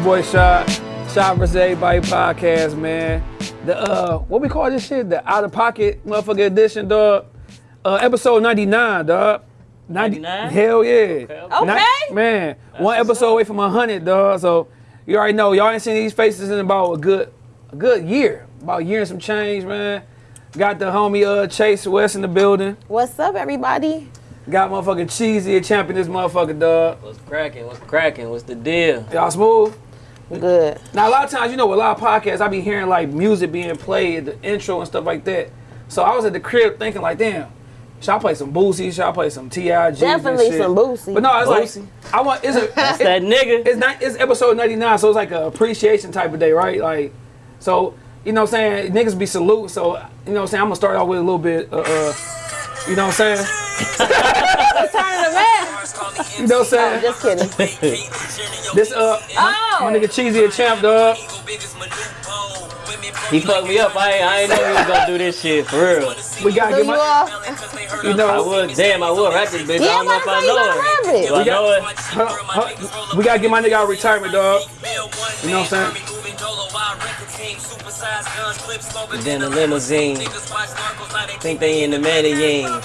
your boy Shot. Shot vs. Everybody podcast, man. The, uh, what we call this shit? The out of pocket motherfucker edition, dog. Uh, episode 99, dog. 99? Hell yeah. Okay. Okay. Ni- man, one episode away from 100, dog. So you already know, y'all ain't seen these faces in about a good, a good year. About a year and some change, man. Got the homie uh, Chase West in the building. What's up, everybody? Got motherfucking Cheesy a champion this motherfucker, dog. What's cracking? What's cracking? What's the deal? Y'all smooth? Good. Now a lot of times, you know, with a lot of podcasts, I be hearing like music being played, the intro and stuff like that. So I was at the crib thinking like, damn, should I play some Boosie? Should I play some T.I.? Definitely some Boosie. But no, it's Boosie? like I want. It's a. That's it- that nigga. it's not. It's episode ninety nine, so it's like a appreciation type of day, right? Like, so you know what I'm saying? Niggas be salute. So you know what I'm saying? I'm gonna start off with a little bit. Uh, uh you know what I'm saying? Turn the man. You know what I'm saying? Just kidding. This uh, my, Oh. my nigga Cheesy a champ, dog. He fucked me up. I ain't, I ain't know he was gonna do this shit for real. We gotta Do get you my. all? You I would. Damn, I would rap this bitch. I don't know if I know gotta it. rap it. Do I We got- know it? Huh, huh, we gotta get my nigga out of retirement, dog. You know what I'm saying? Then the limousine. Think they in the Medellin.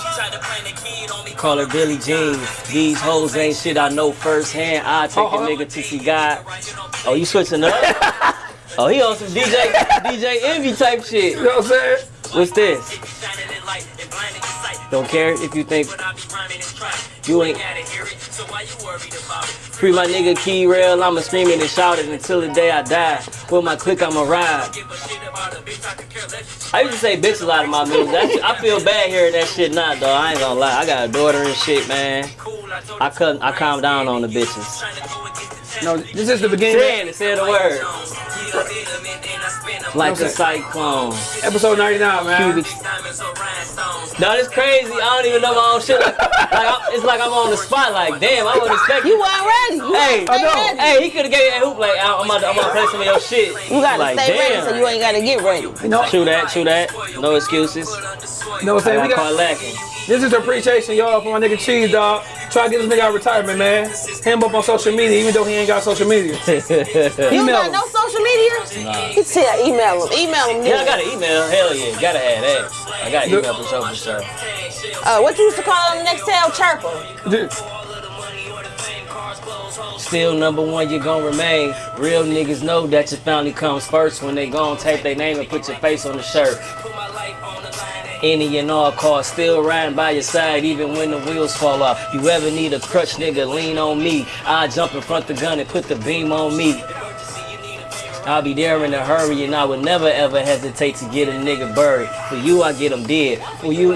Call her Billie Jean. These hoes ain't shit I know firsthand. I take a Uh-huh. nigga till she got. Oh, you switching up? Oh, he on some DJ DJ Envy type shit. You know what I'm saying? What's this? Don't care if you think you ain't. Free my nigga Key Rail, I'ma scream it and shout it until the day I die. With my click, I'ma ride. I used to say bitch a lot in my music. I feel bad hearing that shit now, though. I ain't gonna lie. I got a daughter and shit, man. I couldn't. I calm down on the bitches. No, this is the beginning. Saying it, say the word. Like a cyclone. Episode 99, man. Cubic. No, it's crazy. I don't even know my own shit. Like, like I'm, it's like I'm on the spot. Like, damn, I wasn't expecting. You weren't ready. You Hey, gotta stay ready. hey, he could have gave that hoop like I'm about to, I'm about to play some of your shit. You gotta like, stay damn. ready so you ain't gotta get ready. You know, True that, true that. No excuses. you know what I'm saying? I We got caught got, lacking. this is appreciation, y'all, for my nigga Cheese, dog. Try to get this nigga out of retirement, man. Hit him up on social media, even though he ain't got social media. You don't Email got him. no social media? He said email him. Email him. Yeah, I got an email. Hell yeah, gotta have that. I got email for sure, for sure. Uh, what you used to call him the next tail chirper? Dude, Still number one, you gon' remain. Real niggas know that your family comes first when they gon' tape their name and put your face on the shirt. Any and all cars still riding by your side even when the wheels fall off. You ever need a crutch, nigga, lean on me. I jump in front the gun and put the beam on me. I'll be there in a hurry and I would never ever hesitate to get a nigga buried. For you, I get him dead. For you,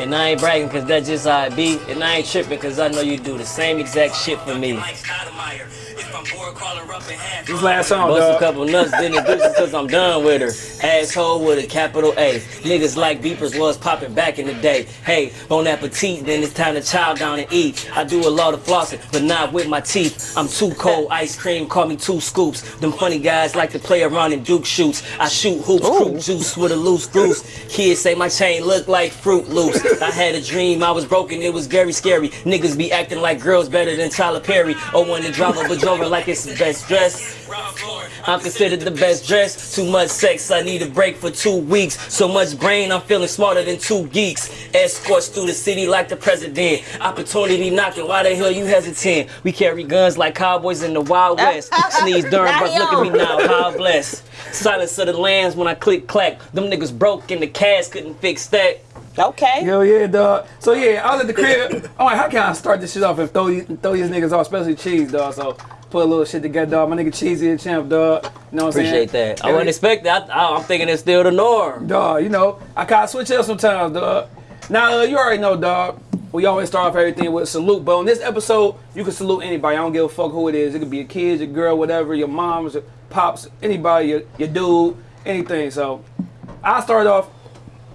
and I ain't bragging cause that's just how it be. And I ain't tripping cause I know you do the same exact shit for me. This last song, Bust a couple nuts, then introduce her cause I'm done with her. Asshole with a capital A. Niggas like beepers was popping back in the day. Hey, bon appetit, then it's time to chow down and eat. I do a lot of flossing, but not with my teeth. I'm too cold, ice cream, call me two scoops. Them funny guys like to play around in Duke shoots. I shoot hoops, fruit juice with a loose goose. Kids say my chain look like Fruit Loops. I had a dream, I was broken, it was very scary. Niggas be acting like girls better than Tyler Perry. Oh, when the drama Bajora like it's the best dress. I'm considered the best dressed. Too much sex, I need a break for two weeks. So much brain, I'm feeling smarter than two geeks. Escorts through the city like the president. Opportunity knocking, why the hell you hesitant? We carry guns like cowboys in the Wild West. Sneeze during Now breath, he look at me now, how blessed. Silence of the lambs when I click clack. Them niggas broke and the cash couldn't fix that. Okay. Hell yeah, dog. So yeah, I was at the crib. I'm like, how can I start this shit off and throw these, throw these niggas off, especially Cheese, dog. So put a little shit together, dog. My nigga Cheesy and champ, dog. You know what I'm saying? Appreciate that. I wasn't expect that. I, I'm thinking it's still the norm. Dog, you know, I kind of switch up sometimes, dog. Now, uh, you already know, dog. We always start off everything with a salute, but on this episode, you can salute anybody. I don't give a fuck who it is. It could be a kid, your girl, whatever, your moms, your pops, anybody, your, your dude, anything. So, I start off.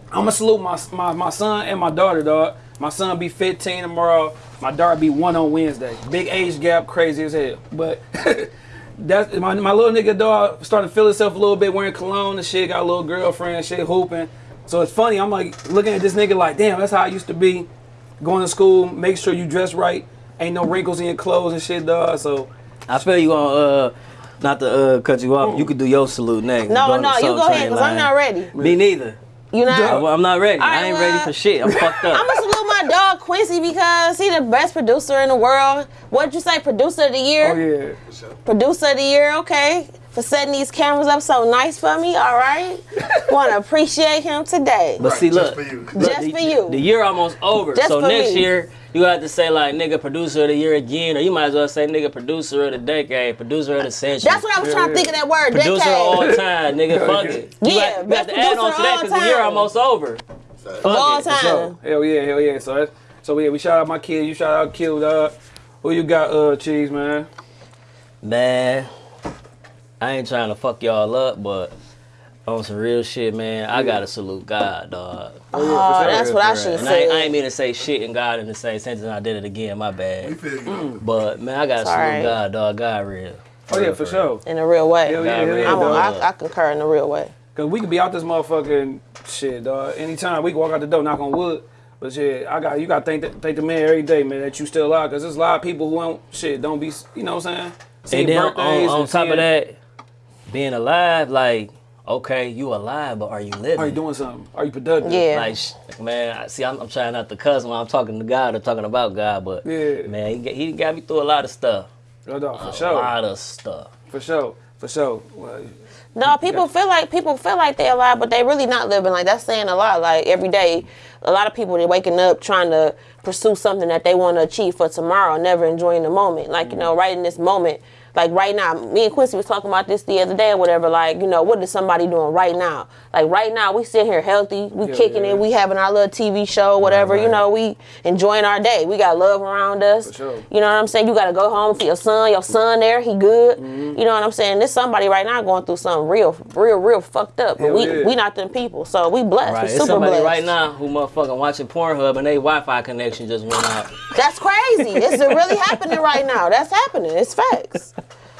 I'm gonna salute my, my my son and my daughter, dog. My son be 15 tomorrow. My daughter be one on Wednesday. Big age gap, crazy as hell. But that's my, my little nigga dog starting to feel himself a little bit wearing cologne and shit. Got a little girlfriend, and shit hooping. So it's funny. I'm like looking at this nigga like, damn, that's how I used to be going to school, make sure you dress right. Ain't no wrinkles in your clothes and shit, dog. So I feel you on uh not to uh cut you off. You could do your salute next. No, no, you go ahead, because I'm not ready. Me neither. You know? I- I'm not ready. All right, I ain't ready for shit. I'm fucked up. I'm gonna salute my dog Quincy because he the best producer in the world. What'd you say, producer of the year? oh yeah. Producer of the year, okay. For setting these cameras up so nice for me, all right. Wanna appreciate him today. but see, just look, for you. look, Just the, for you. The year almost over. Just so for next me. year you have to say like nigga producer of the year again, or you might as well say nigga producer of the decade, producer of the century. That's what I was trying to think of that word, Producer of all time, nigga. Fuck it. You Yeah, got, you got to add on producer to that because the year almost over. Of all Fuck it. So, time. hell yeah, hell yeah. So that's so yeah, we shout out my kids, you shout out Kill Dog. Who you got, uh, Cheese, man? Man, I ain't trying to fuck y'all up, but on some real shit, man, I gotta salute God, dog. Oh, oh, sure, that's For what I should have And I, ain't- I ain't mean to say shit and God in the same sentence, and I did it again. My bad. feel. Mm. But man, I gotta It's salute alright. God, dog. God real. Oh yeah, real, for sure. In a real way. Hell yeah, God yeah, I'm real. a. I, I concur in a real way. Cause we could be out this motherfucking shit, dog. Anytime we can walk out the door, knock on wood. But shit, I got you got to thank the, thank the man every day, man, that you still alive. Cause there's a lot of people who don't shit don't be, you know what I'm saying? Seeing And then on, on top seeing- of that, being alive, like, okay, you alive, but are you living? are you doing something? Are you productive? Yeah. Like, sh- man, I- see, I'm, I'm trying not to cuss when I'm talking to God or talking about God, but Yeah. man, he, got- he got me through a lot of stuff. No, dog, for A sure, A lot of stuff. for sure, for sure. Well, No, people feel like people feel like they're alive, but they're really not living. Like that's saying a lot. Like every day, a lot of people they waking up trying to pursue something that they want to achieve for tomorrow, never enjoying the moment. Like you know, right in this moment. Like right now, me and Quincy was talking about this the other day or whatever. Like you know, what is somebody doing right now? Like right now, we sitting here healthy, we Yeah, kicking yeah. it, we having our little TV show, whatever. You right. know, we enjoying our day. We got love around us. For sure. You know what I'm saying? You got to go home for your son. Your son there, he good. Mm-hmm. You know what I'm saying? There's somebody right now going through something real, real, real fucked up. But Hell we yeah. we not them people, so we blessed. Right. We It's super somebody blessed. right now who motherfucking watching Pornhub and their Wi-Fi connection just went out. That's crazy. it's really happening right now. That's happening. It's facts.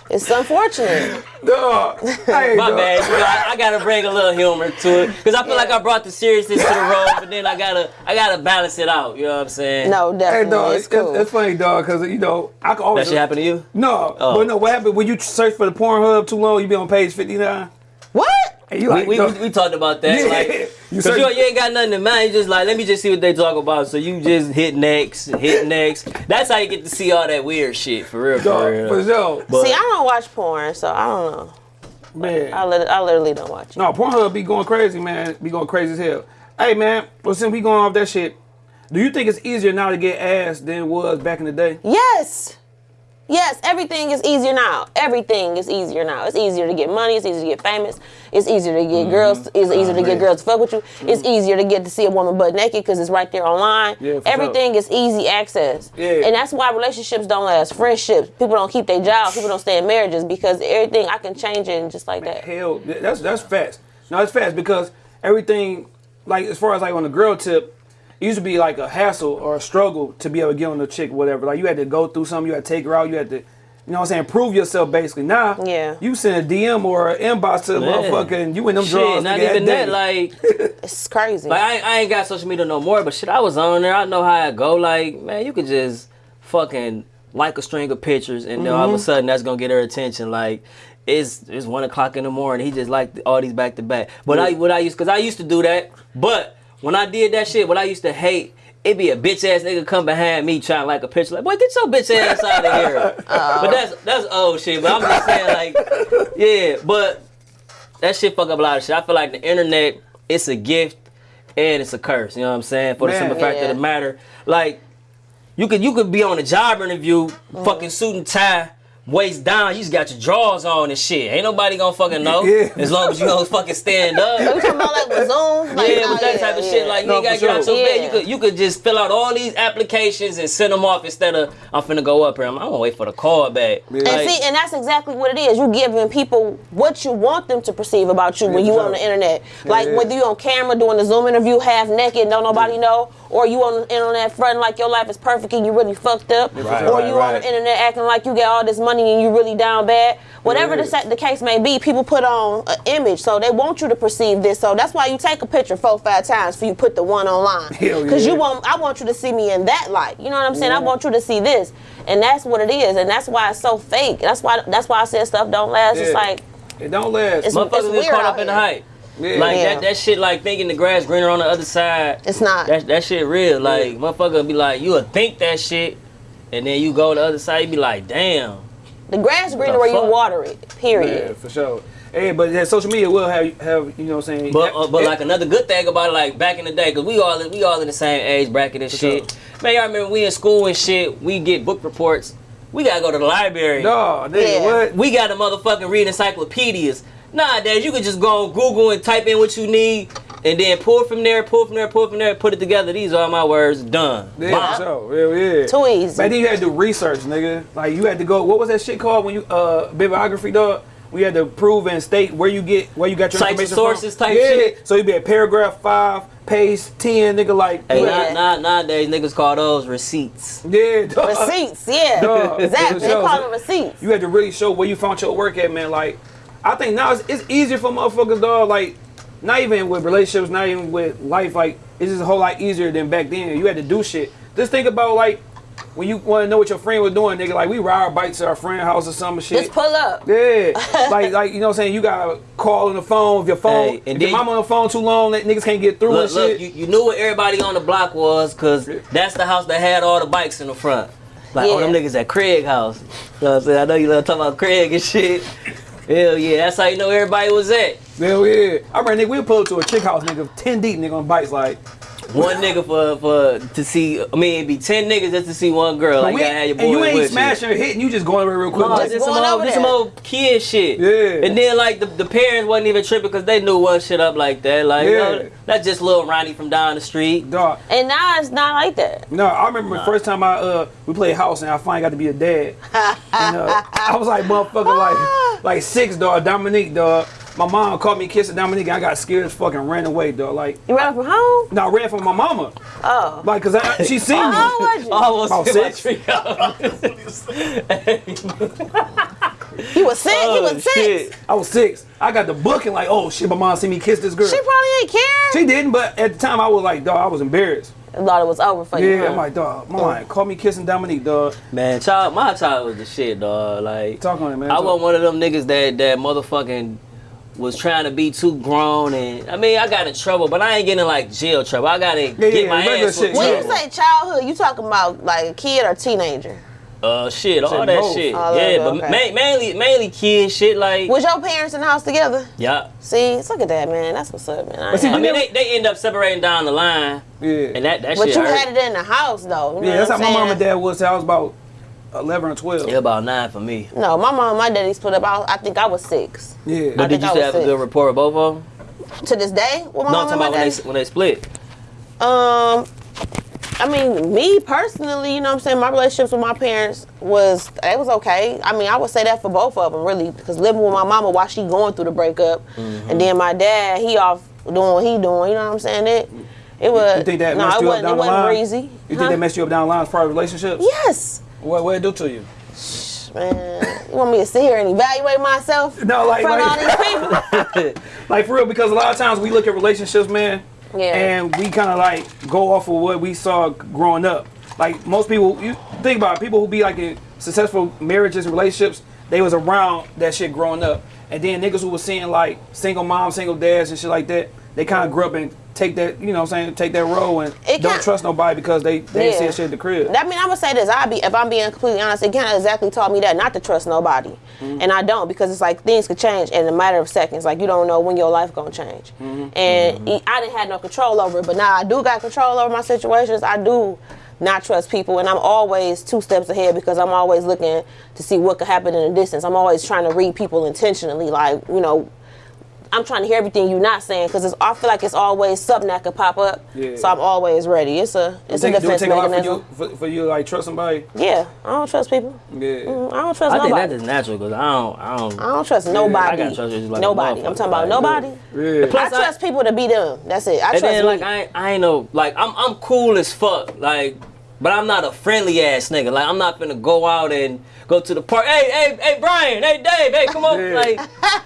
It's unfortunate. dog. Hey, My dog. bad. You know, I, I gotta bring a little humor to it because I feel like I brought the seriousness to the role, but then I gotta I gotta balance it out. You know what I'm saying? No, Hey, definitely. dog. it's It's, cool. it's funny, dog, because you know I can always. That always. shit happened to you? No, Oh. but no. What happened when you search for the Pornhub too long? You be on page 59. What? And you We, like, we, dog, we, we talked about that. Yeah. Like, You cause you, you ain't got nothing in mind. You just like, let me just see what they talk about. So you just hit next, hit next. That's how you get to see all that weird shit for real, for real. for sure, But- See, I don't watch porn, so I don't know. man. I, lit- I literally don't watch it. No, Pornhub be going crazy, man. Be going crazy as hell. Hey, man. Well, since we going off that shit, do you think it's easier now to get ass than it was back in the day? Yes. Yes, everything is easier now. Everything is easier now. It's easier to get money. It's easier to get famous. It's easier to Mm-hmm. get girls. It's easier to get girls to fuck with you. It's easier to get to see a woman butt naked because it's right there online. Yeah, Everything is easy access. Yeah. And that's why relationships don't last. Friendships. People don't keep their jobs. People don't stay in marriages because everything I can change it just like that. Hell, that's that's fast. No, it's fast because everything, like as far as like on the girl tip, it used to be like a hassle or a struggle to be able to get on the chick, whatever. Like you had to go through something, you had to take her out, you had to, you know what I'm saying, prove yourself basically. Now, Yeah. you send a DM or an inbox to the Man. motherfucker and you in them Shit, drawers. not nigga, even that. day. Like, It's crazy. like I, ain't- I ain't got social media no more, but shit, I was on there. I know how it go. Like, man, you could just fucking like a string of pictures, and then all of Mm-hmm. a sudden that's gonna get her attention. Like, it's it's one o'clock in the morning. He just liked all these back to back. But I what I used because I used to do that. But when I did that shit, what I used to hate. It be a bitch ass nigga come behind me trying to like a picture like, boy, get your bitch ass out of here. But that's that's old shit. But I'm just saying like, yeah. But that shit fuck up a lot of shit. I feel like the internet, it's a gift and it's a curse. You know what I'm saying? For the simple fact Yeah. of the matter, like you could you could be on a job interview, mm. fucking suit and tie, waist down. You just got your drawers on and shit. Ain't nobody gonna fucking know Yeah. as long as you don't fucking stand up. we talking about like with Zoom? Like, Yeah, oh, with that type of yeah, shit, like you No, ain't gotta for get out sure. your bed. You could you could just fill out all these applications and send them off instead of I'm finna go up here. I'm, I'm gonna wait for the call back. And Like, see, and that's exactly what it is. You're giving people what you want them to perceive about you when you for on the sure. internet. Like yeah. whether you on camera doing the Zoom interview half naked, don't nobody know, or you on the internet fronting like your life is perfect and you really fucked up, Right, or right, you on the internet acting like you got all this money and you really down bad. Whatever Yeah. the, the case may be, people put on an image, so they want you to perceive this. So that's why you take a picture four, five times for you put the one online, because yeah. you want I want you to see me in that light. You know what I'm saying? I want you to see this, and that's what it is, and that's why it's so fake. That's why that's why I said stuff don't last. It's like It don't last. It's- Motherfuckers get weird caught up in the hype. Yeah. Like Yeah. that, that shit, like thinking the grass greener on the other side. It's not. That, that shit real. Like motherfucker be like, you would think that shit, and then you go to the other side, you be like, damn. the grass greener the where you water it. Period. Yeah, for sure. Hey, but that social media will have have you know what I'm saying. But uh, but Yeah. like another good thing about it, like back in the day, cause we all we all in the same age bracket and shit. Sure. Man, y'all remember we in school and shit. We get book reports. We gotta go to the library. no, nigga, Yeah. what? We got to motherfucking read encyclopedias. Nowadays, you could just go on Google and type in what you need, and then pull from there, pull from there, pull from there, put it together. These are my words. Done. Yeah, Bomb. for sure. Yeah, yeah. Too easy. Back then you had to research, nigga. Like you had to go. What was that shit called when you uh bibliography, dog? We had to prove and state where you get where you got your Cites information sources from. type yeah. shit. So you'd be at paragraph five, page ten, nigga. Like Hey, Yeah. now, now, nowadays niggas call those receipts. yeah, dog. Receipts, yeah. Dog. Exactly. They call them receipts. You had to really show where you found your work at, man. Like, I think now it's, it's easier for motherfuckers, dog. Like, not even with relationships, not even with life. Like, it's just a whole lot easier than back then. You had to do shit. Just think about like when you want to know what your friend was doing, nigga. Like, we ride our bikes to our friend house or some shit. Just pull up. Yeah, like like you know what I'm saying. You gotta call on the phone. If your phone, Hey, and if your then- mama on the phone too long, that niggas can't get through Look, and look, you, you knew what everybody on the block was, cause that's the house that had all the bikes in the front. Like, oh, them niggas at Craig house. You know what I'm saying? I know you love talking about Craig and shit. Hell yeah, that's how you know everybody was at. Hell yeah. I remember nigga, we pull up to a chick house, nigga, ten deep, nigga on bikes, like. One nigga for for to see. I mean, it'd be ten niggas just to see one girl. Like, we- you gotta have your and you ain't with smashing or hitting, you just going over real quick. No, like, just some old, just some old kid shit. Yeah. And then like the, the parents wasn't even tripping because they knew one shit up like that. Like, you Yeah. know, that's just little Ronnie from down the street. Dog. And now it's not like that. No, I remember the first time I uh we played house and I finally got to be a dad. and, uh, I was like motherfucker like like six dog, Dominique dog. My mom caught me kissing Dominique and I got scared as fucking ran away dog. Like You ran from home? no, I ran from my mama. Oh. Like cause I, she seen me. How old was you? Almost About six. tree. You was sick? you was six? Oh, shit. I was six. I got the book and like, oh shit, my mom see me kiss this girl. She probably ain't care. She didn't, but at the time I was like, dog, I was embarrassed. thought it was over for you. Yeah, huh? I'm like, dog, mama, call me kissing Dominique, dog. Man, child, my child was the shit, dog. Like, Talk on it, man. I Talk. wasn't one of them niggas that that motherfucking was trying to be too grown and I mean I got in trouble, but I ain't getting like jail trouble. I gotta get yeah, my regular ass shit, when yeah. you say childhood, you talking about like a kid or teenager? Uh shit, all that both. shit. All yeah, it, but okay. ma- mainly mainly kids, shit like Was your parents in the house together? yeah. See, look at that, man. That's what's up, man. I But see, I mean never- they, they end up separating down the line Yeah. and that that But shit you hurt. had it in the house though. You yeah, know that's what how I'm my mom and dad was. I was about 11 or 12. Yeah, about nine for me. No, my mom and my daddy split up. I, I think I was six. Yeah. But did you I still was have a sick. good rapport with both of them? To this day, with my No, I'm talking and my about when they when they split. Um, I mean, me personally, you know what I'm saying, my relationships with my parents was, it was okay. I mean, I would say that for both of them, really, because living with my mama while she going through the breakup, Mm-hmm. and then my dad, he off doing what he doing, you know what I'm saying? It, it was, You think that no, messed it you up wasn't, down it the wasn't line? breezy. You Huh? think that messed you up down the line as far as relationships? Yes. What what it do to you? Man, you want me to sit here and evaluate myself? No, like- in front like- of all these people? Like for real, because a lot of times we look at relationships, man, Yeah. and we kind of like go off of what we saw growing up. Like most people, you think about it, people who be like in successful marriages and relationships, they was around that shit growing up, and then niggas who was seeing like single moms, single dads, and shit like that, they kind of grew up and take that, you know, what I'm saying, take that role and It don't trust nobody because they they Yeah. saying shit at the crib. I mean, I'm gonna say this. I be if I'm being completely honest, it kind of exactly taught me that not to trust nobody, Mm-hmm. and I don't because it's like things could change in a matter of seconds. Like you don't know when your life gonna change, Mm-hmm. and I didn't have no control over it. But now I do got control over my situations. I do not trust people, and I'm always two steps ahead because I'm always looking to see what could happen in the distance. I'm always trying to read people intentionally, like you know. I'm trying to hear everything you're not saying because it's I feel like it's always something that could pop up. Yeah. So I'm always ready. It's a it's Take, a do it defense take a lot for mechanism. you for, for you like trust somebody? Yeah, I don't trust people. Yeah. Mm, I don't trust nobody. I think that's just natural because I don't, I don't. I don't trust nobody. I gotta trust you like nobody. I'm talking about like, nobody. Yeah. I Plus, I- trust people to be them. That's it. I And trust then like I, ain't- I ain't know, like I'm, I'm cool as fuck, like, but I'm not a friendly ass nigga. Like I'm not finna go out and go to the park. Hey, hey, hey, Brian, hey, Dave, hey, come on. Yeah. Like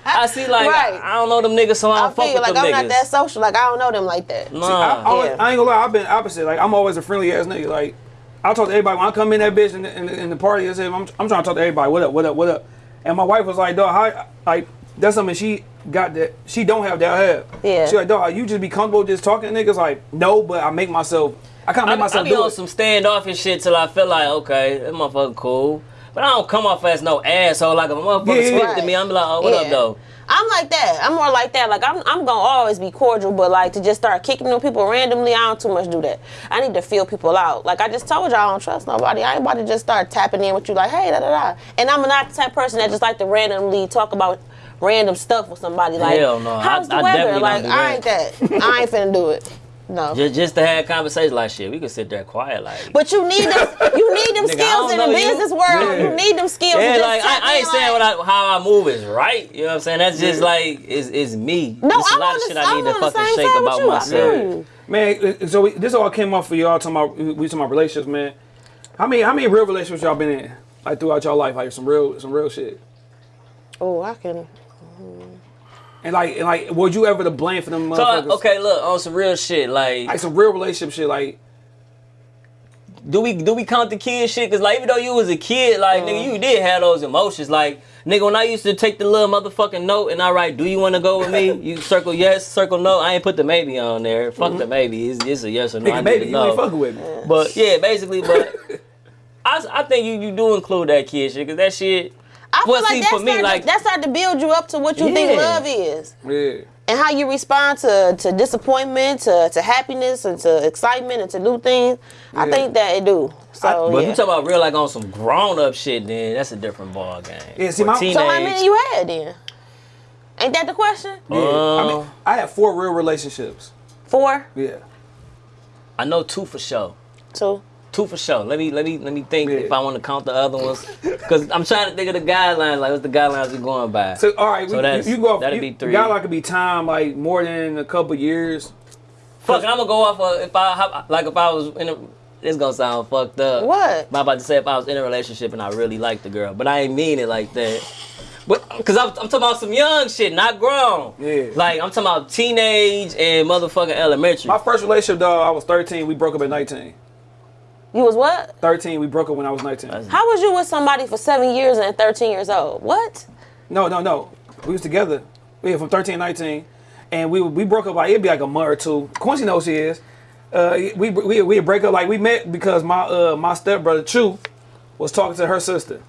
I see, like Right. I, I don't know them niggas, so I I don't fuck feel with like them I'm niggas. not that social. Like I don't know them like that. Nah. I, always, Yeah. I ain't gonna lie, I've been opposite. Like I'm always a friendly ass nigga. Like I talk to everybody when I come in that bitch in the, in the, in the party. I say I'm, I'm trying to talk to everybody. What up? What up? What up? And my wife was like, dog, how like that's something she got that she don't have that I have. Yeah. She like, dog, you just be comfortable just talking to niggas. Like no, but I make myself. I kind of I, make I myself be do on it. some standoffish shit till I feel like, okay, that motherfucker cool. But I don't come off as no asshole. Like if a motherfucker Yeah, speak yeah. to me, I'm like, oh, what up though? I'm like that. I'm more like that. Like I'm, I'm gonna always be cordial, but like to just start kicking them people randomly, I don't too much do that. I need to feel people out. Like I just told y'all, I don't trust nobody. I ain't about to just start tapping in with you like, hey, da da da. And I'm not the type of person that just like to randomly talk about random stuff with somebody. Like, Hell no. how's I- the I weather? Like I ain't that. I ain't finna do it. No. Just, just to have conversations like shit. We could sit there quiet, like. But you need them. You need them skills in the know you. business world. Yeah. You need them skills. Yeah, like I, I ain't in, saying what I, how I move is right. You know what I'm saying? That's just like is is me. No, There's a I'm lot on of the, shit I'm I need to on the fucking shake about you. Myself. Man, uh, so we, this all came up for y'all talking about we talking about relationships, man. How many how many real relationships y'all been in like throughout y'all life? Like some real some real shit. Oh, I can. And like and like, was you ever to blame for them So motherfuckers? okay, look on some real shit. Like, Like some real relationship shit. Like do we do we count the kid shit? Cause like even though you was a kid, like nigga, Uh. you did have those emotions. Like nigga, when I used to take the little motherfucking note and I write, "Do you want to go with me?" You circle yes, circle no. I ain't put the maybe on there. Fuck the maybe. It's, it's a yes or no. I nigga, to you know. ain't fucking with me. But yeah, basically, but I, I think you, you do include that kid shit because that shit. I feel like see, that's for me, like- to, that start to build you up to what you think love is, Yeah. and how you respond to, to disappointment, to, to happiness, and to excitement, and to new things. I think that it do. So But yeah. you talk about real like on some grown up shit, then that's a different ball game. Yeah, see, Or my- So teenage. so how many you had then? Ain't that the question? Yeah. I Um, mean, I had four real relationships. Four, Yeah. I know two for sure. two. Two for sure. Let me let me let me think Yeah. if I want to count the other ones, because I'm trying to think of the guidelines. Like, what's the guidelines we're going by? So all right, So we, that's- you, you go off. that'd you, be three. God, like could be time like more than a couple years. Fuck, I'm gonna go off of if I like if I was in a. It's gonna sound fucked up. What? I'm about to say if I was in a relationship and I really liked the girl, but I ain't mean it like that. But because I'm, I'm talking about some young shit, not grown. Yeah. Like I'm talking about teenage and motherfucking elementary. My first relationship, though, I was 13. We broke up at 19. You was what? 13. We broke up when I was 19. How was you with somebody for seven years and 13 years old? What? No, no, no. We was together. We from 13 to 19, and we we broke up like it'd be like a month or two. Quincy knows she is. Uh, we we we break up like we met because my uh my stepbrother Chu was talking to her sister,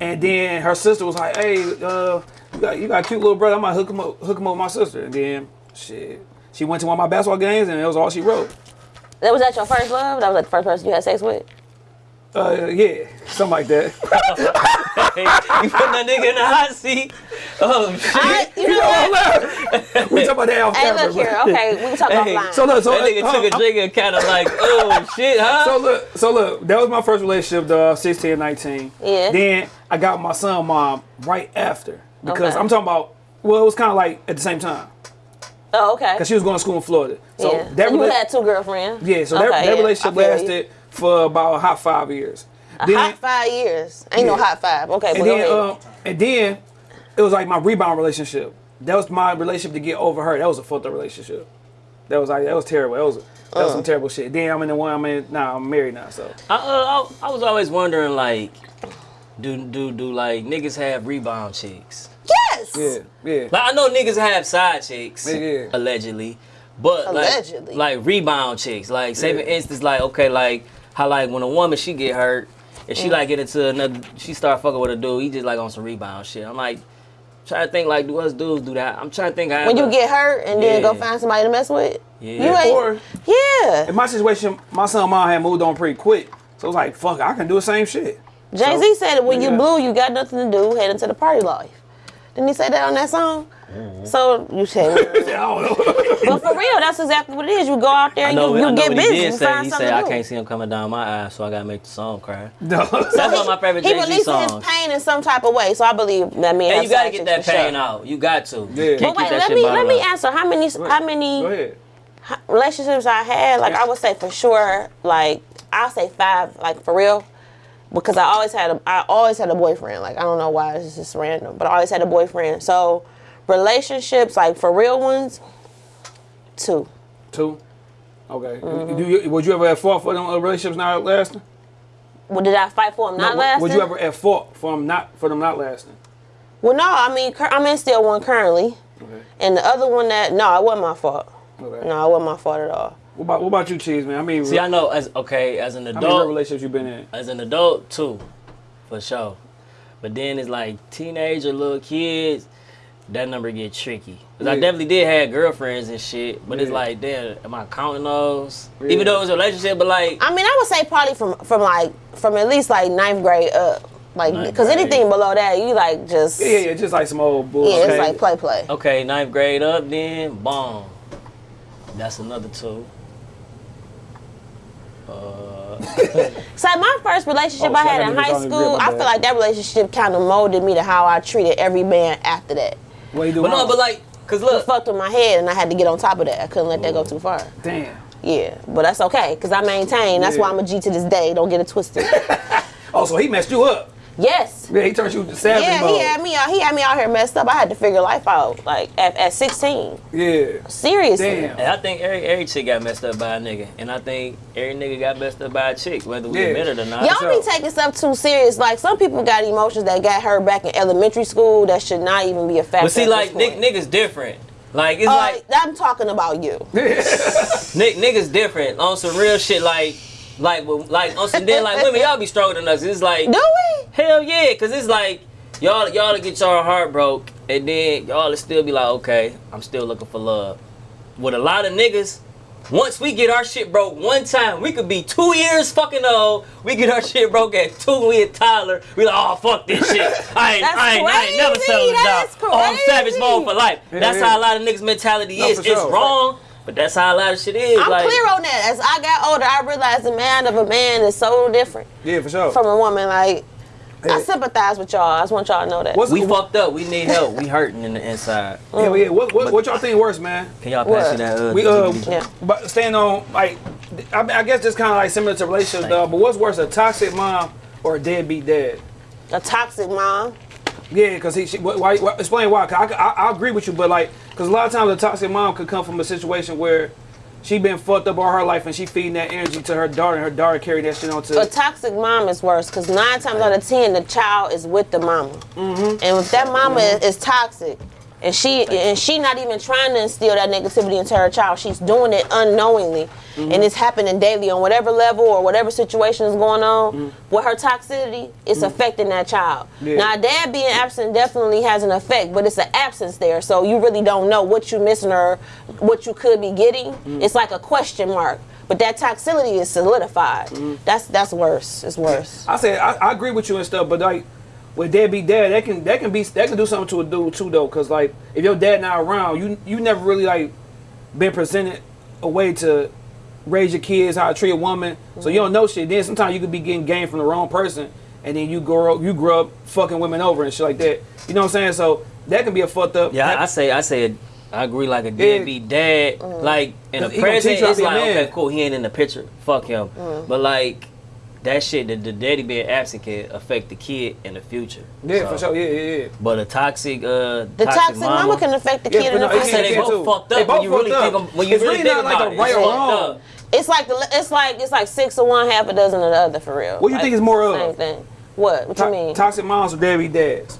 and then her sister was like, "Hey, uh, you got you got a cute little brother. I'm gonna hook him up hook him up with my sister." And then shit, she went to one of my basketball games, and that was all she wrote. That was that your first love? That was like the first person you had sex with? Uh, yeah, something like that. you put that nigga in the hot seat. Oh shit. I, you know what? we talk about that off Hey, camera. look here. Okay, we can talk Hey, offline. So look, so that nigga uh, took a uh, drink and kind of like, oh shit, huh? So look, so look, that was my first relationship, the 16 and 19. Yeah. Then I got my son mom right after because Okay. I'm talking about. Well, it was kind of like at the same time oh, okay. because she was going to school in Florida. So yeah. that so you had two girlfriends? yeah, so Okay, that, that yeah, relationship I feel you. lasted for about a hot five years. A then, hot five years. Ain't no hot five. Okay, but and go then, ahead. um, and then it was like my rebound relationship. That was my relationship to get over her. That was a fucked up relationship. That was like that was terrible. That was that Uh. was some terrible shit. Then I'm in the one I'm in now. I'm married now, so I, uh, I, I was always wondering like, do do do like niggas have rebound chicks? Yes. yeah, yeah. Like I know niggas have side chicks, Yeah, yeah. allegedly, but Allegedly. like like rebound chicks. Like say for instance, like okay, like how like when a woman she get hurt, and Mm. she like get into another, she start fucking with a dude, he just like on some rebound shit. I'm like trying to think like do us dudes do that? I'm trying to think. how When you but- get hurt and then go find somebody to mess with. Yeah. You ain't. Or- yeah. In my situation, my son mom had moved on pretty quick. So it was like, fuck, I can do the same shit. Jay Z said that when you yeah. blue, you got nothing to do. Head into the party life. Didn't he say that on that song? Mm-hmm. So you said, I but for real, that's exactly what it is. You go out there and know, you, you get busy. he did you say. find He said, to I can't see him coming down my eyes, so I gotta make the song cry. No. That's one of my favorite He Jay-Z releasing his songs. pain in some type of way, so I believe that man. And you gotta get that pain sure. out. You got to. Yeah. Can't But wait, let me let me answer how many how many Go ahead. h- relationships I had. Like I would say for sure, like I'll say five, like for real, because I always had a I always had a boyfriend. Like I don't know why it's just random, but I always had a boyfriend. So relationships, like for real ones, two. Two. Okay. Mm-hmm. Do you, would you ever have fought for them relationships not lasting? Well, did I fight for them not No, lasting? Would you ever have fought for them not for them not lasting? Well, no. I mean, cur- I'm in still one currently, Okay. and the other one that no, it wasn't my fault. Okay. No, it wasn't my fault at all. What about what about you, Cheese man? I mean, See, I know as okay as an adult. how many adult, relationships you been in? as an adult too, for sure. But then it's like teenager, little kids, that number get tricky. Cause I definitely did have girlfriends and shit, but it's like, damn, am I counting those? Yeah. Even though it was a relationship, but like, I mean, I would say probably from from like from at least like ninth grade up, like Ninth because grade. anything below that, you like just Yeah, yeah, yeah, just like some old bull. Yeah, it's Okay. like play play. okay, ninth grade up, then boom, that's another two. Uh, So my first relationship Oh, I had in high school, I feel like that relationship kind of molded me to how I treated every man after that. What you do? but no, but like, cause look, It fucked with my head, and I had to get on top of that. I couldn't let that go too far. damn. Yeah, but that's okay because I maintain. That's why I'm a G to this day. Don't get it twisted. Oh, so he messed you up. Yes. Yeah, he turned you to savage Yeah, mode. he had me out. He had me out here messed up. I had to figure life out like at, at 16. Yeah. Seriously. Damn. and I think every every chick got messed up by a nigga, and I think every nigga got messed up by a chick, whether we Yeah. admit it or not. Y'all be taking stuff too serious. Like some people got emotions that got hurt back in elementary school that should not even be a factor. But see, at like this point. niggas different. Like it's Uh, like I'm talking about you. Nick, niggas different on some real shit. Like, like, with- like on some then like women, y'all be stronger than us. It's like Do we? hell yeah, cause it's like y'all y'all to get y'all heart broke, and then y'all to still be like, okay, I'm still looking for love. With a lot of niggas, once we get our shit broke one time, we could be two years fucking old. We get our shit broke at two, we at Tyler. We like, oh fuck this shit. I ain't, That's I ain't, I ain't never crazy. selling a Oh, I'm savage crazy. mode for life. That's yeah. how a lot of niggas' mentality is. for It's sure. wrong, but that's how a lot of shit is. I'm like, clear on that. As I got older, I realized the man of a man is so different Yeah, for sure. from a woman. Like I sympathize with y'all. I just want y'all to know that. What's We what, fucked up. We need help. We hurting in the inside. yeah, yeah, what, what, what y'all think worse, man? Can y'all pass What? me that? Uh, We uh, Yeah. but staying on like, I, I guess just kind of like similar to relationships, though. But what's worse, a toxic mom or a deadbeat dad? a toxic mom. Yeah, because he, she, why, why, explain why. 'Cause I, I, I agree with you, but like, because a lot of times a toxic mom could come from a situation where she been fucked up all her life and she feeding that energy to her daughter, and her daughter carry that shit on to. A toxic mom is worse because nine times out of ten, the child is with the mama, mm-hmm. and if that mama is, is toxic, and she and she not even trying to instill that negativity into her child, she's doing it unknowingly, mm-hmm. and it's happening daily on whatever level or whatever situation is going on. Mm-hmm. With her toxicity, it's mm-hmm. affecting that child. Yeah. Now, dad being absent definitely has an effect, but it's an absence there, so you really don't know what you're missing or what you could be getting. It's like a question mark. But that toxicity is solidified. That's that's worse. It's worse. I said I, I agree with you and stuff, but like with deadbeat dad, that can that can be that can do something to a dude too though, because like if your dad not around, you you never really like been presented a way to raise your kids, how to treat a woman, so you don't know shit. Then sometimes you could be getting game from the wrong person, and then you grow up, you grow up fucking women over and shit like that. You know what I'm saying? So that can be a fucked up. Yeah, I, I say, I say, I agree. Like a deadbeat dad, mm. like in the He gonna present, teach you how it's a like okay, cool. He ain't in the picture. Fuck him. Mm. But like that shit, the, the daddy being absent can affect the kid in the future. yeah, So, for sure. Yeah, yeah, yeah. But a toxic, uh, The toxic, mama, can affect the kid but in the no, I future. say they both too. fucked They up when both you really fucked think up. of, when you It's really really think not like about a it. right it's or wrong. It's like the it's like it's like six of one, half a dozen of the other for real. What do you think is more of? Same thing. What? What To- you mean? Toxic moms or daddy dads?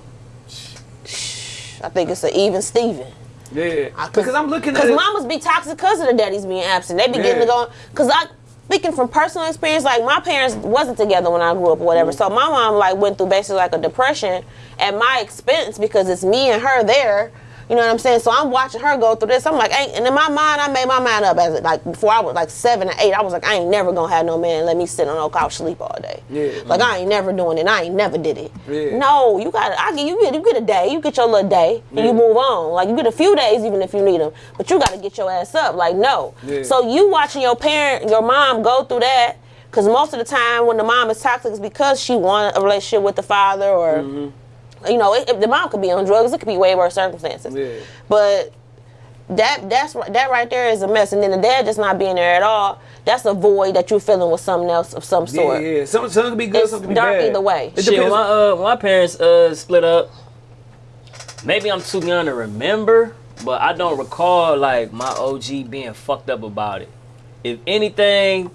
I think it's an even Steven. Yeah, I- because I'm looking at Because it. mamas be toxic because of the daddies being absent. They be getting Yeah. to go. Because I, speaking from personal experience, like my parents wasn't together when I grew up or whatever. Mm. So my mom like went through basically like a depression at my expense because it's me and her there You know what I'm saying? So I'm watching her go through this. I'm like, ain't, and in my mind, I made my mind up as like before I was like seven or eight. I was like, I ain't never gonna have no man let me sit on no couch sleep all day. Yeah. Like I ain't never doing it. I ain't never did it. Yeah. No, you got. I get you get you get a day. You get your little day and you move on. Like you get a few days even if you need them. But you got to get your ass up. Like no. Yeah. So you watching your parent, your mom go through that. Because most of the time, when the mom is toxic, it's because she wanted a relationship with the father, or mm-hmm. you know, it, if the mom could be on drugs. It could be way worse circumstances. Yeah. But that that's right- that right there is a mess. And then the dad just not being there at all. That's a void that you're filling with something else of some sort. yeah. Some, some can be good, It's some can be dark bad. either way. It Shit, depends. my uh, my parents uh split up, maybe I'm too young to remember, but I don't recall like my OG being fucked up about it. If anything,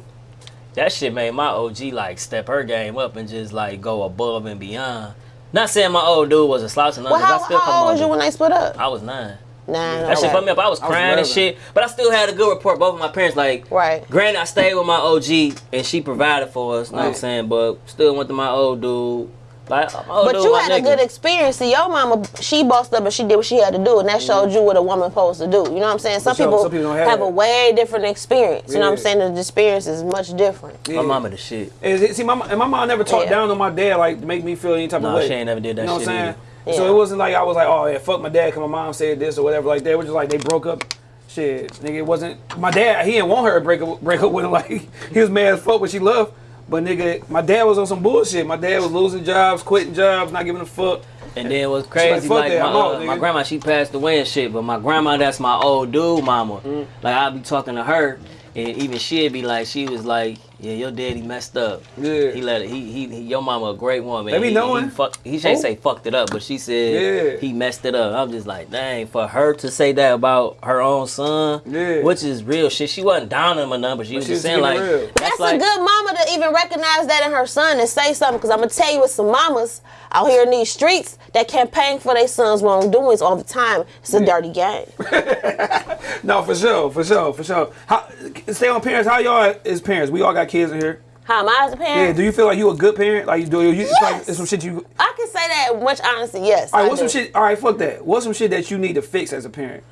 that shit made my OG like step her game up and just like go above and beyond. Not saying my old dude was a slouch and Well, nothing, 'cause how, I still how come old on was you when they split up? I was nine. Nah, That shit okay. fucked me up. I was I was crying and shit, but I still had a good report. Both of my parents, like, Right. Granted, I stayed with my OG and she provided for us. You know what I'm saying? But still went to my old dude. Like, my old But dude, you my had a good experience. See, your mama, she bossed up and she did what she had to do, and that mm-hmm. showed you what a woman supposed to do. You know what I'm saying? Some sure. people, Some people have have a way different experience. You know what I'm saying? The experience is much different. Yeah. My mama the shit. Is it- see, my, and my mom never talked Yeah. down on my dad like to make me feel any type No, of way. she ain't never did that You know shit what I'm saying? either. So it wasn't like I was like, oh yeah, fuck my dad, cause my mom said this or whatever like that. It was just like they broke up. Shit, nigga, it wasn't my dad. He didn't want her to break up, break up with him. Like he was mad as fuck, but she loved. But nigga, my dad was on some bullshit. My dad was losing jobs, quitting jobs, not giving a fuck. And then what's like, crazy, like, that, my, out, uh, my grandma, she passed away and shit. But my grandma, that's my old dude, mama. Mm. Like I'd be talking to her, and even she'd be like, she was like, yeah, your daddy messed up. Yeah. He let it. He, he, he your mama a great woman. They be he, knowing. He, fuck, he ain't Oh. say fucked it up, but she said Yeah. he messed it up. I'm just like, dang, for her to say that about her own son, Yeah. which is real shit. She wasn't down on him or nothing, but she was just saying like, real. That's, like, a good mama to even recognize that in her son and say something. Because I'm gonna tell you, it's some mamas out here in these streets that campaign for their sons' wrongdoings all the time. It's a dirty game. No, for sure, for sure, for sure. How, stay on parents. How y'all as parents? We all got kids in here. How am I as a parent? Yeah. Do you feel like you a good parent? Like you do? You, it's like Yes. it's some shit you. I can say that much honesty. Yes. All right, I what's some shit? All right, fuck that. What's some shit that you need to fix as a parent?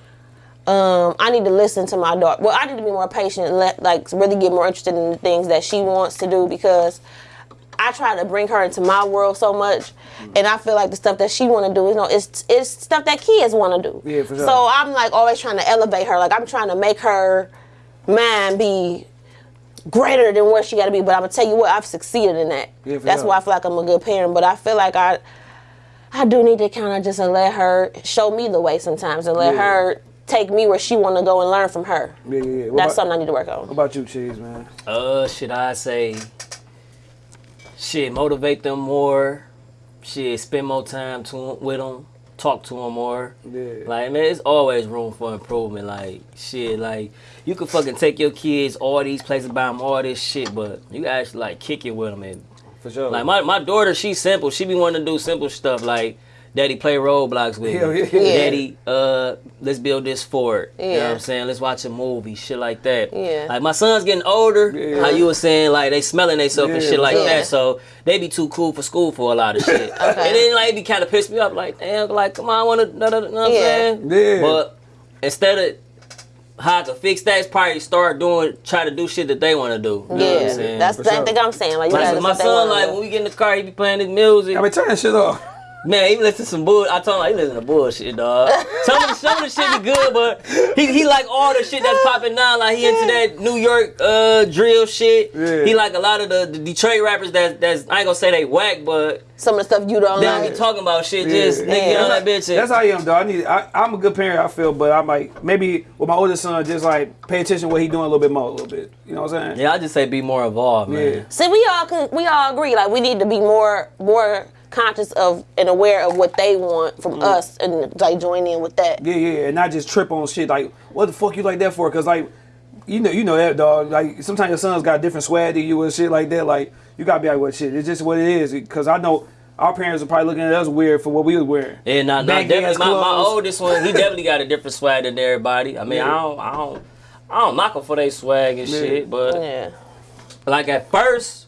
um, I need to listen to my daughter. Well, I need to be more patient and let, like, really get more interested in the things that she wants to do because I try to bring her into my world so much, and I feel like the stuff that she want to do, you know, it's it's stuff that kids want to do. Yeah, for sure. So I'm like always trying to elevate her. Like I'm trying to make her mind be greater than where she got to be. But I'm gonna tell you what, I've succeeded in that. Yeah, That's sure. why I feel like I'm a good parent. But I feel like I. I do need to kind of just let her show me the way sometimes and let Yeah. her take me where she want to go and learn from her. Yeah, yeah. yeah. What That's about, something I need to work on. What about you, Cheese, man? Uh, should I say, shit, motivate them more, shit, spend more time to, with them, talk to them more. Yeah. Like, man, it's always room for improvement. Like, shit, like, you could fucking take your kids all these places, buy them all this shit, but you actually, like, kick it with them. And, For sure. like, my, my daughter, she's simple. She be wanting to do simple stuff, like, Daddy play Roblox with Hell me. yeah. Yeah. Daddy, uh, let's build this fort. You know what Yeah. I'm saying? Let's watch a movie, shit like that. Yeah. Like my son's getting older. Yeah. How you were saying, like they smelling themselves and shit like yeah. that. So they be too cool for school for a lot of shit. okay. And then like it be kind of pissed me off. Like damn, like come on, I want to, know what I'm Yeah. saying? Yeah. But instead of how to could fix that, is probably start doing, try to do shit that they want to do. You know what I'm Yeah, saying? that's the same sure. thing I'm saying. Like, you Like, my son, like do. when we get in the car, he be playing his music. I be turning that shit off. Man, he listen to some bull. I told him like, he listen to bullshit, dog. Some of the some of the shit be good, but he, he like all the shit that's popping now. Like he into that New York uh, drill shit. Yeah. He like a lot of the, the Detroit rappers that that's I ain't gonna say they whack, but some of the stuff you don't they don't like. be talking about shit. Yeah. Just nigga get on that bitch. That's how I am, though. I need. I, I'm a good parent. I feel, but I'm like maybe with my oldest son, just like pay attention to what he doing a little bit more, a little bit. You know what I'm saying? yeah, I just say be more involved, man. Yeah. See, we all could, we all agree. Like, we need to be more more conscious of and aware of what they want from Mm. us and like join in with that. Yeah, yeah, and not just trip on shit like what the fuck you like that for? Cause like you know, you know that dog. Like sometimes your son's got different swag than you and shit like that. Like you gotta be like, what shit? It's just what it is. Cause I know our parents are probably looking at us weird for what we was wearing. Yeah, not, not Baggy definitely. My, my oldest one, he definitely got a different swag than everybody. I mean, Yeah. I don't, I don't, I don't knock them for their swag and Yeah. shit, but Yeah. like at first,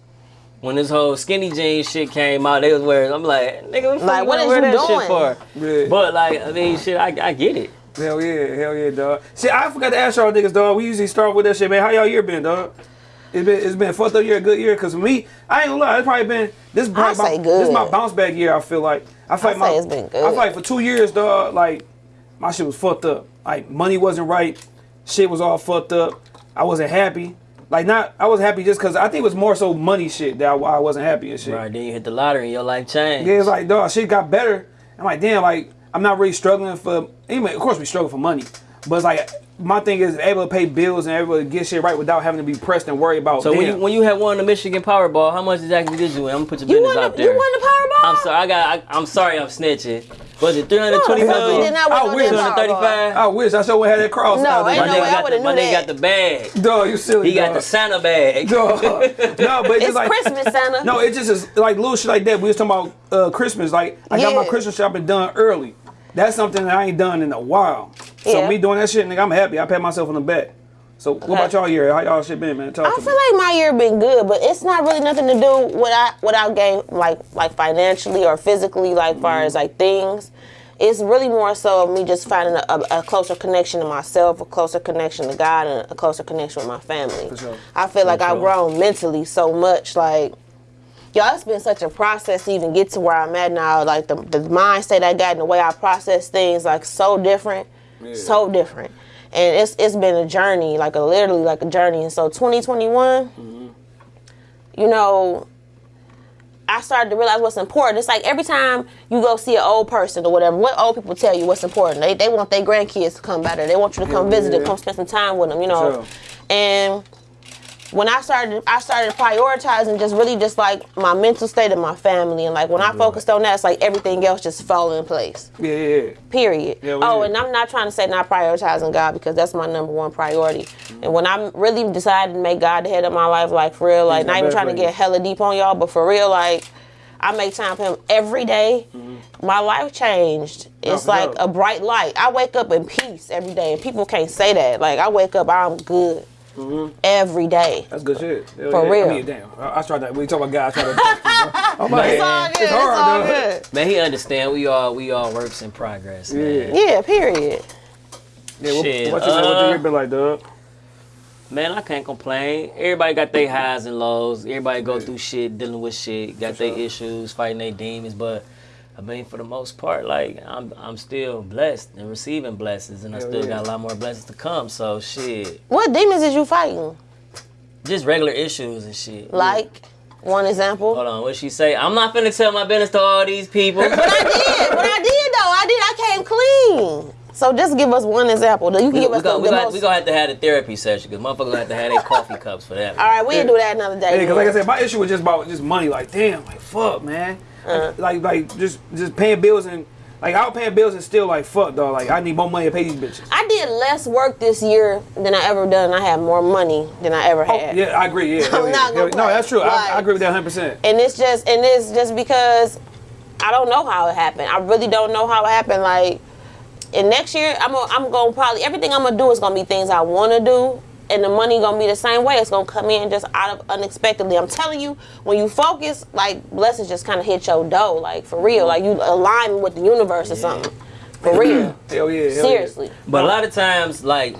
when this whole skinny jeans shit came out, they was wearing. I'm like, nigga, what, the Like, you what wanna wear you that doing? shit for? Yeah. But like, I mean, shit, I, I get it. Hell yeah, hell yeah, dog. See, I forgot to ask y'all niggas, dog. We usually start with that shit, man. How y'all year been, dog? It's been it's been a fucked up year, a good year. Cause for me, I ain't gonna lie, it's probably been this. I say my, This is my bounce back year. I feel like I feel I like my it's been good. I feel like for two years, dog. Like my shit was fucked up. Like money wasn't right. Shit was all fucked up. I wasn't happy. Like not, I was happy just cause I think it was more so money shit that I, I wasn't happy and shit. Right, then you hit the lottery and your life changed. Yeah, it's like, dog, shit got better. I'm like, damn, like, I'm not really struggling for, anyway, of course we struggle for money. But it's like, my thing is able to pay bills and able to get shit right without having to be pressed and worry about, So damn. when you, when you had won the Michigan Powerball, how much exactly did you win? I'm gonna put your You business out the, you there. won the Powerball? I'm sorry, I got. I, I'm sorry, I'm snitching. Was it 320 No, the fuck million? you did not I wish. damn Powerball. 235? I wish I sure had that cross. No, out there. ain't My no nigga way I got would've the, my knew nigga that. got the bag. Dog, you silly, He got the Santa bag. Dog. no, but it's, It's just like Christmas, Santa. No, it just is like little shit like that. We was talking about uh, Christmas. Like I got my Christmas shopping done early. That's something that I ain't done in a while. So Yeah. me doing that shit, nigga, I'm happy. I pat myself on the back. So what about y'all year? How y'all shit been, man? Talk I feel me. like my year been good, but it's not really nothing to do what I what I gain like like financially or physically, like far Mm-hmm. as like things. It's really more so of me just finding a, a, a closer connection to myself, a closer connection to God, and a closer connection with my family. sure. I feel like For I've grown mentally so much. Like, y'all, it's been such a process to even get to where I'm at now. Like the the mindset I got and the way I process things, like so different, so different. And it's it's been a journey, like a literally like a journey. And so 2021, mm-hmm. you know, I started to realize what's important. It's like every time you go see an old person or whatever, what old people tell you what's important. They, they want their grandkids to come better. They want you to come Yeah, visit them, come spend some time with them, you know. Sure. And when I started, I started prioritizing just really just like my mental state and my family, and like when I focused on that, it's like everything else just fell in place. Yeah, yeah, yeah. Period. Yeah, oh, did. and I'm not trying to say not prioritizing God because that's my number one priority. And when I really decided to make God the head of my life, like for real, like not not even trying to get hella deep on y'all, but for real, like I make time for Him every day. My life changed. It's for like sure. a bright light. I wake up in peace every day, and people can't say that. Like I wake up, I'm good every day. That's good shit. Hell For yeah. real. I mean, damn. I, I tried that. We talk about God. I tried that. I'm It's all good. it's hard, it's all dog. good. Man, he understand we all we all works in progress. Man. Yeah. Yeah. Period. Yeah, what, Shit, what, you, what your uh, been like, dog? Man, I can't complain. Everybody got their highs and lows. Everybody go through shit, dealing with shit, got their issues, fighting their demons. But I mean, for the most part, like I'm, I'm still blessed and receiving blessings, and I Hell still yeah. got a lot more blessings to come. So shit, What demons is you fighting? just regular issues and shit. Like one example. Hold on, what she say? I'm not finna tell my business to all these people. But I did. But I did though. I did. I came clean. So just give us one example. You can we, give we, us got, the, we, the got, most. we gonna have to have a therapy session because motherfuckers gonna have to have their coffee cups for that. All right, we'll do that another day. Yeah, because like I said, my issue was just about just money. Like, damn, like fuck, man. Uh-huh. Like, like just just paying bills and like I was paying bills and still like fuck, dog. Like I need more money to pay these bitches. I did less work this year than I ever done. I had more money than I ever Oh, had. yeah, I agree. Yeah, hell yeah. not gonna Hell- no, that's true. I, Like- I agree with that 100. percent And it's just and it's just because I don't know how it happened. I really don't know how it happened. Like, and next year I'm gonna, I'm gonna probably everything I'm gonna do is gonna be things I want to do, and the money gonna be the same way. It's gonna come in just out of unexpectedly. I'm telling you, when you focus, like blessings just kind of hit your dough, like for real. Like you align with the universe or something. For real. Hell yeah. Hell Seriously. But a lot of times, like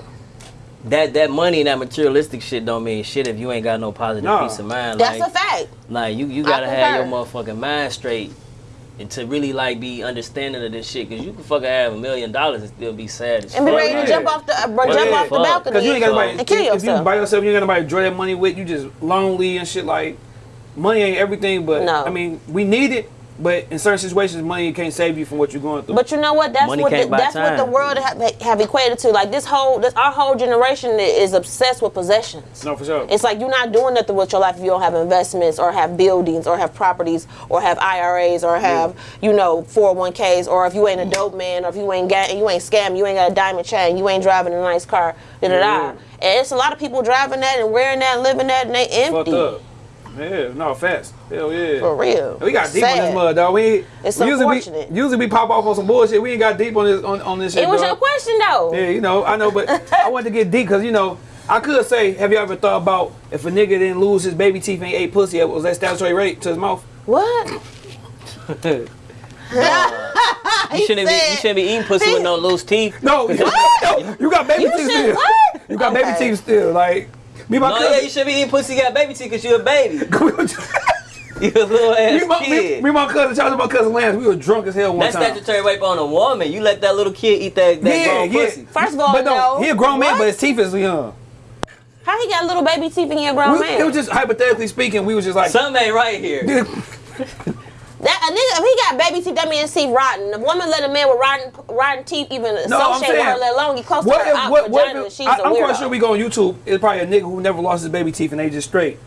that that money and that materialistic shit don't mean shit if you ain't got no positive No. peace of mind. That's like, a fact. Like you, you gotta have your motherfucking mind straight, and to really like be understanding of this shit. Cause you can fucking have a million dollars and still be sad as And be ready to jump off the uh, bro, Well, jump yeah. off the balcony Because you ain't got nobody. and kill yourself. If you yourself. by yourself, you ain't got nobody to draw that money with. You just lonely and shit. Like money ain't everything, but No. I mean we need it. But in certain situations, money can't save you from what you're going through. But you know what? That's Money what the, can't buy that's what the world have, have equated to. Like this whole, this our whole generation is obsessed with possessions. no, for sure. It's like you're not doing nothing with your life if you don't have investments or have buildings or have properties or have IRAs or have you know 401ks or if you ain't a mm. dope man or if you ain't got you ain't scam you ain't got a diamond chain you ain't driving a nice car da da da. Yeah. And it's a lot of people driving that and wearing that and living that and they Fucked empty up. Yeah, no, fast. Hell yeah. for real. We got deep on this mud, dog. We ain't, It's we usually unfortunate. we, usually we pop off on some bullshit. We ain't got deep on this on, on this shit. It was dog. your question though. Yeah, you know, I know, but I wanted to get deep because you know, I could say, have you ever thought about if a nigga didn't lose his baby teeth and he ate pussy, it was that statutory rape to his mouth? What? You shouldn't, be, you shouldn't be eating pussy with no loose teeth. No, no, you got baby You teeth should still. what? You got Okay. baby teeth still. Like me, and my No, yeah, you should be eating pussy. You got baby teeth because you're a baby. me, You a little ass and my, me, kid. me and my cousin, shout out to my cousin Lance. We were drunk as hell one That's time. statutory rape on a woman. You let that little kid eat that, that Yeah, grown yeah. pussy. First of all, But no, no. he a grown man, What? but his teeth is young. How he got little baby teeth and he a grown We, man? it was just hypothetically speaking, we was just like, Something ain't right here. that a nigga, if he got baby teeth, that means teeth rotten. The woman let a man with rotten, rotten teeth even No, I'm associate with her, let alone get close what to her if, out what, what vagina. if, she's I, a I'm weirdo. quite sure we go on YouTube. It's probably a nigga who never lost his baby teeth and they just straight.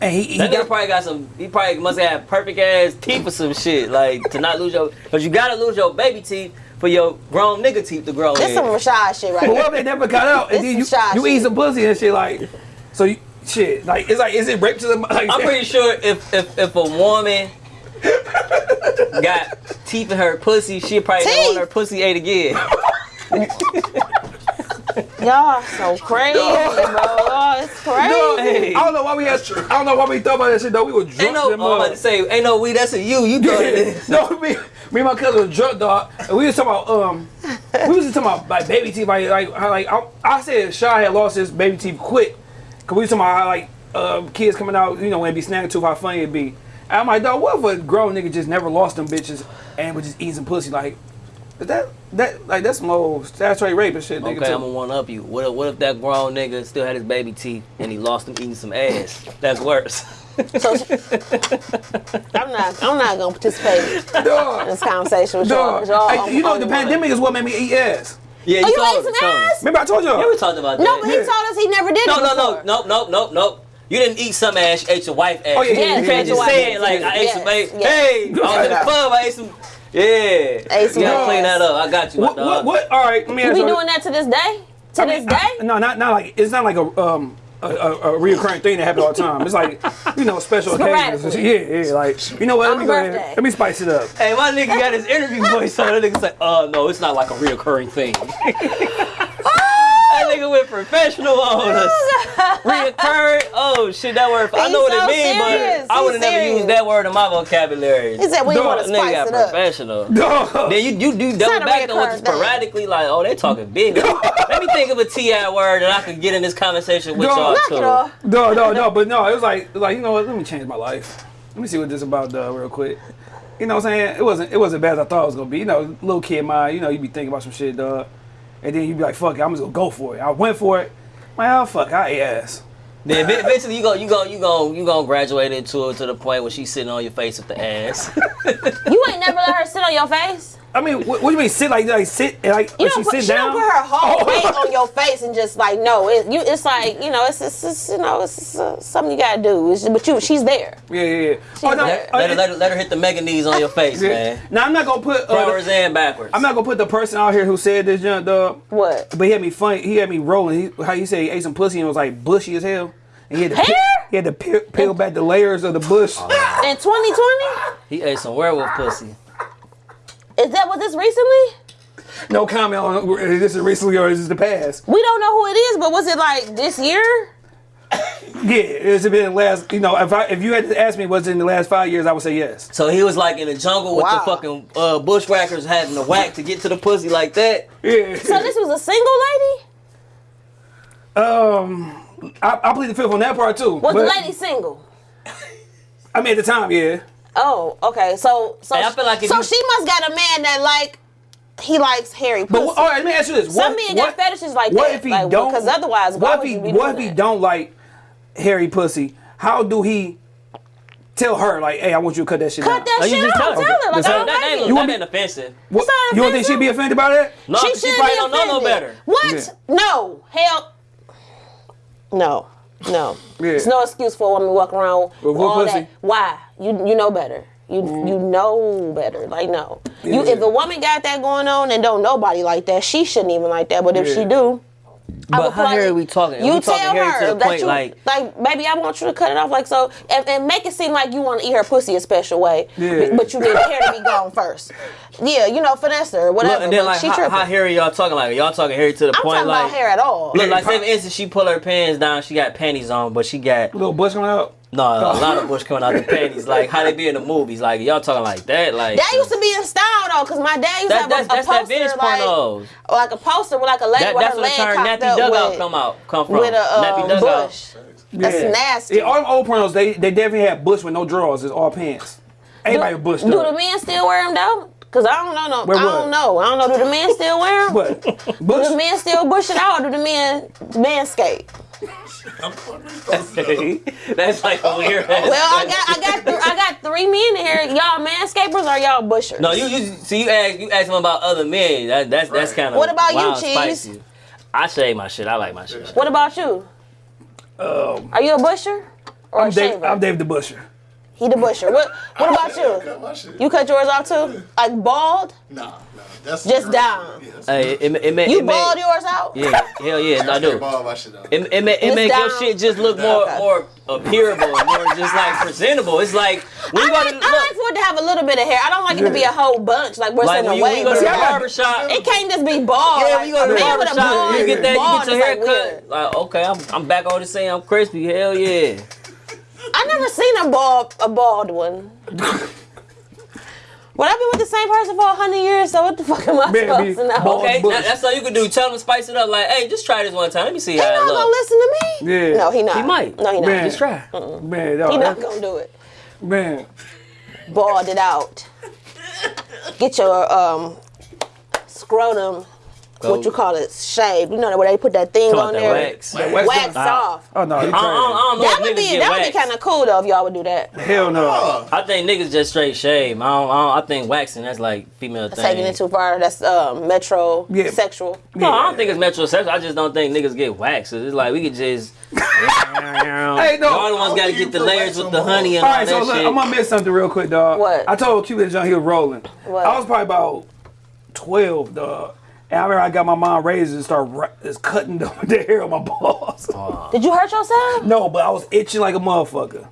And he, he That nigga got, probably got some. He probably must have perfect ass teeth or some shit. Like to not lose your, because you gotta lose your baby teeth for your grown nigga teeth to grow This in. some Rashad shit right but what here. if they never got out? And This then you, is shy you eat some pussy and shit like, so you, shit, like, it's like, is it rape to the, like, I'm pretty sure if if if a woman got teeth in her pussy, she probably don't want her pussy ate again. Y'all so crazy, bro. Y'all, it's crazy. No, Hey. I don't know why we had, I don't know why we thought about that shit though. We were drunk. Ain't no, I'm about say, ain't no we. That's a you. You thought it no, me, me and my cousin was drunk, dog. And we was talking about, um, we was just talking about like baby teeth, like, like, how, like I, I said, Shy had lost his baby teeth quick, cause we was talking about how like uh, kids coming out, you know, when they be snagging tooth, how funny it'd be. And I'm like, dog, what if a grown nigga just never lost them bitches and was just eating some pussy? Like, is that that like that's some old statutory rape and shit, nigga. Okay, too. I'm gonna one up you. What if, what if that grown nigga still had his baby teeth and he lost them eating some ass? That's worse. So she- I'm not. I'm not gonna participate in this conversation with y'all. y'all Hey, you know on the one. pandemic is what made me eat ass. Yeah, Oh, you told ate us, some told ass? Remember I told y'all. Yeah, we talked about that. No, but he told us he never did No, it no, no, before. no, no, no, no. You didn't eat some ass, you ate your wife ass. Oh, yeah, you can't yeah, yeah, just say it like I ate Yes, some ass. yes. Hey, I was in the Yes. club, I ate some. Yeah. Ate some you gotta clean that up. I got you, What, what, what? All right, let me ask be you. doing that to this day? To I mean, this day? I- no, not not like it's not like a um a, a, a reoccurring thing that happens all the time. It's like you know special occasions. Yeah, yeah. Like you know what? Let me go ahead. Let me spice it up. Hey, my nigga got his interview voice on. That nigga said, uh, no, it's not like a reoccurring thing. that nigga went professional on us. Reoccurring? Oh, shit, that word. I know what so it means, serious. but I would have never used that word in my vocabulary. He said we Dog, want to That nigga spice it up. professional. Then you you do double back on reoccurring what thing. sporadically like, oh, they talking big. Let me think of a T.I word that I can get in this conversation with y'all too. No, no, no. But no, it was like like you know what? Let me change my life. Let me see what this about, dog, real quick. You know what I'm saying? It wasn't it wasn't bad as I thought it was gonna be. You know, little kid mind. You know, you be thinking about some shit, dog, and then you be like, fuck it, I'm just gonna go for it. I went for it. Man, oh, fuck, I ate ass. Then ev- eventually you go you go you go you gonna graduate into it to the point where she's sitting on your face with the ass. You ain't never let her sit on your face? I mean, what, what do you mean sit like like sit like You like don't she put, sit she down? don't put her whole Oh. weight on your face and just like no. It, you, it's like you know, it's, it's, it's you know, it's, it's, uh, something you gotta do. It's, but you, she's there. Yeah, yeah, yeah. Oh, no, let, uh, let her, let, her, let her hit the mega knees on your face, yeah. man. Now I'm not gonna put. Uh, Forwards and backwards. I'm not gonna put the person out here who said this junk, dog. What? But he had me funny. He had me rolling. He, how you say he ate some pussy and was like bushy as hell. And he had to Hair? Peel, he had to peel, peel back the layers of the bush. Oh, In 2020? He ate some werewolf pussy. Is that what this recently? no comment on uh, this is recently or is this the past. We don't know who it is, but was it like this year? Yeah, it's been the last. You know, if I if you had to ask me was it in the last five years, I would say yes. So he was like in the jungle with Wow. the fucking uh, bushwhackers having to whack to get to the pussy like that. Yeah. So this was a single lady? um, I, I plead the fifth on that part too. Was but- the lady single? I mean, at the time, yeah. Oh, okay. So so Hey, I feel like so you- she must got a man that like he likes hairy pussy. But what, all right, let me ask you this: Some what, got what- fetishes like what that, if he like, don't? because otherwise, why what if he you be what doing if he that? don't like hairy pussy? How do he tell her like, "Hey, I want you to cut that shit Cut down"? that Oh, you shit just out. tell Tell her. her. Like, That's I all- don't That, that like ain't, it. You that want ain't offensive. What, It's you don't think she'd be offended by that? No, She 'cause she shouldn't probably be don't know no offended. better. What? Yeah. No. Hell. No. No. Yeah. It's no excuse for a woman walking around with With all pussy? that. Why? You you know better. You mm-hmm. you know better. Like no. You if a woman got that going on and don't nobody like that, she shouldn't even like that. But if Yeah. she do, But how hairy we talking? You we talking tell hairy her that point you like like, baby, I want you to cut it off, like so, and, and make it seem like you want to eat her pussy a special way, Yeah. but you need hair to be gone first. Yeah, you know, finesse or whatever. Look, and then like she how, how hairy y'all talking like? Y'all talking hairy to the I'm point talking like about hair at all. Look, like pop- say for instance, she pull her pants down, she got panties on, but she got little bush coming out. no a oh. lot of bush coming out the panties. Like how they be in the movies, like y'all talking like that, like That used to be in style though, cause my dad used That- to have that's- a, that's a that poster vintage like, pornos. like a poster with like a lady that, with that's her where leg the term cocked nappy up dugout with, come out come from. with a uh, nappy dugout. bush. That's Yeah. nasty. Yeah, all them old pornos, they they definitely had bush with no drawers. It's all pants. Everybody with bush Do the men still wear them though? Cause I don't know. No, Wear I what? don't know. I don't know. Do the men still wear them? But Do the men still bush it out? Or do the men manscape? That's like a weird. Well, I got, I got, th- I got three men in here. Y'all manscapers or y'all bushers? No, you you see you ask you ask them about other men. That, that's that's kind of What about you, Cheese? I shave my shit. I like my shit. What about you? Are you a busher or Um, I'm a Dave, shaver? I'm Dave the Busher. He the busher. What? What about you? Cut my shit. You cut yours off too? Like bald? Nah, nah. That's Just great. down. Yeah, Hey, it, it, it, You it bald make, yours out? Yeah, hell yeah, I do. Ball my shit out. It, it, make, it It's make your shit just look more Okay. more appearable, more just like presentable. It's like we I you go like, to I like for it to have a little bit of hair. I don't like it to be a whole bunch, like where's like in when a you, when way. you go to but the I barbershop. It can't just be bald. Yeah, like, you go to a the man with a barbershop, you get that, you get your is, hair like, cut. Like, okay, I'm, I'm back on the same. I'm crispy. Hell yeah. I never seen a bald a bald one. Well, I've been with the same person for a hundred years, so what the fuck am I Man, supposed to know? Okay, bush. that- that's all you can do. Tell them to spice it up. Like, hey, just try this one time. Let me see He how not it gonna listen to me. Yeah. No, he not. He might. No, he not. Man. Just try. Man, dog, He not gonna do it. man. Bald it out. Get your um scrotum. What you call it? Shaved. You know where they put that thing Come on on, there. wax. That wax Wax done. off. Oh no, he I I I don't know That would be get that would be kind of cool though if y'all would do that. Hell no. Oh, I think niggas just straight shave. I don't, I, don't, I think waxing that's like female thing. Taking it too far. That's um, metro Yeah. sexual. no, I don't think it's metrosexual. I just don't think niggas get waxed. It's like we could just. hey, no. Y'all the ones got to get the layers with the on honey and All all, right, that so look, shit. I'm gonna miss something real quick, dog. What? I told Cupid John he was rolling. What? I was probably about twelve, dog. And I remember I got my mom razors and started ra- just cutting the, the hair on my balls. Did you hurt yourself? no, but I was itching like a motherfucker.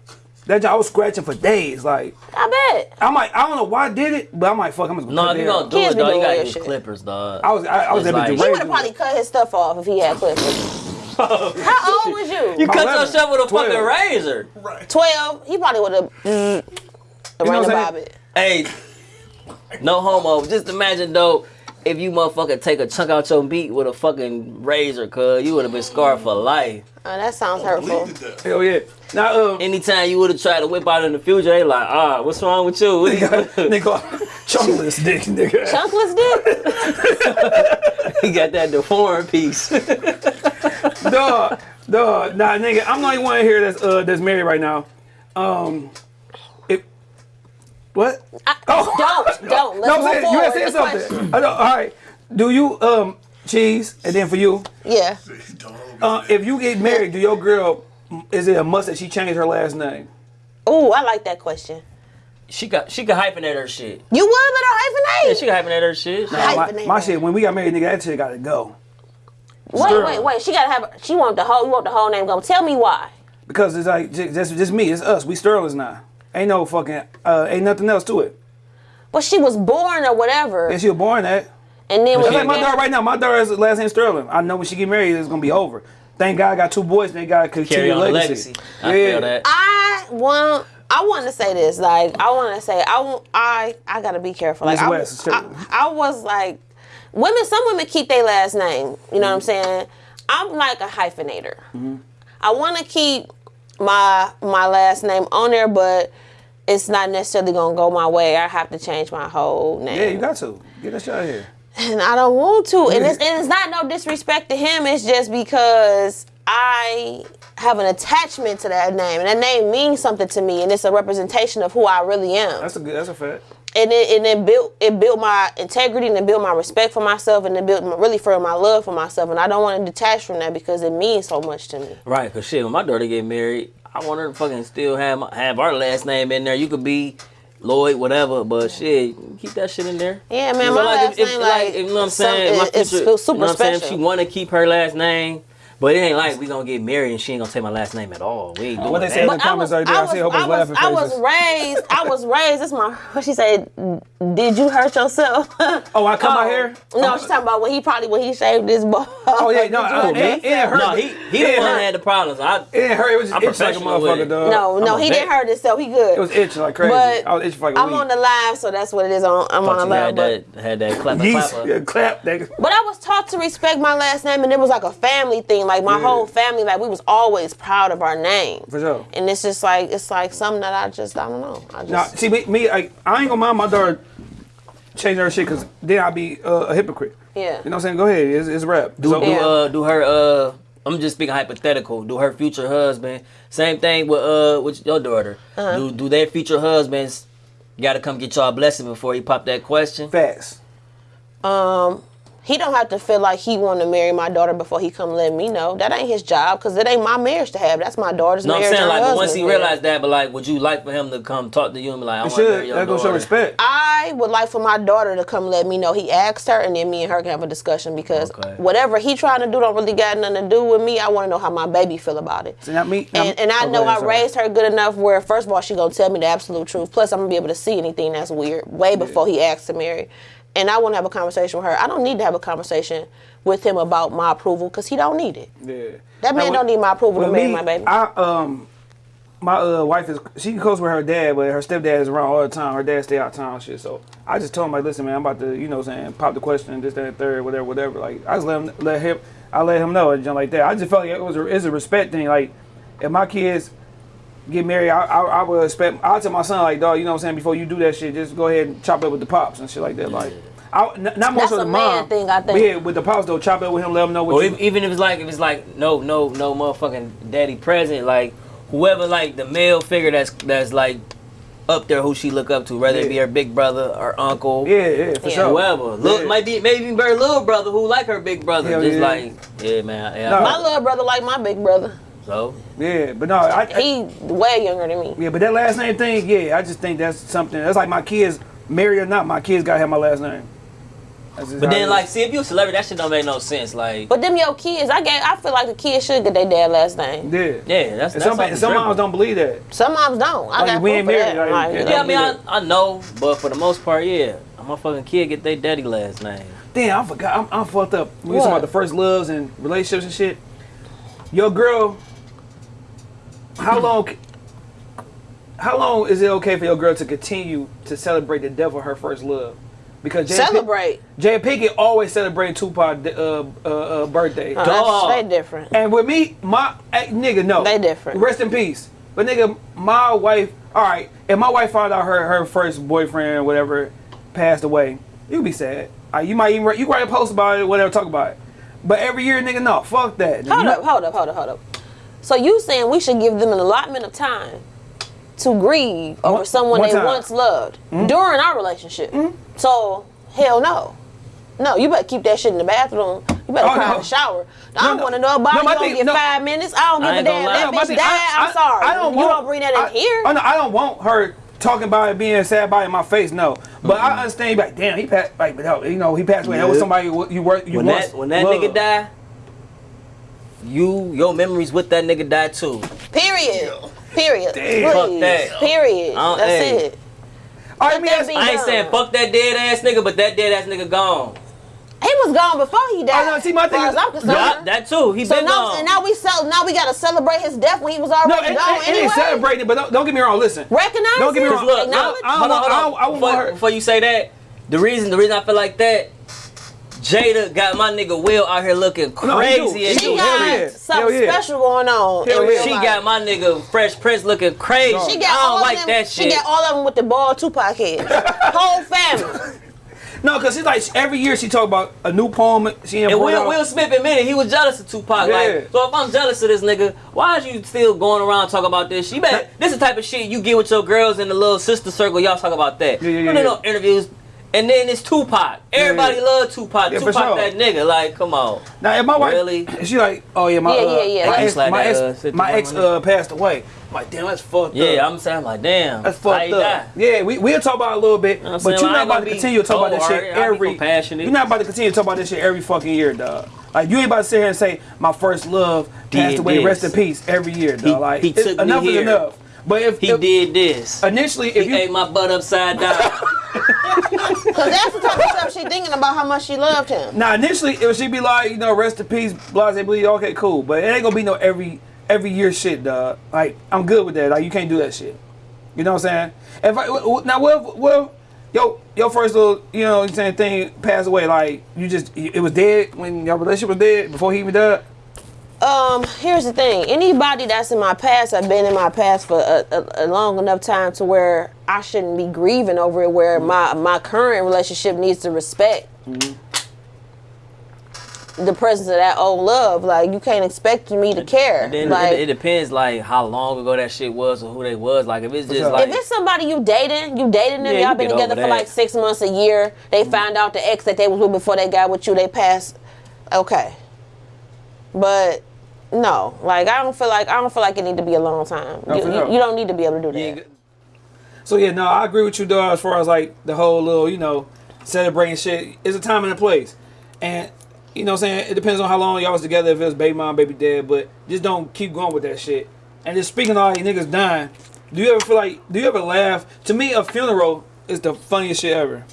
That job, I was scratching for days. Like I bet. I'm like, I don't know why I did it, but I'm like, fuck, I'm just gonna no, cut if the you hair gonna do Kids it, dog, you gotta use shit. clippers, dog. I was, I, I was able like- to He He would have probably cut his stuff off if he had clippers. How old was you? You cut 11, yourself with a fucking razor. right. Twelve. He probably would have. Mm, what ran I'm saying? Hey, no homo. Just imagine though, if you motherfucker take a chunk out your meat with a fucking razor, cuz you would have been scarred for life. Oh, that sounds hurtful. Bleed. Hell yeah. Now, um, Anytime you would have tried to whip out in the future, they like, ah, what's wrong with you? What do you- nigga, chunkless dick, nigga. Chunkless dick. he got that deformed piece. dog, dog. Nah, nigga, I'm the only one here that's uh that's married right now. Um, if what? Oh. Don't, don't. Let's No, move I'm saying, you forward. had said something. I know, all right. Do you um cheese and then for you, Yeah. Uh, if you get married, do your girl is it a must that she change her last name? Oh, I like that question. she got she could hyphenate her shit. You would let her hyphenate? Yeah, she could hyphenate her shit. Nah, my, Hyphenate my that. shit. When we got married, nigga, that shit gotta go wait, Sterling. wait, wait. She gotta have. She want the whole. You want the whole name going? Tell me why. because it's like just just, just me. It's us. We Sterlings now. Ain't no fucking uh, ain't nothing else to it. But she was born or whatever, And she was born that. and then when That's like my daughter right now. My daughter's last name Sterling. I know when she get married, it's gonna be over. Thank God I got two boys. They got to continue Carry on the legacy. legacy. I feel that. I want. I want to say this. Like, I want to say, I want. I. I gotta be careful. Like, Miss I, West, I, I was like, women. Some women keep their last name. You know what I'm saying? I'm like a hyphenator. Mm-hmm. I want to keep my my last name on there, but it's not necessarily gonna go my way. I have to change my whole name. Yeah, you got to get shit out of here. and I don't want to. And it's, and it's not no disrespect to him. It's just because I have an attachment to that name, and that name means something to me, and it's a representation of who I really am. That's a good. That's a fact. And it and it built it built my integrity, and it built my respect for myself, and it built my, really for my love for myself. And I don't want to detach from that because it means so much to me. Right, cause shit, when my daughter get married, I want her to fucking still have my, have our last name in there. You could be Lloyd, whatever. But shit, keep that shit in there. Yeah, man, So, my like, last if- if, like, like, you know what I'm some- saying? My it- it's future- super you know what I'm saying? If special. she want to keep her last name, but it ain't like we gonna get married and she ain't gonna take my last name at all. We ain't What they that. say in the But I comments was, right there, I I see a whole I bunch of was, laughing I was raised. I was raised. This my. What she said? Did you hurt yourself? Oh, I cut my hair? No, she's talking about when he probably when he shaved his ball. Oh yeah, no, I, it, oh, it didn't hurt. No, he he It the one hurt. that had the problems. I It didn't hurt. It was just I'm itching like a motherfucker, dog. no, no, he didn't vet. hurt himself. He good. It was itching like crazy. But I was itching for like a I'm on the live, so that's what it is. On, I'm on the live. had But, that had that clapper Yeast, clapper. yeah, clap. But I was taught to respect my last name, and it was like a family thing. Like my Yeah. whole family, like we was always proud of our name. for sure. And it's just like it's like something that I just I don't know. I just Now, see me, me like, I ain't gonna mind my daughter changing her shit because then I'll be uh, a hypocrite. yeah. You know what I'm saying? Go ahead, it's, it's rap. Do, So- do, Yeah. uh, do her uh I'm just speaking hypothetical. Do her future husband same thing with uh with your daughter? Uh-huh. Do do their future husbands gotta come get y'all a blessing before he pop that question? Facts. Um, he don't have to feel like he want to marry my daughter before he come let me know. That ain't his job because it ain't my marriage to have. That's my daughter's No, I'm saying like once he realized that, but like would you like for him to come talk to you and be like, I It want to marry should. your That gonna show respect. I would like for my daughter to come let me know he asked her, and then me and her can have a discussion because Okay. whatever he trying to do don't really got nothing to do with me. I want to know how my baby feel about it. So not me. And, and I oh, know ahead, I sorry. raised her good enough where first of all she gonna tell me the absolute truth. Plus I'm gonna be able to see anything that's weird way before he asks to marry. And I want to have a conversation with her. I don't need to have a conversation with him about my approval because he don't need it. Yeah. That man Now, don't need my approval to marry me, my baby. I um, my uh, wife is she close with her dad, but her stepdad is around all the time. Her dad stay out of town and shit. So I just told him like, listen, man, I'm about to, you know, what I'm saying pop the question, this, that, and third, whatever, whatever. Like I just let him, let him, I let him know and like that. I just felt like it was a, it's a respect thing. Like if my kids get married, I, I, I would expect. I tell my son like, dog, you know what I'm saying? Before you do that shit, just go ahead and chop it with the pops and shit like that. Like. I, n- not more That's so a the man mom. thing, I think. But yeah, with the pops though, chop it with him, let him know what Or you. if, even if it's like if it's like no no no motherfucking daddy present, like whoever like the male figure that's that's like up there who she look up to, whether it be her big brother or uncle. yeah, yeah, for Yeah. sure. Whoever, Look, Yeah. might be maybe even her little brother who like her big brother. Hell just yeah. like, yeah, man, yeah. No. my little brother like my big brother. So Yeah, but no, I, I He way younger than me. yeah, but that last name thing, yeah, I just think that's something. That's like my kids, married or not, my kids gotta have my last name. But then, like, see, if you a celebrity, that shit don't make no sense. Like, But them your kids, I gave, I feel like the kids should get their dad last name. yeah, yeah, that's And that's some, off and the some moms don't believe that. Some moms don't. I Like, got we ain't married, that. like, Like, yeah, Yeah, I mean, I, I know, but for the most part, yeah, my fucking kid get their daddy last name. Damn, I forgot. I'm, I'm fucked up. We was talking about the first loves and relationships and shit. Your girl, how long? How long is it okay for your girl to continue to celebrate the devil her first love? Because Jay celebrate. Jada Pinkett always celebrating Tupac uh, uh, uh, birthday. Oh, Dog. that's, they different. And with me, my eh, nigga, no. They different. Rest in peace. But nigga, my wife. All right, if my wife found out her her first boyfriend or whatever passed away, you'd be sad. Uh, you might even write- you write a post about it, whatever, talk about it. But every year, nigga, no, fuck that. Hold You- up, hold up, hold up, hold up. So you saying we should give them an allotment of time to grieve over One- someone one they time. once loved mm-hmm. during our relationship? Mm-hmm. So hell no. No, you better keep that shit in the bathroom. You better Oh, cry no. in the shower. I No, don't no. want to know about No, it. my You don't thing- get no. five minutes. I don't give I a damn. That No, bitch thing- died. I- I'm sorry. I don't you want, don't bring that in I, here. Oh, no, I don't want her talking about it being sad by in my face. No, but I understand. Like, damn, he passed. Like, but you know, he passed away. That was somebody you you work. You when once that when that loved. nigga die, you your memories with that nigga die too. Period. Period. Damn. Fuck that. Period. Uh, That's hey. it. All right, Let me that I ain't done. saying fuck that dead ass nigga, but that dead ass nigga gone. He was gone before he died. Oh, no, see, my thing is- I'm concerned. Yeah, that too. He So been now, gone. and now we sell. Now we gotta celebrate his death when he was No, already it, gone it, it anyway. ain't celebrating, but don't, don't get me wrong. Listen, Recognize Don't get me wrong. Look, Acknowledge. look, I don't hold on, want- hold I on. don't- I don't before, before you say that, the reason the reason I feel like that, Jada got my nigga Will out here looking oh, No, he do. crazy. as He She got yeah. something yeah. special going on. Hell in. She life. got my nigga Fresh Prince looking crazy. She I got don't all like of them. that She got all of them with the bald Tupac head. Whole family. no, because she's like every year she talk about a new poem. She And Will, out. Will Smith admitted he was jealous of Tupac. Yeah. Like, so if I'm jealous of this nigga, why is you still going around talking about this? She better, this is the type of shit you get with your girls in the little sister circle. Y'all talk about that. Yeah, yeah, You yeah, know, no interviews. And then it's Tupac. Everybody Yeah. love Tupac. Yeah, Tupac sure. that nigga. Like, come on. Now, if my wife, Really? she like, oh yeah, my Yeah, uh, yeah, yeah. my ex, like my that, ex, uh, my ex uh, passed away. I'm like, damn, that's fucked Yeah, up. I'm saying like, damn. That's fucked up. die? Yeah, we we'll talk about it a little bit, know but saying? you're Like, not about gonna continue to talk about this shit alright? I'll be every. compassionate. You're not about to continue to talk about this shit every fucking year, dog. Like you ain't about to sit here and say my first love passed Did away, this. rest in peace every year, dog. He- like he took enough is enough. But if, He if did this. initially, He if you ate my butt upside down. Cause that's the type of stuff she thinking about how much she loved him. Now initially it she be like, you know, rest in peace, blase bleed, okay, cool. But it ain't gonna be no every every year shit, dog. Like I'm good with that. Like you can't do that shit. You know what I'm saying? If I w- w- now what if- what if yo your first little you know what I'm saying thing passed away, like you just it was dead when your relationship was dead before he even died. Um, here's the thing. Anybody that's in my past, I've been in my past for a, a, a long enough time to where I shouldn't be grieving over it. Where my my current relationship needs to respect the presence of that old love. Like you can't expect me to care. Then like it, it depends like how long ago that shit was or who they was. Like if it's just sure. like if it's somebody you dating, you dating them, Yeah, y'all you been together for that. like six months, a year. They found out the ex that they was with before they got with you, they passed. Okay, but no, like I don't feel like I don't feel like it need to be a long time. No, you, you- you don't need to be able to do that. So yeah, no, I agree with you, dog. As far as like the whole little, you know, celebrating shit, it's a time and a place, and you know, what I'm saying it depends on how long y'all was together. If it was baby mom, baby dad, but just don't keep going with that shit. And just speaking of all these niggas dying, do you ever feel like? Do you ever laugh? To me, a funeral is the funniest shit ever.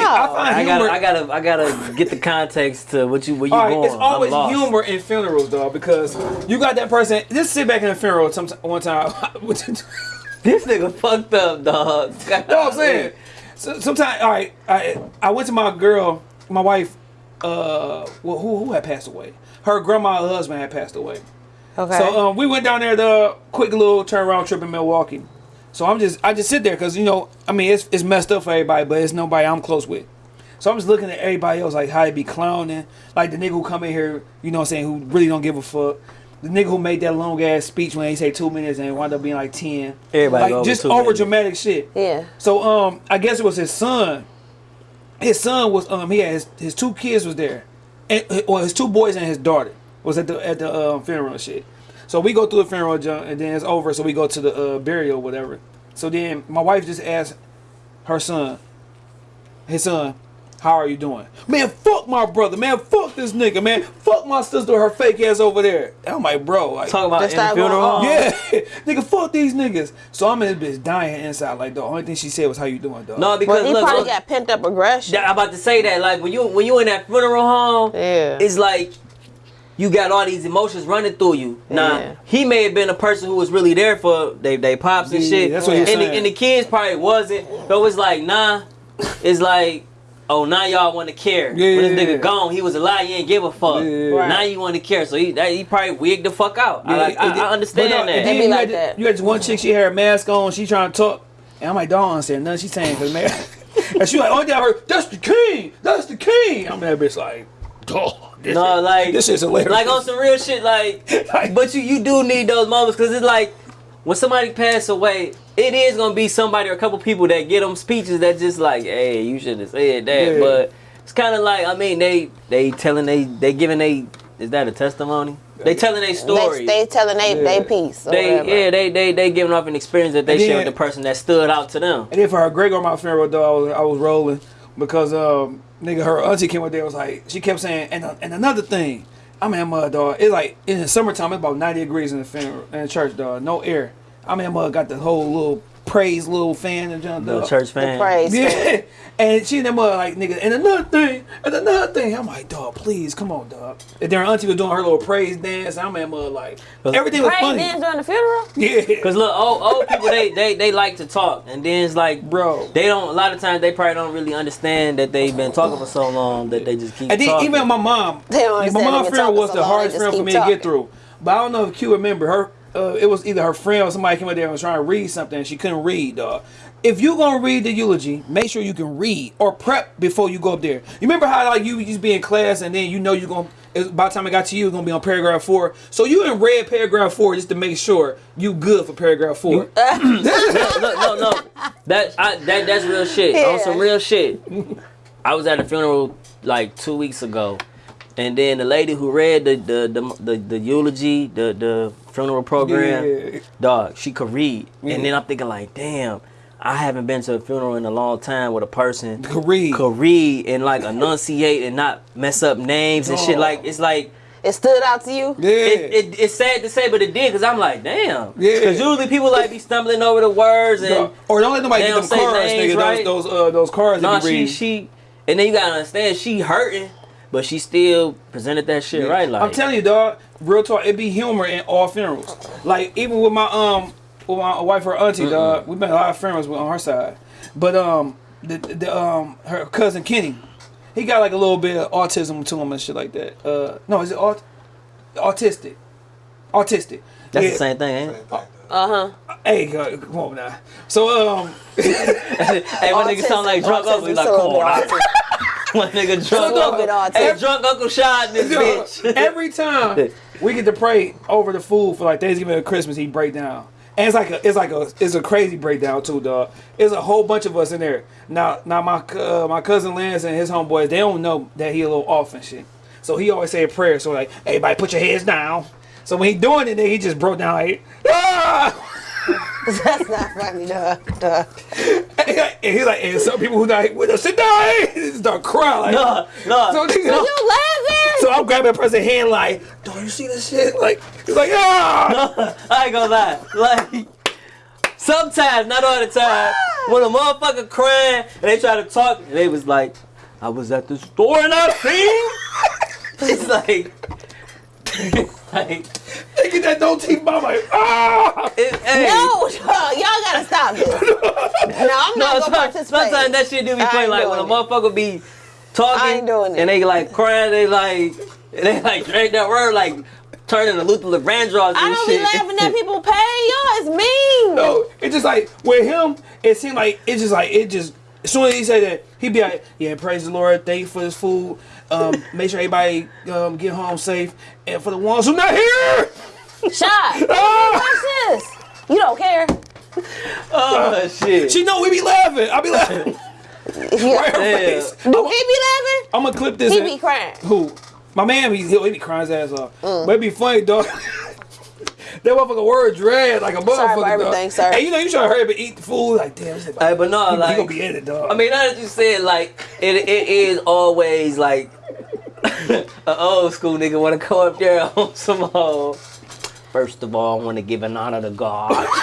How? Like, I find I humor. gotta, I gotta, I gotta get the context to what you, where you all right, going. it's always humor in funerals, dog, because you got that person. Just sit back in a funeral. Some one time. This nigga fucked up, dog. You know what I'm saying? So, sometimes, all right, I I went to my girl, my wife, uh, well, who who had passed away? Her grandma, her husband had passed away. okay. So um, we went down there the quick little turnaround trip in Milwaukee. So I'm just I just sit there because you know I mean it's it's messed up for everybody, but it's nobody I'm close with. So I'm just looking at everybody else like how they be clowning, like the nigga who come in here, you know what I'm saying, who really don't give a fuck. The nigga who made that long ass speech when he say two minutes and it wound up being like ten. Everybody like just over minutes. dramatic shit. yeah. So um, I guess it was his son. His son was um, he had his, his two kids was there, and well, his two boys and his daughter was at the at the um, funeral and shit. So we go through the funeral junk, and then it's over. So we go to the uh, burial, whatever. So then my wife just asked her son, his son, how are you doing? Man, fuck my brother. Man, fuck this nigga. Man, fuck my sister. Her fake ass over there. I'm like, bro, like, Talking about Just in the going funeral. on. home? yeah, nigga, fuck these niggas. So I'm in this bitch dying inside. Like the only thing she said was, "How you doing, dog?" No, because But he look, probably look, got pent up aggression. I'm about to say that. Like when you when you in that funeral home, Yeah. it's like you got all these emotions running through you. Now Yeah. he may have been a person who was really there for they they pops and Yeah, shit. that's what and, he's the, saying. and the kids probably wasn't. So it's like nah. It's like. Oh, now y'all want to care. Yeah, when this nigga yeah. gone, he was alive. You ain't give a fuck. Yeah, yeah, yeah. Now you want to care, so he that, he probably wigged the fuck out. I, Yeah, like, I, it- it- I understand no, that. and then They be you like had this- that. You had this one chick, she had her mask on, she trying to talk, and I'm like, don't understand nothing she's saying, cause man, and she like, oh, only thing I heard, that's the king, that's the king. I'm that bitch like, oh, this No, shit- like this is hilarious. Like on some real shit, like. Like- but you you do need those moments because it's like when somebody pass away, it is gonna be somebody or a couple people that get them speeches that just like, hey, you should have said that. Yeah. But it's kind of like I mean they they telling they they giving they is that a testimony? They telling their story. They, they telling they, Yeah. they piece. Or They whatever. yeah they they they giving off an experience that they And share with the person that stood out to them. And then for her great my funeral though, I was I was rolling because um nigga her auntie came up there was like she kept saying and uh, and another thing, I'm in mud dog. It's like in the summertime it's about 90 degrees in the in the church dog, no air. I'm in mud got the whole little praise little fan and junk Little dog. church The fan. praise. Yeah, and she and them mother like nigga. And another thing, and another thing. I'm like, dog, please, come on, dog. And then her auntie was doing her little praise dance. I'm at mother like everything was Praise funny. dance during the funeral? Yeah, Cause look, old old people they, they they like to talk, and then it's like, Bro. they don't. A lot of times they probably don't really understand that they've been talking for so long that they just keep. and then talking. even my mom, They don't my understand mom's they've funeral was so the hardest just funeral for keep me to get through. But I don't know if Q remember her. Uh, it was either her friend or somebody came up there and was trying to read something and she couldn't read, dog. If you're gonna read the eulogy, make sure you can read or prep before you go up there. You remember how like you used to be in class and then you know you gonna by the time it got to you, it's gonna be on paragraph four. So you in read paragraph four just to make sure you good for paragraph four. no, no, no. That I, that that's real shit. On some real shit. I was at a funeral like two weeks ago, and then the lady who read the the the, the, the eulogy, the the funeral program, Yeah. dog, she could read. Yeah. And then I'm thinking like, damn. I haven't been to a funeral in a long time with a person Could read. could read and like enunciate and not mess up names and shit. Like it's like It stood out to you. yeah. it, it, it's sad to say, but it did because I'm like, damn. Yeah. Because usually people like be stumbling over the words and Dog. or don't let nobody get them cards, names, nigga. right? Those those uh, those cards no, you she read. she, and then you gotta understand she hurting, but she still presented that shit right. Like I'm telling you, dog. Real talk. It be humor in all funerals. Like even with my um, with my wife or auntie, dog. We've been a lot of funerals with- on her side, but um, the the um, her cousin Kenny, he got like a little bit of autism to him and shit like that. Uh, no, is it aut- autistic? Autistic. that's Yeah. the same thing, ain't it? Uh huh. Hey, God, come on now. So um, hey, my nigga sound like drunk uncle. He's like, come on, now. my nigga drunk a uncle. autistic. Hey, drunk uncle shot in this bitch. every time we get to pray over the food for like Thanksgiving or Christmas, he break down. And it's like a, it's like a, it's a crazy breakdown too, dog. It's a whole bunch of us in there. Now, now my uh, my cousin Lance and his homeboys, they don't know that he a little off and shit. So he always say a prayer. So like, everybody put your heads down. So when he doing it, then he just broke down like, ah! That's not funny, dog. dog. and he's like, and some people who like, with us sit down, he start crying like, No, no. So, nigga, You laughing? so I'm grabbing a person's hand like, don't you see this shit? Like, he's like, ah! I ain't gonna lie. Like, sometimes, not all the time, when a motherfucker crying and they try to talk, and they was like, I was at the store and I seen. it's like, like, They get that no teeth mouth like, ah! it, hey, No, y'all gotta stop this. No, I'm no, not gonna some- participate. sometimes that shit do be I funny. Like when a motherfucker be talking I ain't doing it. and they like crying, they like, they like drag that word like turning to Luther Vandross and I don't shit. be laughing at people pay. Y'all is mean. No, it's just like with him, it seemed like it's just like it just as soon as he said that, he'd be like, Yeah, praise the Lord, thank you for this food. Um, make sure everybody um, get home safe. And for the ones who not here, Shot. ah! What's this? You don't care. oh shit. she know we be laughing. I be laughing. Yeah. Right her Yeah. face. Do he be laughing? I'm gonna clip this. He be crying. Who? My man, he, he be crying his ass off. Mm. But it be funny, dog. that motherfucker word red like a motherfucker. Sorry for dog. everything, sir. Hey, you know you try to hurry up and eat the food. Like, damn, this Hey, but no, he, like, he gonna be in it, dog. I mean, now that you said, like, it, it is always like an old school nigga want to go up there on some old. First of all, I want to give an honor to God.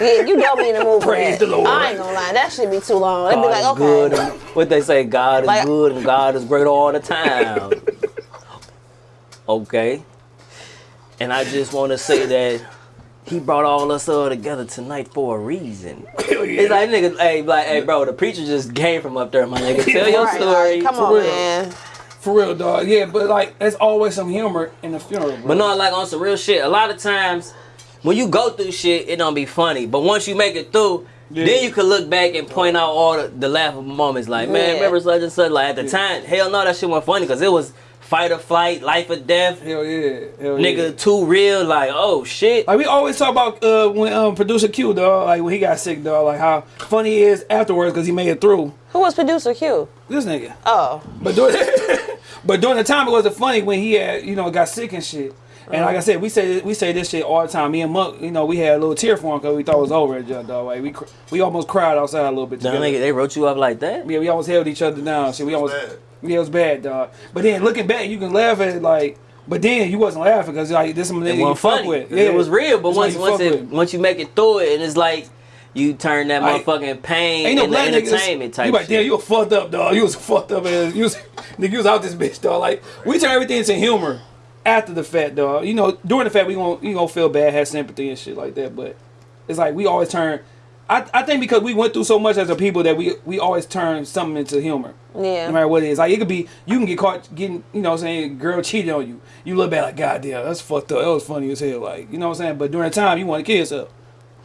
Yeah, you don't be in the mood for Praise that. the Lord. I ain't gonna lie, that should be too long. They'd be God like, is good. What they say, God is Like- good and God is great all the time. okay. And I just want to say that he brought all us all together tonight for a reason. Oh, yeah. It's like nigga, hey, like, hey, bro, the preacher just came from up there, my nigga. Tell your story. like, come for on, real. man. For real, dog. Yeah, but like, there's always some humor in the funeral. Bro. But no, like on some real shit. A lot of times, when you go through shit, it don't be funny. But once you make it through, Yeah. then you can look back and point out all the, the laughable moments. Like, man, Yeah. remember such and such? Like at the time, hell no, that shit wasn't funny because it was fight or flight, life or death. Hell yeah. Hell Nigga, yeah. too real. Like, oh shit. Like we always talk about uh, when um, producer Q, dog, like when he got sick, dog, like how funny he is afterwards because he made it through. Who was producer Q? This nigga. Oh, But during, but during the time it wasn't funny when he had, you know, got sick and shit. And like I said, we say we say this shit all the time. Me and Monk, you know, we had a little tear for him because we thought it was over at Jump Dog. Like we we almost cried outside a little bit. Damn, Together. nigga, they wrote you up like that. Yeah, we almost held each other down. Shit, we almost bad. Yeah, it was bad, dog. But then looking back, you can laugh at it like. But then you wasn't laughing because like this some nigga you wasn't fuck funny. with. 'cause It was real, but once you once it with. once you make it through it, and it's like you turn that Like, motherfucking pain Ain't no into black niggas. entertainment type you like, damn, you was fucked up, dog. You was fucked up, as you was, nigga, you was out this bitch, dog. Like, we turn everything into humor after the fact, dog. You know, during the fact, we gonna you gonna feel bad, have sympathy and shit like that. But it's like we always turn. I, I think because we went through so much as a people that we we always turn something into humor. yeah. No matter what it is, like it could be, you can get caught getting, you know, what I'm saying, girl cheated on you. You look back like, God damn, that's fucked up. That was funny as hell, like, you know what I'm saying. But during the time, you want to kill yourself.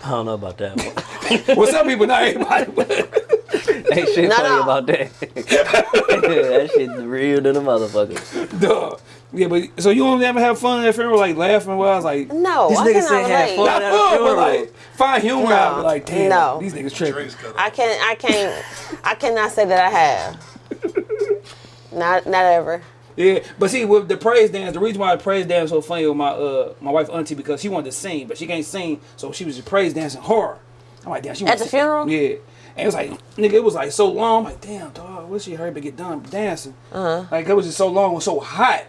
I don't know about that. one. well, some people, not everybody. But Ain't shit No, funny no. about that. that shit real to the motherfucker. Duh. Yeah, but so you don't ever have fun at funeral, like laughing while I was like, No, This I nigga cannot said have fun. not at a fun, but funeral. like find humor No. out. But like, damn, No. these niggas tripping. Drinks I can't. I can't. I cannot say that I have. Not. Not ever. Yeah, but see, with the praise dance, the reason why the praise dance was so funny with my uh my wife auntie because she wanted to sing, but she can't sing, so she was just praise dancing horror. I'm like, damn, she At wanna the sing. funeral? Yeah, and it was like, nigga, it was like so long. I'm like, damn, dog, wish she hurry to get done dancing. Uh-huh. Like it was just so long, it was so hot,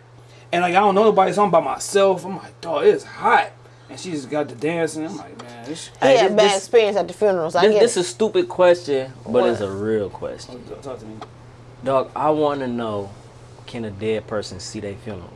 and like I don't know nobody, so I'm by myself. I'm like, dog, it's hot, and she just got to dancing. I'm like, man, this. He Hey, had this- bad this- experience at the funerals. I This, get this it. is a stupid question, but What? it's a real question. Talk to me. Dog, I want to know, can a dead person see their funeral?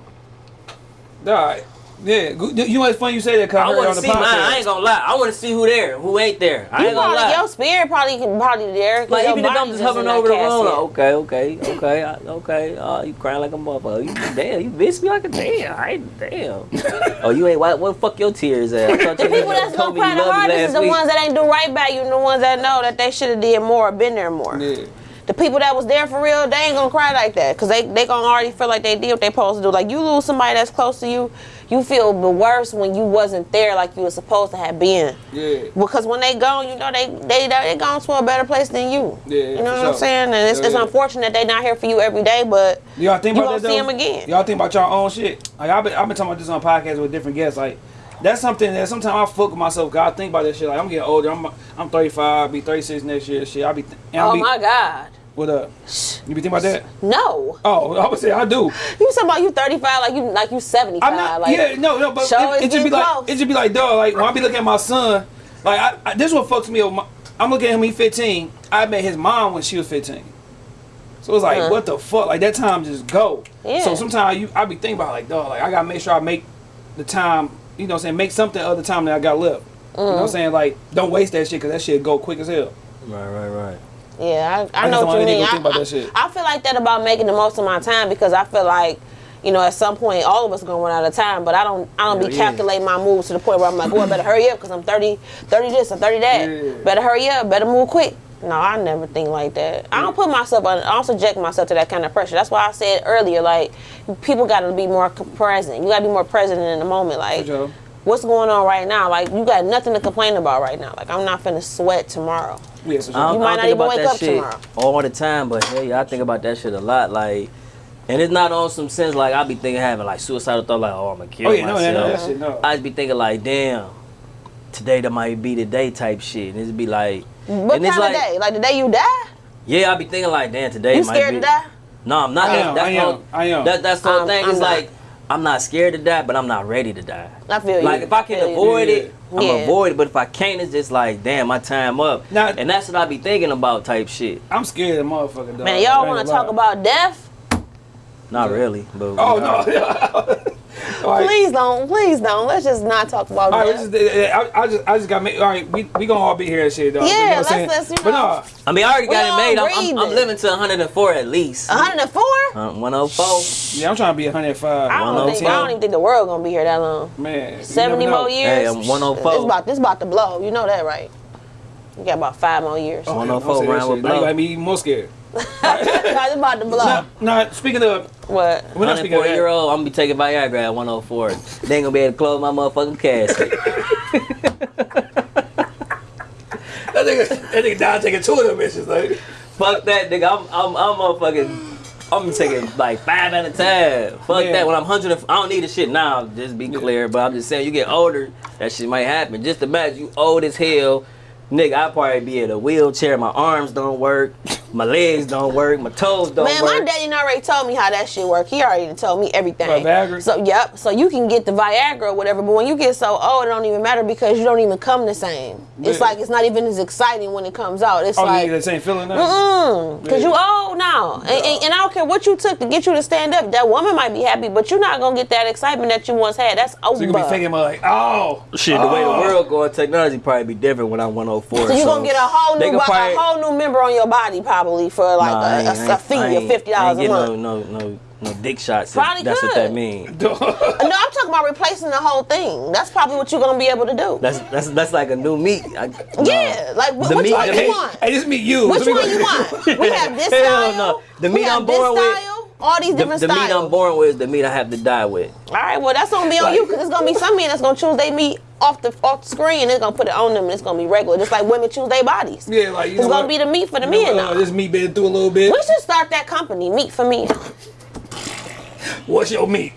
Dog, yeah, you know what's funny you say that? Cause I, I want to the see mine. I ain't gonna lie. I want to see who there, who ain't there. I You ain't gonna probably, lie. your spirit probably can probably there. 'cause Like your even if I'm just hovering over the room, okay, okay, okay, okay. Uh, you crying like a motherfucker. You damn, you miss me like a damn. I ain't damn. oh, you ain't what? What the fuck your tears at? The people that's gonna me cry you the hardest is the week. ones that ain't do right by you, and the ones that know that they should have did more or been there more. Yeah. The people that was there for real, they ain't gonna cry like that because they they gonna already feel like they did what they supposed to do. Like you lose somebody that's close to you, you feel the worst when you wasn't there like you was supposed to have been. Yeah. Because when they gone, you know they they they gone to a better place than you. Yeah, you know what sure. I'm saying? And it's, Yeah, it's yeah. unfortunate they not here for you every day, but Y'all think you about that see them again. Y'all think about y'all own shit. Like I've been, I've been talking about this on podcasts with different guests. Like that's something that sometimes I fuck with myself. God, think about that shit. Like I'm getting older. I'm I'm 35. Be 36 next year. Shit. I be. Oh be, my God, What up? You be thinking about that? no! Oh, I would say I do. You talking about you 35 like you like you 75? I'm not. like, yeah, no, no. But show it, is it just be getting like close. it just be like dog. Like when I be looking at my son. Like I, I, this what fucks me up. My, I'm looking at him. He 15. I met his mom when she was 15. So it's like, Uh-huh. what the fuck? Like that time just go. Yeah. So sometimes you, I be thinking about like, dog. Like I gotta make sure I make the time. You know, what I'm saying make something other time that I got left. You know what. I'm saying? Like, don't waste that shit because that shit go quick as hell. Right, right, right. Yeah, I, I, I know what you mean. go think I, that shit. I, I feel like that about making the most of my time because I feel like, you know, at some point all of us gonna run out of time. But I don't, I don't Hell be yeah. calculating my moves to the point where I'm like, oh, I better hurry up because I'm 30, 30 this or 30 that. Yeah. Better hurry up. Better move quick. No, I never think like that. I don't put myself on. I don't subject myself to that kind of pressure. That's why I said earlier, like, people got to be more present. You got to be more present in the moment. Like, what's going on right now? Like, you got nothing to complain about right now. Like, I'm not finna sweat tomorrow. Yeah, for I don't, You might don't think even about wake that up shit tomorrow. all the time, but hey, I think about that shit a lot. Like, and it's not on some sense like I be thinking having like suicidal thought, like oh I'm gonna kill Oh yeah, no, myself. no, no, that shit, no. I'd be thinking like, damn, today that might be the day type shit. And it'd be like, What and it's kind like, of day? Like the day you die? yeah, I'd be thinking like, damn, today You might scared be. to die? No, I'm not. I That- am, that's I the am, whole- I am. That, that's the whole I'm- thing. I'm it's not. like I'm not scared to die, but I'm not ready to die. I feel you. Like if I can feel you. avoid it, I'm Yeah. avoid it. But if I can't, it's just like, damn, my time up. Now- and that's what I be thinking about, type shit. I'm scared of the motherfucker, dog. Man, y'all want to talk about death? Not really, but Oh no. All right. Please don't, please don't. Let's just not talk about All right, death. we just, I, I just, I just got me. All right, we, we gonna all be here and shit, dog. Yeah, you know let's- let's, you But no, I mean, I already got it made. I'm, I'm, I'm living to 104 at least. 104? Uh, 104. yeah, I'm trying to be 105. I don't, think, 104. I don't even think the world gonna be here that long. Man, 70 more years? Hey, I'm 104. It's about, this about to blow. You know that, right? You got about five more years. Oh, 104 don't say that round shit. with Now you blow. got me even more scared. It's about to blow. Now, now, speaking of, What? we're not speaking of 104 year old, I'm gonna be taking Viagra at 104. they ain't gonna be able to close my motherfucking casket. That nigga, that nigga died taking two of them bitches. Like, Fuck that, nigga. I'm, I'm, I'm motherfucking. I'm taking like five at a time. Fuck Yeah. that. When I'm 100, I don't need the shit now. Just be clear. But I'm just saying, you get older, that shit might happen. Just imagine you old as hell. Nigga, I probably be in a wheelchair. My arms don't work. My legs don't work. My toes don't Man, work. Man, my daddy already told me how that shit work. He already told me everything. What, Viagra? So yep. So you can get the Viagra or whatever, but when you get so old, it don't even matter because you don't even come the same. It's like it's not even as exciting when it comes out. It's oh, like you get that same feeling now? Mm, Cause Yeah. you old now, and, and, and I don't care what you took to get you to stand up. That woman might be happy, but you're not gonna get that excitement that you once had. That's over. So you gonna be thinking about like, oh, Shit, the way the oh. world going, technology probably be different when I'm 104. So you're gonna get a whole new, bo- probably- a whole new member on your body probably for like Nah, I a, ain't- a, I a ain't- fee of fifty I ain't dollars a month. No, no, no, No dick shots. Probably That's what that means. No, I'm talking about replacing the whole thing. That's probably what you're gonna be able to do. That's that's that's like a new meat. I, no. yeah, like wh- The which meat- one the you meat- want? Hey, this me you. Which So we one go- you want? We have this Hell style. no. The we meat have I'm this born with- All these The, different the meat. I'm born with is the meat I have to die with. All right, well that's gonna be on you because it's gonna be some men that's gonna choose their meat off the off the screen and they're gonna put it on them and it's gonna be regular, just like women choose their bodies. Yeah, like you it's know gonna what? be the meat for the You know men what, uh, now. This me been through a little bit. We should start that company, Meat for Men. What's your meat?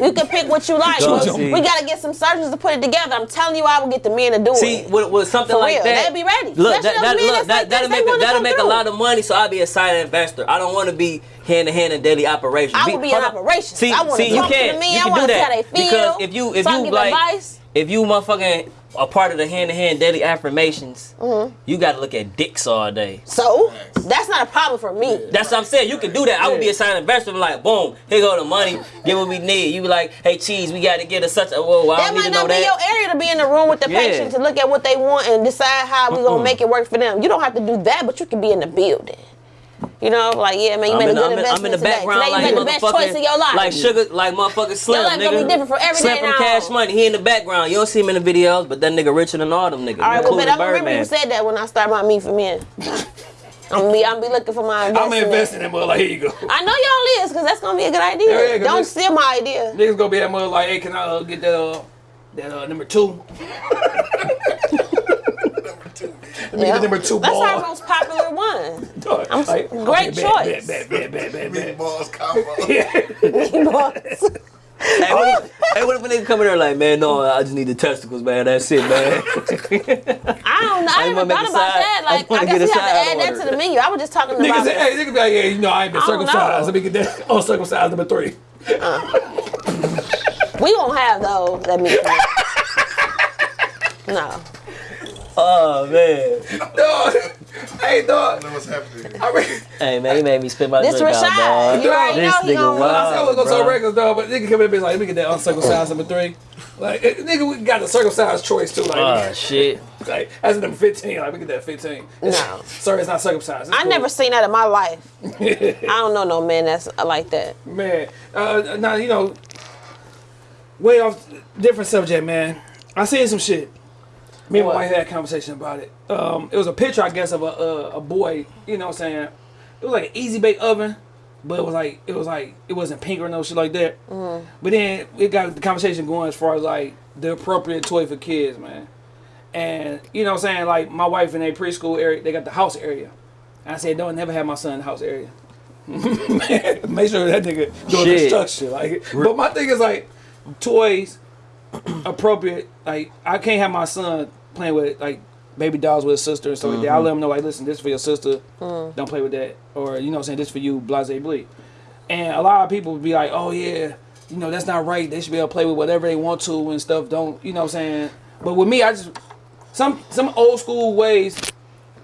You can pick what you like. Dog, but see. we gotta get some surgeons to put it together. I'm telling you, I will get the men to do See, it. with, with something For like real, that, they'll be ready. Look, Especially that, that, look that, like that'll make a, that'll come make a lot of money. So I'll be a silent investor. I don't want to be hand to hand in daily operations. I would be in hold operations. See, I wanna see, you talk to can't, the men. you I can wanna do see how that they feel, because if you if so I you can get like advice. If you motherfucking a part of the hand to hand daily affirmations, Mm-hmm. you got to look at dicks all day. So that's not a problem for me. That's what I'm saying. You can do that. I would be a silent investor. I'm like, boom, here go the money. Get what we need. You be like, hey, cheese, we got to get a such a. Whoa, I That might not be that. your area to be in the room with the Yeah. patient to look at what they want and decide how we gonna make it work for them. You don't have to do that, but you can be in the building. You know, like yeah, man, you I'm made in, a the- good I'm, in, I'm investment in the today. background today you like made the best choice motherfucking of your life. like sugar, like motherfucking Slim, life gonna nigga. be different for every Slim day from now. Cash Money. He in the background. You don't see him in the videos, but that nigga richer than all them niggas. All right, well, including but I remember Birdman. you said that when I start my meat for men. I'm gonna be, I'm be looking for my I'm investment. investing in mother. Like, here you go. I know y'all is, cause that's gonna be a good idea. Yeah, yeah, 'cause Don't this- steal my idea. Niggas gonna be that mother like, hey, can I uh, get that uh, that uh, number two? Let me get the number two That's ball. our most popular one. I'm- like, great bet, choice. Bet, bet, bet, bet, bet, bet. Meatballs combo. Hey, oh. what if, hey, what if a nigga come in there like, man, no, I just need the testicles, man. That's it, man. I don't know. I, I never wanna thought about side- that. I Like, wanna I, guess a we have to side add that to the menu. I was just talking Niggas about say, hey, niggas be like, yeah, you know, I ain't been I circumcised. Let me get that uncircumcised number three. Uh. we won't have those. That means no. Oh man. Dog, hey, dog. know what's happening. I mean, Hey man, he made me spit my This drink out, Rashad, dog. you already This know he nigga gonna- I said I was gonna sell bro. records, dog, but nigga come in and be like, let me get that uncircumcised number three. Like, eh, nigga, we got the circumcised choice too. Like, Oh shit. like that's number 15. Like, we get that 15. No. Sorry, it's not circumcised. It's I cool. never seen that in my life. I don't know no man that's like that. Man, uh, now you know, way off different subject, man. I seen some shit. Me and my wife had a conversation about it. Um, it was a picture, I guess, of a uh, a boy. You know, what I'm saying it was like an easy bake oven, but it was like it was like it wasn't pink or no shit like that. But then it got the conversation going as far as like the appropriate toy for kids, man. And you know, what I'm saying like my wife in a preschool area, they got the house area. And I said, don't never have my son in the house area. Make sure that nigga doing Shit. construction. Like, but my thing is like toys appropriate. Like, I can't have my son playing with like baby dolls with his sister and stuff like that. I mm-hmm. let him know like, listen, this is for your sister. Mm. Don't play with that. Or you know, I'm saying this for you, blase bleed. And a lot of people would be like, oh yeah, you know that's not right. They should be able to play with whatever they want to and stuff. Don't you know? what I'm saying. But with me, I just some some old school ways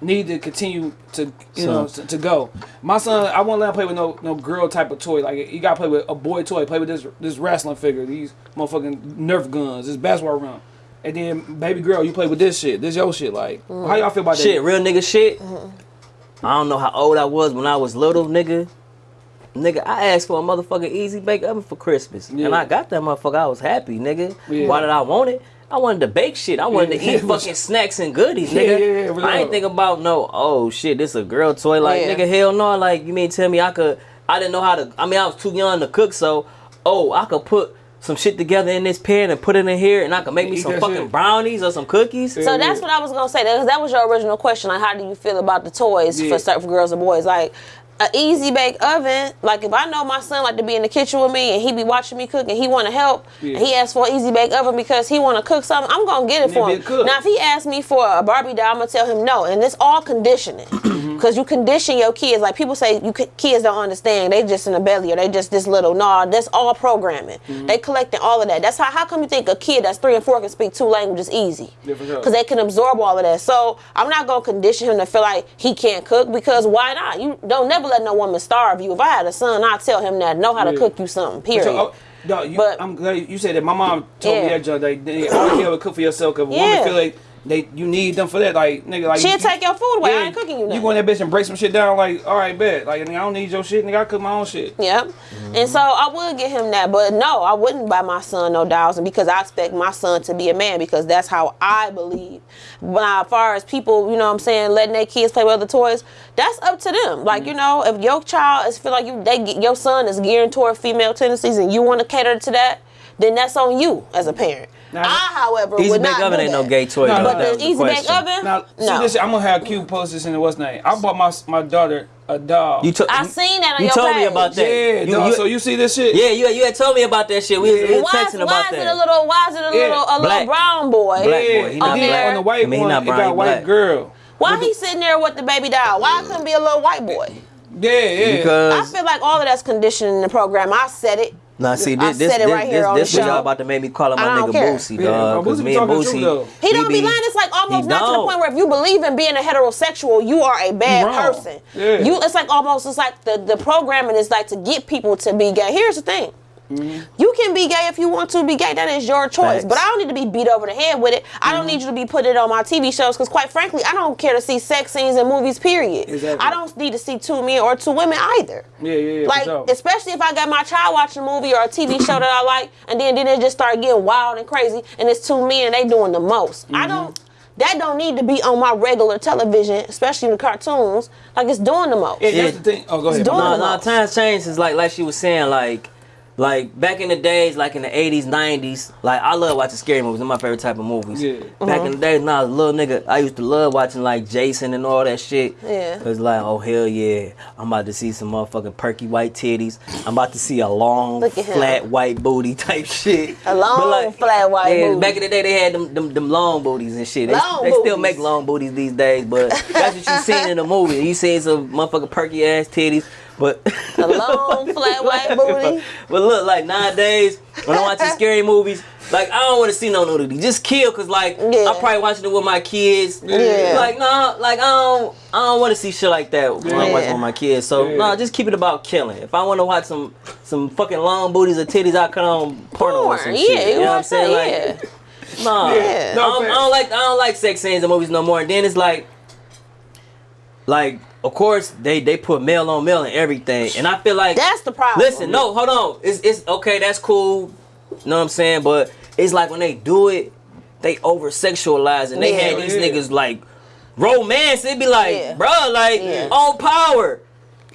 need to continue to you know to, to go. My son, I won't let him play with no no girl type of toy. Like you gotta play with a boy toy. Play with this this wrestling figure, these motherfucking Nerf guns, this basketball rim. And then baby girl, you play with this shit. This your shit. Like mm. how y'all feel about Shit, that? Shit, real nigga shit. Mm-hmm. I don't know how old I was when I was little, nigga. Nigga, I asked for a motherfucking easy bake oven for Christmas. Yeah. And I got that motherfucker. I was happy, nigga. Yeah. Why did I want it? I wanted to bake shit. I wanted to eat for fucking snacks and goodies, Yeah, nigga. yeah, yeah, for I ain't think about no, oh shit, this a girl toy. Like, Yeah. nigga, hell no. Like, you mean tell me I could, I didn't know how to, I mean, I was too young to cook, so, oh, I could put some shit together in this pan and put it in here and I could make me some fucking shit. brownies or some cookies. So Yeah, that's yeah. what I was gonna say. That, that was your original question. Like, how do you feel about the toys Yeah. for certain for girls and boys? Like, an easy bake oven. Like, if I know my son like to be in the kitchen with me and he be watching me cook and he want to help, Yeah. and he asks for an easy bake oven because he want to cook something, I'm gonna get it for him. cook. Now, if he asks me for a Barbie doll, I'm gonna tell him no. And it's all conditioning because you condition your kids. Like people say, you kids don't understand. They just in a belly or they just this little. No, that's all programming. Mm-hmm. They collecting all of that. That's how. How come you think a kid that's three and four can speak two languages easy? Yeah, for sure. Because they can absorb all of that. So I'm not gonna condition him to feel like he can't cook because why not? You don't never let no woman starve you. If I had a son, I'd tell him that know how to Yeah. cook you something. Period. So, oh, dog, you, But- I'm glad you said that. My mom told me Yeah. that, John. Like, I don't care what cook for yourself. Cause a Yeah. woman feel like they you need them for that. Like nigga, like She'll you, take your food away. I ain't cooking you You nothing. go in that bitch and break some shit down. Like all right, bet. Like nigga, I don't need your shit. Nigga, I cook my own shit. Yep. Mm-hmm. And so I would get him that, but no, I wouldn't buy my son no dolls, and because I expect my son to be a man because that's how I believe. But as far as people, you know, what I'm saying, letting their kids play with other toys, that's up to them. Like mm-hmm. you know, if your child is feel like you, they your son is geared toward female tendencies, and you want to cater to that, then that's on you as a parent. Now- I, however, Easy would bake not oven do ain't no gay toy. No, though. no, But That the the easy bake oven, Now see no. this. I'm gonna have cute post this in the what's name. I bought my my daughter a doll. You took. I seen that on You your told me about that. yeah, You- dog. you- so you see this shit? Yeah, you, you had told me about that shit. We, was- we was Why, texting why about is that. it a little? Why is it a little? Yeah, A little black. brown boy? Black boy, he not then black. on the white I mean, he one, not it got he white girl. Why he sitting there with the baby doll? Why couldn't be a little white boy? Yeah, yeah. Because I feel like all of that's conditioning the program. I said it. Nah, see I this this said it this right here this, on this the what y'all about to make me call him my I don't nigga care. Boosie, Yeah, dog. my Because Boosie me and talking Boosie, though. He don't be be- lying. It's like almost he not to the point where if you believe in being a heterosexual, you are a bad wrong. person. Yeah. You, it's like almost it's like the the programming is like to get people to be gay. Here's the thing. You can be gay if you want to be gay. That is your choice. Facts. But I don't need to be beat over the head with it. I don't mm-hmm. need you to be put it on my TV shows because, quite frankly, I don't care to see sex scenes in movies. Period. Exactly. I don't need to see two men or two women either. Yeah, yeah, yeah, Like, especially if I got my child watching a movie or a TV show that I like, and then then it just start getting wild and crazy, and it's two men they doing the most. I mm-hmm. don't. That don't need to be on my regular television, especially in the cartoons. Like it's doing the most. Yeah, Yeah. that's the thing. Oh, go ahead. doing No, the no, most. times change is like like she was saying, like like back in the days, like in the eighties, nineties, like I love watching scary movies. They're my favorite type of movies. Yeah. Back in uh-huh. the days, when I was a little nigga, I used to love watching like Jason and all that shit. Yeah. Cause like, oh hell yeah, I'm about to see some motherfucking perky white titties. I'm about to see a long, Look him. flat white booty type shit. A long, flat white yeah, booty. Back in the day, they had them them, them long booties and shit. They, Long they still make long booties these days, but that's what you seen in the movie. You seen some motherfucking perky ass titties, but A long, flat white booty. but look, like nowadays, when I'm watching scary movies, like I don't want to see no nudity. Just kill, cause like Yeah. I'm probably watching it with my kids. Yeah. Like no, like I don't, I don't want to see shit like that when I'm watching with my kids. So Yeah. no, just keep it about killing. If I want to watch some some fucking long booties or titties, I cut on porno or some Porn, shit. yeah, you know what I'm saying? yeah. Like, no, Yeah. I, No, don't, I don't like I don't like sex scenes in movies no more. And then it's like, like of course they they put male on male and everything, and I feel like That's the problem. Listen, no, hold on. It's it's okay. That's cool. You know what I'm saying? But it's like when they do it, they over sexualize and they Yeah. had these Yeah. niggas like romance. It'd be like, Yeah. bruh, like Yeah. on power.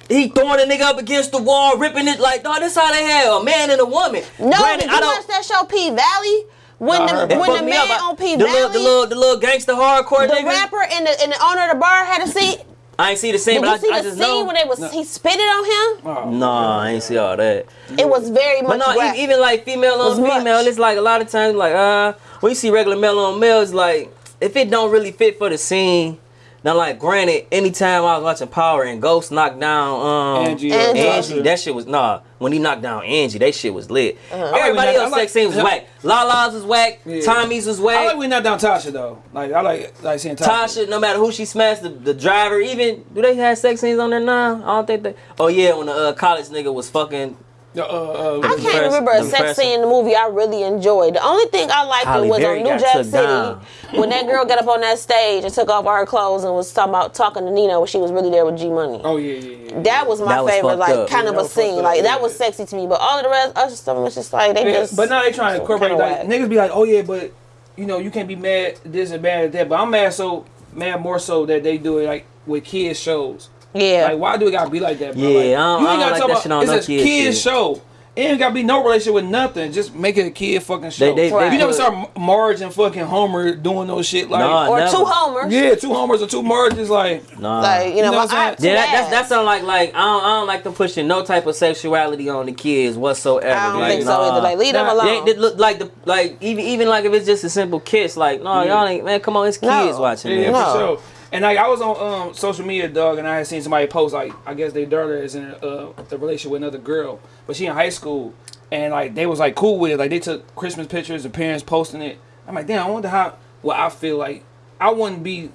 He throwing a nigga up against the wall, ripping it like, dog. This how they have a man and a woman. No, Granted, did you watch that show P Valley? When the heard when the man up. on P the Valley, little, the little, the little gangster hardcore the nigga. rapper and the and the owner of the bar had a seat. I ain't see the scene, but I just know. Did you but see I, I the just scene know. when they was he spitted on him? Oh, Nah, I ain't see all that. It was very much. But no, e- graphic. even like female Was on much. female, it's like a lot of times like uh when you see regular male on male, it's like if it don't really fit for the scene. Now, like, granted, anytime I was watching Power and Ghost knocked down um, Angie, Angie. Angie, that shit was nah. When he knocked down Angie, that shit was lit. Everybody when that- else I like- sex scene was whack. Lala's was whack. Yeah. Tommy's was whack. I whack. like we not down Tasha though. Like I like like seeing Tasha. Tasha, no matter who she smashed, the, the driver, even do they have sex scenes on there now? I don't think they. Oh yeah, when the uh, college nigga was fucking. Uh, uh, I can't Impress- remember a sex impressive. scene in the movie I really enjoyed. The only thing I liked Halle was Berry on New Jack City down. when that girl got up on that stage and took off all her clothes and was talking about talking to Nina when she was really there with G Money. oh yeah, yeah, yeah. That was my That was favorite, fucked like up. kind Yeah, of a scene. up, Like that was sexy to me, but all of the rest, other stuff was just like they Yeah, just. but now they trying to incorporate kinda like niggas be like, oh yeah, but you know you can't be mad this and mad at that. But I'm mad so mad more so that they do it like with kids shows. Yeah. Like why do it gotta be like that? Bro? Yeah, like, I don't- I don't gotta like talk that shit on it's no a kid kids show. It ain't gotta be no relationship with nothing. Just make it a kid fucking show. They- they- they you never put- saw Marge and fucking Homer doing those shit like. Nah, or never. two homers. Yeah, two Homers or two Marges like. Nah. Like you know, You know what I'm I Yeah, that, that's ass. that sound like like I don't, I don't like them pushing no type of sexuality on the kids whatsoever. I don't like, think so either. Like leave them alone. Yeah, they look like the like even even like if it's just a simple kiss, like no, y'all ain't man, come on, it's No. kids watching Yeah, this. No. for sure. And like I was on um, social media, dog, and I had seen somebody post like I guess their daughter is in a, uh, a relationship with another girl, but she in high school, and like they was like cool with it. Like they took Christmas pictures, the parents posting it. I'm like, damn, I wonder how. Well, I feel like I wouldn't be.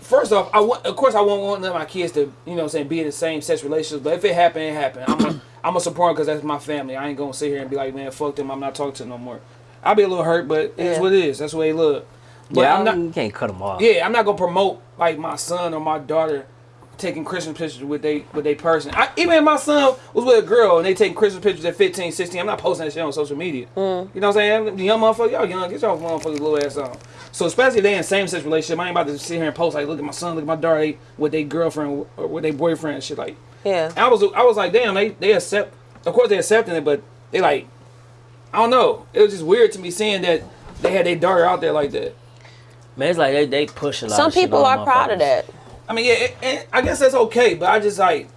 First off, I want, of course, I won't want none of my kids to, you know, what I'm saying, be in the same sex relationships. But if it happen, it happen. I'm a, I'm a support because that's my family. I ain't gonna sit here and be like, man, fuck them. I'm not talking to them no more. I'll be a little hurt, but it is what it is. That's the way they look. But yeah, I'm not. you can't cut them off. Yeah, I'm not gonna promote like my son or my daughter taking Christmas pictures with they with they person. I, even if my son was with a girl and they taking Christmas pictures at 15, 16, I'm not posting that shit on social media. Mm. You know what I'm saying? The young motherfucker, y'all young, get y'all motherfuckers little ass on. So especially if they in same sex relationship, I ain't about to sit here and post like, look at my son, look at my daughter, they, with their girlfriend or with their boyfriend and shit like. Yeah. I was I was like, damn, they they accept. Of course they accepting it, but they like, I don't know. It was just weird to me seeing that they had their daughter out there like that. Man, it's like they, they push a lot Some of people on are proud of that. I mean, yeah, it, it, I guess that's okay, but I just like,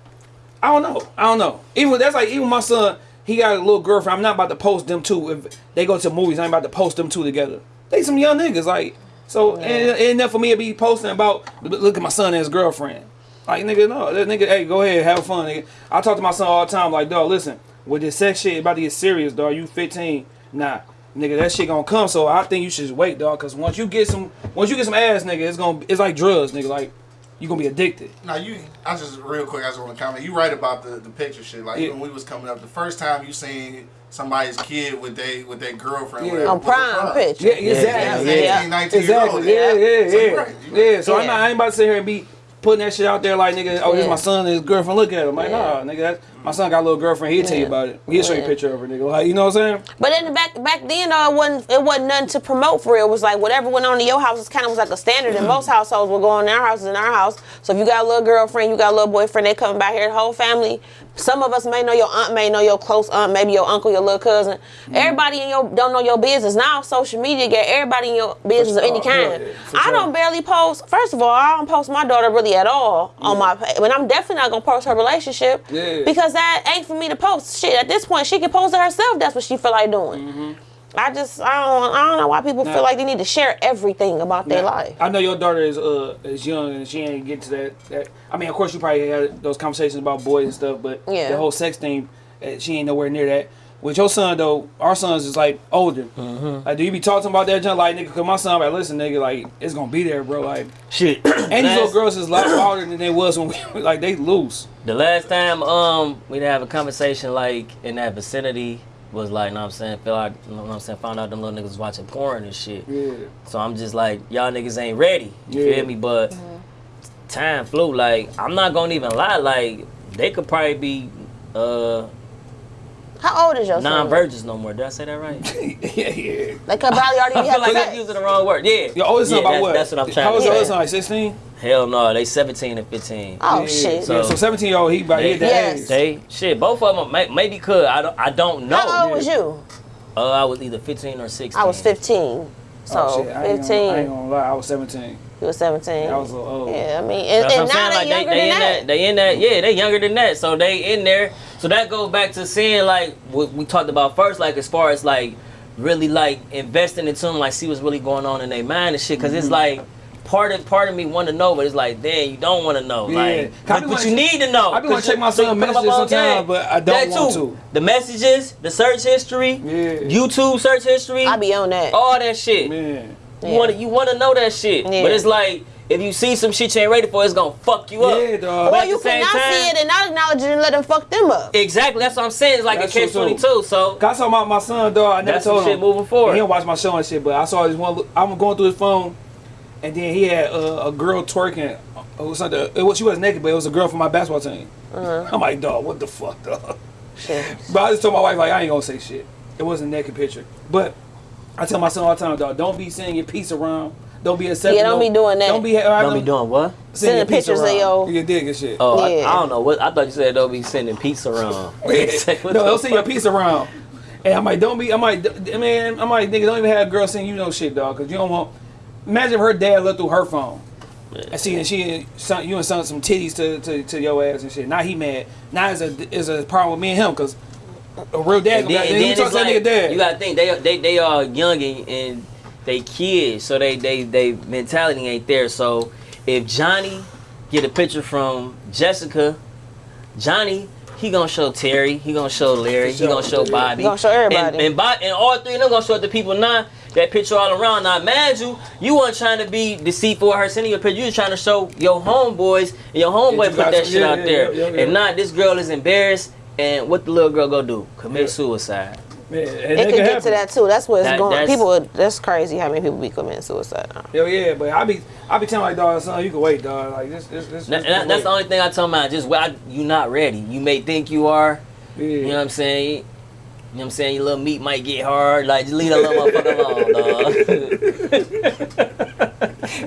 I don't know, I don't know. Even that's like even my son, he got a little girlfriend. I'm not about to post them two. If they go to movies, I'm about to post them two together. They some young niggas, like so. And it ain't enough for me to be posting about look at my son and his girlfriend. Like nigga, no, that nigga, hey, go ahead, have fun. Nigga. I talk to my son all the time, like, dog, listen, with this sex shit about to get serious, dog. You 15, nah, nigga, that shit gonna come. So I think you should just wait, dog, cause once you get some, once you get some ass, nigga, it's gonna, it's like drugs, nigga, like you gonna be addicted. Now you, I just real quick, I just want to comment. You right about the, the picture shit. Like Yeah. when we was coming up, the first time you seen somebody's kid with they with their girlfriend, Yeah. whatever, On was prime picture. Yeah, exactly. Yeah, Yeah. 18, 19 years Exactly. old. Yeah, yeah, So you yeah. right. You Yeah. right. So I'm not. I ain't about to sit here and be putting that shit out there like nigga. Oh, this Yeah. my son and his girlfriend. Look at him. Like, Yeah. nah, nigga. That, my son got a little girlfriend. He'll tell you about it. He'll show you a picture of her, nigga. Like, you know what I'm saying? But then back back then though, it wasn't it wasn't nothing to promote for real. It was like whatever went on in your house, it kind of was like a standard. And most households will go on our houses in our house. So if you got a little girlfriend, you got a little boyfriend, they coming by here, the whole family. Some of us may know your aunt, may know your close aunt, maybe your uncle, your little cousin. Mm-hmm. Everybody in your don't know your business now. Social media get everybody in your business of any kind. yeah, for I sure. don't barely post. First of all, I don't post my daughter really at all on my page. But I'm definitely not gonna post her relationship Yeah. because that ain't for me to post. Shit, at this point, she can post it herself. That's what she feel like doing. Mm-hmm. I just I don't I don't know why people Nah. feel like they need to share everything about their life. I know your daughter is uh is young and she ain't get to that. that I mean, of course, you probably had those conversations about boys and stuff, but Yeah. the whole sex thing, uh, she ain't nowhere near that. With your son though, our sons is like older. Mm-hmm. Like, do you be talking about that, John? Like, nigga, cause my son, like, listen, nigga, like, it's gonna be there, bro. Like, Shit. and these little girls is a lot older than they was when we like they loose. The last time um we'd have a conversation like in that vicinity was like, know what I'm saying, feel like, you know what I'm saying, found out them little niggas watching porn and shit. Yeah. So I'm just like, y'all niggas ain't ready. You Yeah. feel me? But time flew. Like, I'm not gonna even lie. Like, they could probably be uh How old is your son? non-virgins no more. Did I say that right? yeah, yeah. They could probably already I be feel like having I'm using the wrong word. Yeah. Your oldest son yeah, about that's, what? That's what I'm trying How to old say. your oldest son? Like 16? Hell no, they 17 and 15. Oh Yeah, shit. Yeah, so So- 17 year old, he about he at that Yes. age. They shit, both of them may, maybe could. I don't. I don't know. How old was you? Uh, I was either 15 or 16. I was 15. So Oh, shit, I ain't 15. Gonna, I ain't gonna lie, I was 17. You was 17. I was a little old. yeah, I mean, and, That's what and now saying. they Like younger they, they than in that. that. They in that. Yeah, they younger than that. So they in there. So that goes back to seeing like what we talked about first. Like as far as like really like investing into them, like see what's really going on in their mind and shit. because Mm-hmm. it's like. Part of part of me want to know, but it's like, damn, you don't want to know. Yeah. Like, I but, but you need to know. I be wanna 'cause check my so you son pick 'em up messages on sometimes, but I don't That want too. to. The messages, the search history, Yeah. YouTube search history, I be on that. all that shit. Man. You Yeah. want to you want to know that shit, Yeah. but it's like if you see some shit you ain't ready for, it's gonna fuck you up. Yeah, dog. But or you the same cannot time- see it and not acknowledge it and let them fuck them up. Exactly, that's what I'm saying. It's like That's a catch true, twenty too. two. So I saw my, my son, dog. I never That's some told shit him. moving forward. He don't watch my show and shit, but I saw this one. I'm going through his phone, and then he had uh, a girl twerking. It was something. It was she was naked, but it was a girl from my basketball team. Uh-huh. I'm like, dog, what the fuck, dog? Shit. But I just told my wife like I ain't gonna say shit. It wasn't a naked picture, but I tell my son all the time, dog, don't be sending your piece around. Don't be accepting. Yeah, don't no- be doing that. Don't be. don't be doing what? sending your Sending piece pictures of around. your- your dick and shit. Oh, I, Yeah. I don't know what. I thought you said don't be sending pizza around. no, don't send your piece around. And I'm like, don't be. I'm like, d- man, I'm like, nigga, don't even have a girl send you no shit, dog, because you don't want. Imagine if her dad looked through her phone. And see, and she, son, you and son some titties to, to, to your ass and shit. Now he mad. Now is a is a problem with me and him because a real dad. And then, and then you talk it's to that like, dad. you gotta think they they they are young and, and they kids, so they they they mentality ain't there. So if Johnny get a picture from Jessica, Johnny. He gonna show Terry. He gonna show Larry. He gonna show Bobby. He gonna show everybody. And, and, and all three of them gonna show the people now that picture all around. Now, mind you, you weren't trying to be deceitful or her sending you a picture. You was trying to show your homeboys and your homeboy Yeah, you put that shit yeah, out yeah, there. And not this girl is embarrassed. And what the little girl go do? Commit Yeah. suicide. Man, and It that can can get happen. to that too. That's what's That- going. that's- People, that's crazy how many people be committing suicide. now. Hell yeah, but I be I be telling my dog, son, you can wait, dog. Like this, this, this. That- this that- that's the only thing I tell my just well, I- you not ready. You may think you are. Yeah. You know what I'm saying? You know what I'm saying? Your little meat might get hard. Like, just leave that little motherfucker alone, dog.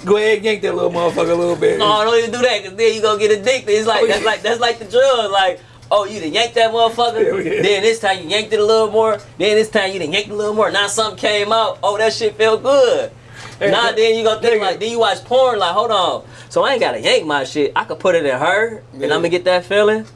Go ahead, and yank that little motherfucker a little bit. no, don't even do that, cause then you gonna get addicted. It's like oh, that's like that's like the drug. Like, oh, you done yanked that motherfucker. Yeah. Then this time you yanked it a little more. Then this time you done yanked it a little more. Now something came out. Oh, that shit felt good. Hey, Nah, then you gonna think nigga. like, then you watch porn. Like, hold on. So I ain't gotta yank my shit. I could put it in her, and I'm gonna get that feeling.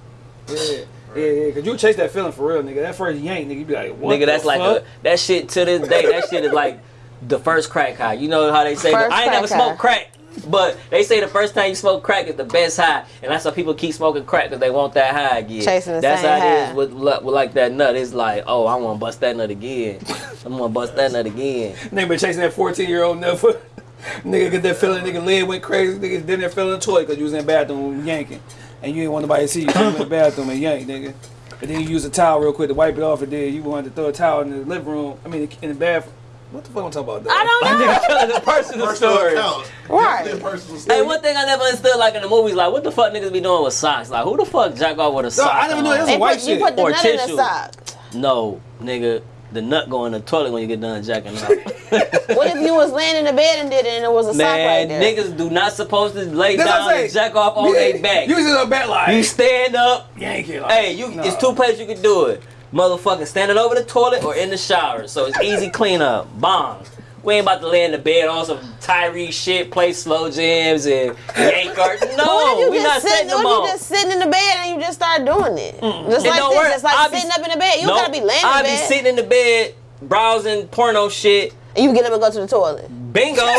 Yeah, yeah, yeah. Cause you chase that feeling for real, nigga. That first yank, nigga, you be like, what? Nigga, that's the like fuck? a, that shit to this day. That shit is like the first crack high. You know how they say First I ain't never crack smoked crack, but they say the first time you smoke crack is the best high, and that's why people keep smoking crack because they want that high again. Chasing the that's same how it high. is with, with like that nut. It's like, oh, I want to bust that nut again. I'm gonna bust that nut again. Nigga been chasing that 14 year old nigga. nigga get that feeling, nigga lid went crazy. Nigga did that feeling in the toilet because you was in the bathroom yanking. And you didn't want nobody to see you. So you went to the bathroom and yanked, nigga. And then you use a towel real quick to wipe it off and then you wanted to throw a towel in the living room. I mean, in the bathroom. What the fuck I'm talking about? dog? I don't know. Nigga telling a personal Personal story. account. Right. Definitely personal story. Hey, one thing I never understood, like in the movies, like what the fuck niggas be doing with socks? Like who the fuck jack off with a sock? I never knew on? that was a white put, you shit. put the Or nut in tissue. the sock. No, nigga, the nut go in the toilet when you get done jacking off. What if you was laying in the bed and did it and it was a sock Man, right there? niggas do not supposed to lay That's down and jack off on their back. You was a back like, You stand up. yank it. Like, Hey, you. nah. It's two places you can do it. Motherfucking standing over the toilet or in the shower. So it's easy cleanup. Bomb. We ain't about to lay in the bed on some Tyree shit, play slow jams and yank art. But what if No, we not just sitting, setting them what if on. you just sitting in the bed and you just start doing it? Just And like this, just like I'll be- sitting up in the bed. You Nope. gotta be laying in the bed. I be sitting in the bed browsing porno shit. and you get up and go to the toilet. Bingo.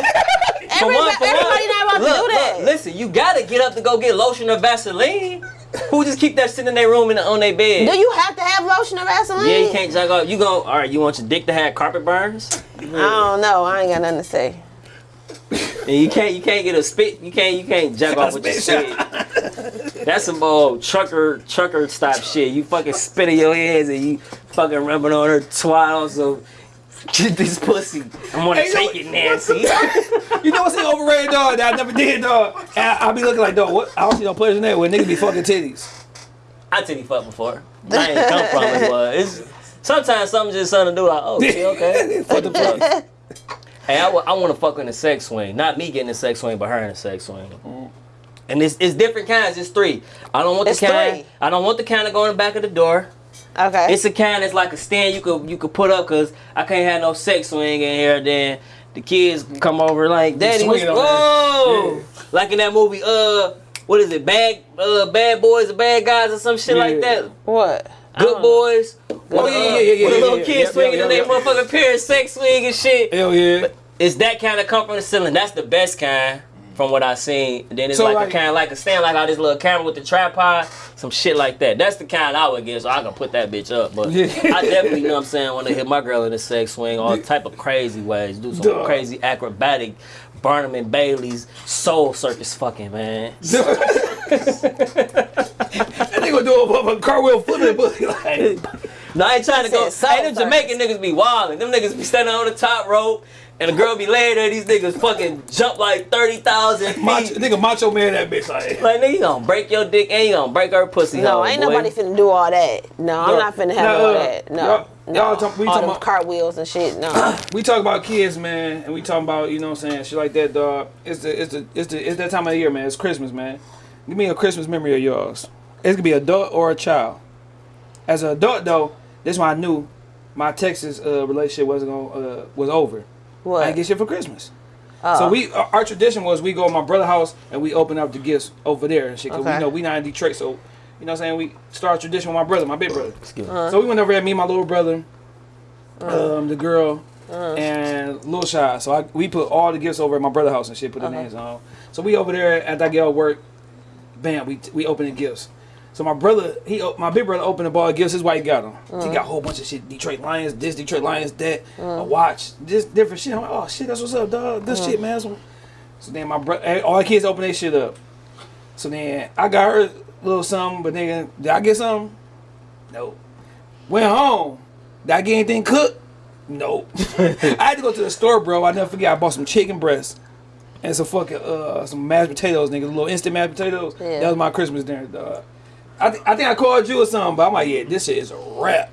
For one, for one. not about look, to do that. Look, listen, you gotta get up to go get lotion or Vaseline. Who just keep that sitting in their room and on their bed? Do you have to have lotion or Vaseline? yeah, you can't jack off. You go. All right, you want your dick to have carpet burns? I don't know. I ain't got nothing to say. And you can't. You can't get a spit. You can't. You can't jack off with your spit spit. That's some old trucker trucker stop shit. You fucking spit in your hands and you fucking rubbing on her twat on some. Get this pussy. I'm gonna Hey, you take know- it, Nancy. You know what's the overrated dog that I never did, dog? I, I be looking like, dog, what? I don't see no pleasure in that when niggas be fucking titties. I titty fuck before. I ain't come from it, but it's sometimes something just something to do. Like, oh, okay, okay. What the fuck? Hey, I, want to fuck in a sex swing. Not me getting a sex swing, but her in a sex swing. And it's, it's different kinds. It's three. I don't want It's the kind. three. I don't want the kind that go in the back of the door. Okay. It's a kind that's like a stand you could you could put up because I can't have no sex swing in here. Then the kids come over like, Daddy, what's, whoa, that. like in that movie. Uh, what is it? Bad uh, bad boys or bad guys or some shit like that. what? Good boys. Oh, yeah, yeah, yeah, yeah, With yeah, little yeah, kid yeah, swinging yeah, and they yeah. motherfucking parents sex swing and shit. Hell yeah. It's that kind of come from ceiling. That's the best kind from what I seen. Then it's So, like, like- a kind of like a stand like how this little camera with the tripod, some shit like that. That's the kind I would get, so I can put that bitch up. But Yeah. I definitely you know what I'm saying want to hit my girl in a sex swing, all type of crazy ways, do some Duh. crazy acrobatic. Barnum and Bailey's soul circus fucking man. that nigga do a, a cartwheel flipping pussy like. No, I ain't trying to go. Said soul Hey, them circus. Jamaican niggas be wildin'. Them niggas be standing on the top rope, and the girl be laying there. These niggas fucking jump like thirty thousand feet. Macho, nigga macho man that bitch like. Like nigga, you gonna break your dick and you gonna break her pussy. No, hole, ain't boy. nobody finna do all that. No, I'm No. not finna have No, all that. No. y'all- no. y'all talk- we all talking about- cartwheels and shit. No. We talk about kids, man, and we talking about you know what I'm saying shit like that, dog. It's the it's the it's the it's that time of the year, man. It's Christmas, man. Give me a Christmas memory of yours. It could be adult or a child. As an adult, though, this one I knew my Texas uh, relationship wasn't gonna uh, was over. I What? didn't get shit for Christmas. Oh. So we our our tradition was we go to my brother's house and we open up the gifts over there and shit. Cause Okay. we know we not in Detroit, so you know what I'm saying. We start a tradition with my brother, my big brother. Excuse me. Uh-huh. So we went over there, me, and my little brother, um, the girl, and Lil Shy. So I, we put all the gifts over at my brother's house and shit, put the Uh-huh. names on. So we over there after I get off work, bam, we we open the gifts. So my brother, he my big brother opened the ball of gifts. His wife got them. Uh-huh. He got a whole bunch of shit. Detroit Lions, this Detroit Lions, that a watch, this different shit. I'm like, oh shit, that's what's up, dog. This Uh-huh. shit, man. So, then my brother, all the kids open their shit up. So then I got her a little something, but nigga, did I get something? Nope. Went home. Did I get anything cooked? Nope. I had to go to the store, bro. I never forget. I bought some chicken breasts and some fucking uh some mashed potatoes, nigga. Little instant mashed potatoes. Yeah. That was my Christmas dinner, dog. I, th- I think I called you or something, but I'm like, yeah, this shit is a wrap.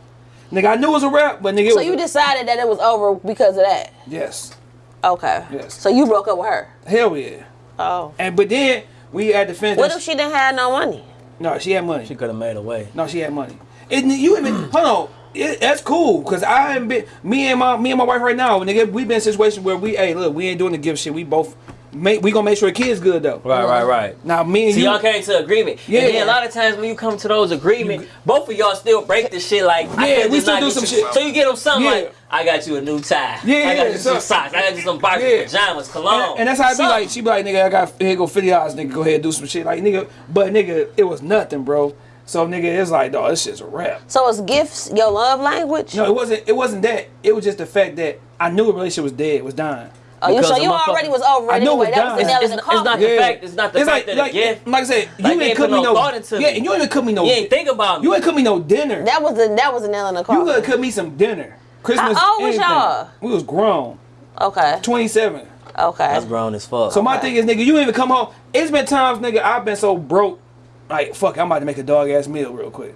Nigga, I knew it was a wrap, but nigga, it So was you a- decided that it was over because of that. yes, Okay. Yes. So you broke up with her. hell yeah. Oh. And but then we had to finish. What if she didn't have no money? No, she had money. She could have made a way. No, she had money. It, you even hold on. It, that's cool because I ain't been me and my me and my wife right now. Nigga, we been in a situation where we hey look we ain't doing the gift shit. We both make we gonna make sure the kids good though. Right, right, right. Now me and See, you. y'all came to agreement. Yeah. And then a lot of times when you come to those agreements, both of y'all still break the shit like, Yeah, can't we still do some you- shit. So you get them something Yeah. like, I got you a new tie. Yeah, I got yeah, you so- some socks. I got you some Barbie Yeah. pajamas, cologne. and, and that's how it be Something. like. She be like, nigga, I got here go fifty dollars, nigga. Go ahead and do some shit, like nigga. But nigga, it was nothing, bro. So nigga, it's like, dog, this shit's a wrap. So it's gifts your love language? No, it wasn't. It wasn't that. It was just the fact that I knew a relationship was dead, was dying. Oh, you because so you motherfucker- already was over it I knew it anyway. was That was the done. nail It's, in the it's not coffin. the fact. It's not the It's fact like, that like, a gift. like I said, you Like, ain't ain't cook me no no. thought into yeah, and you ain't even cook me no. You ain't think about me. You ain't cook me no dinner. That was the that was the nail in the You coffin. could cook me some dinner. Christmas. How old was y'all? We was grown. Okay. Twenty seven. Okay. That's grown as fuck. So my Okay. thing is, nigga, you ain't even come home. It's been times, nigga, I've been so broke. Like, fuck, I'm about to make a dog ass meal real quick.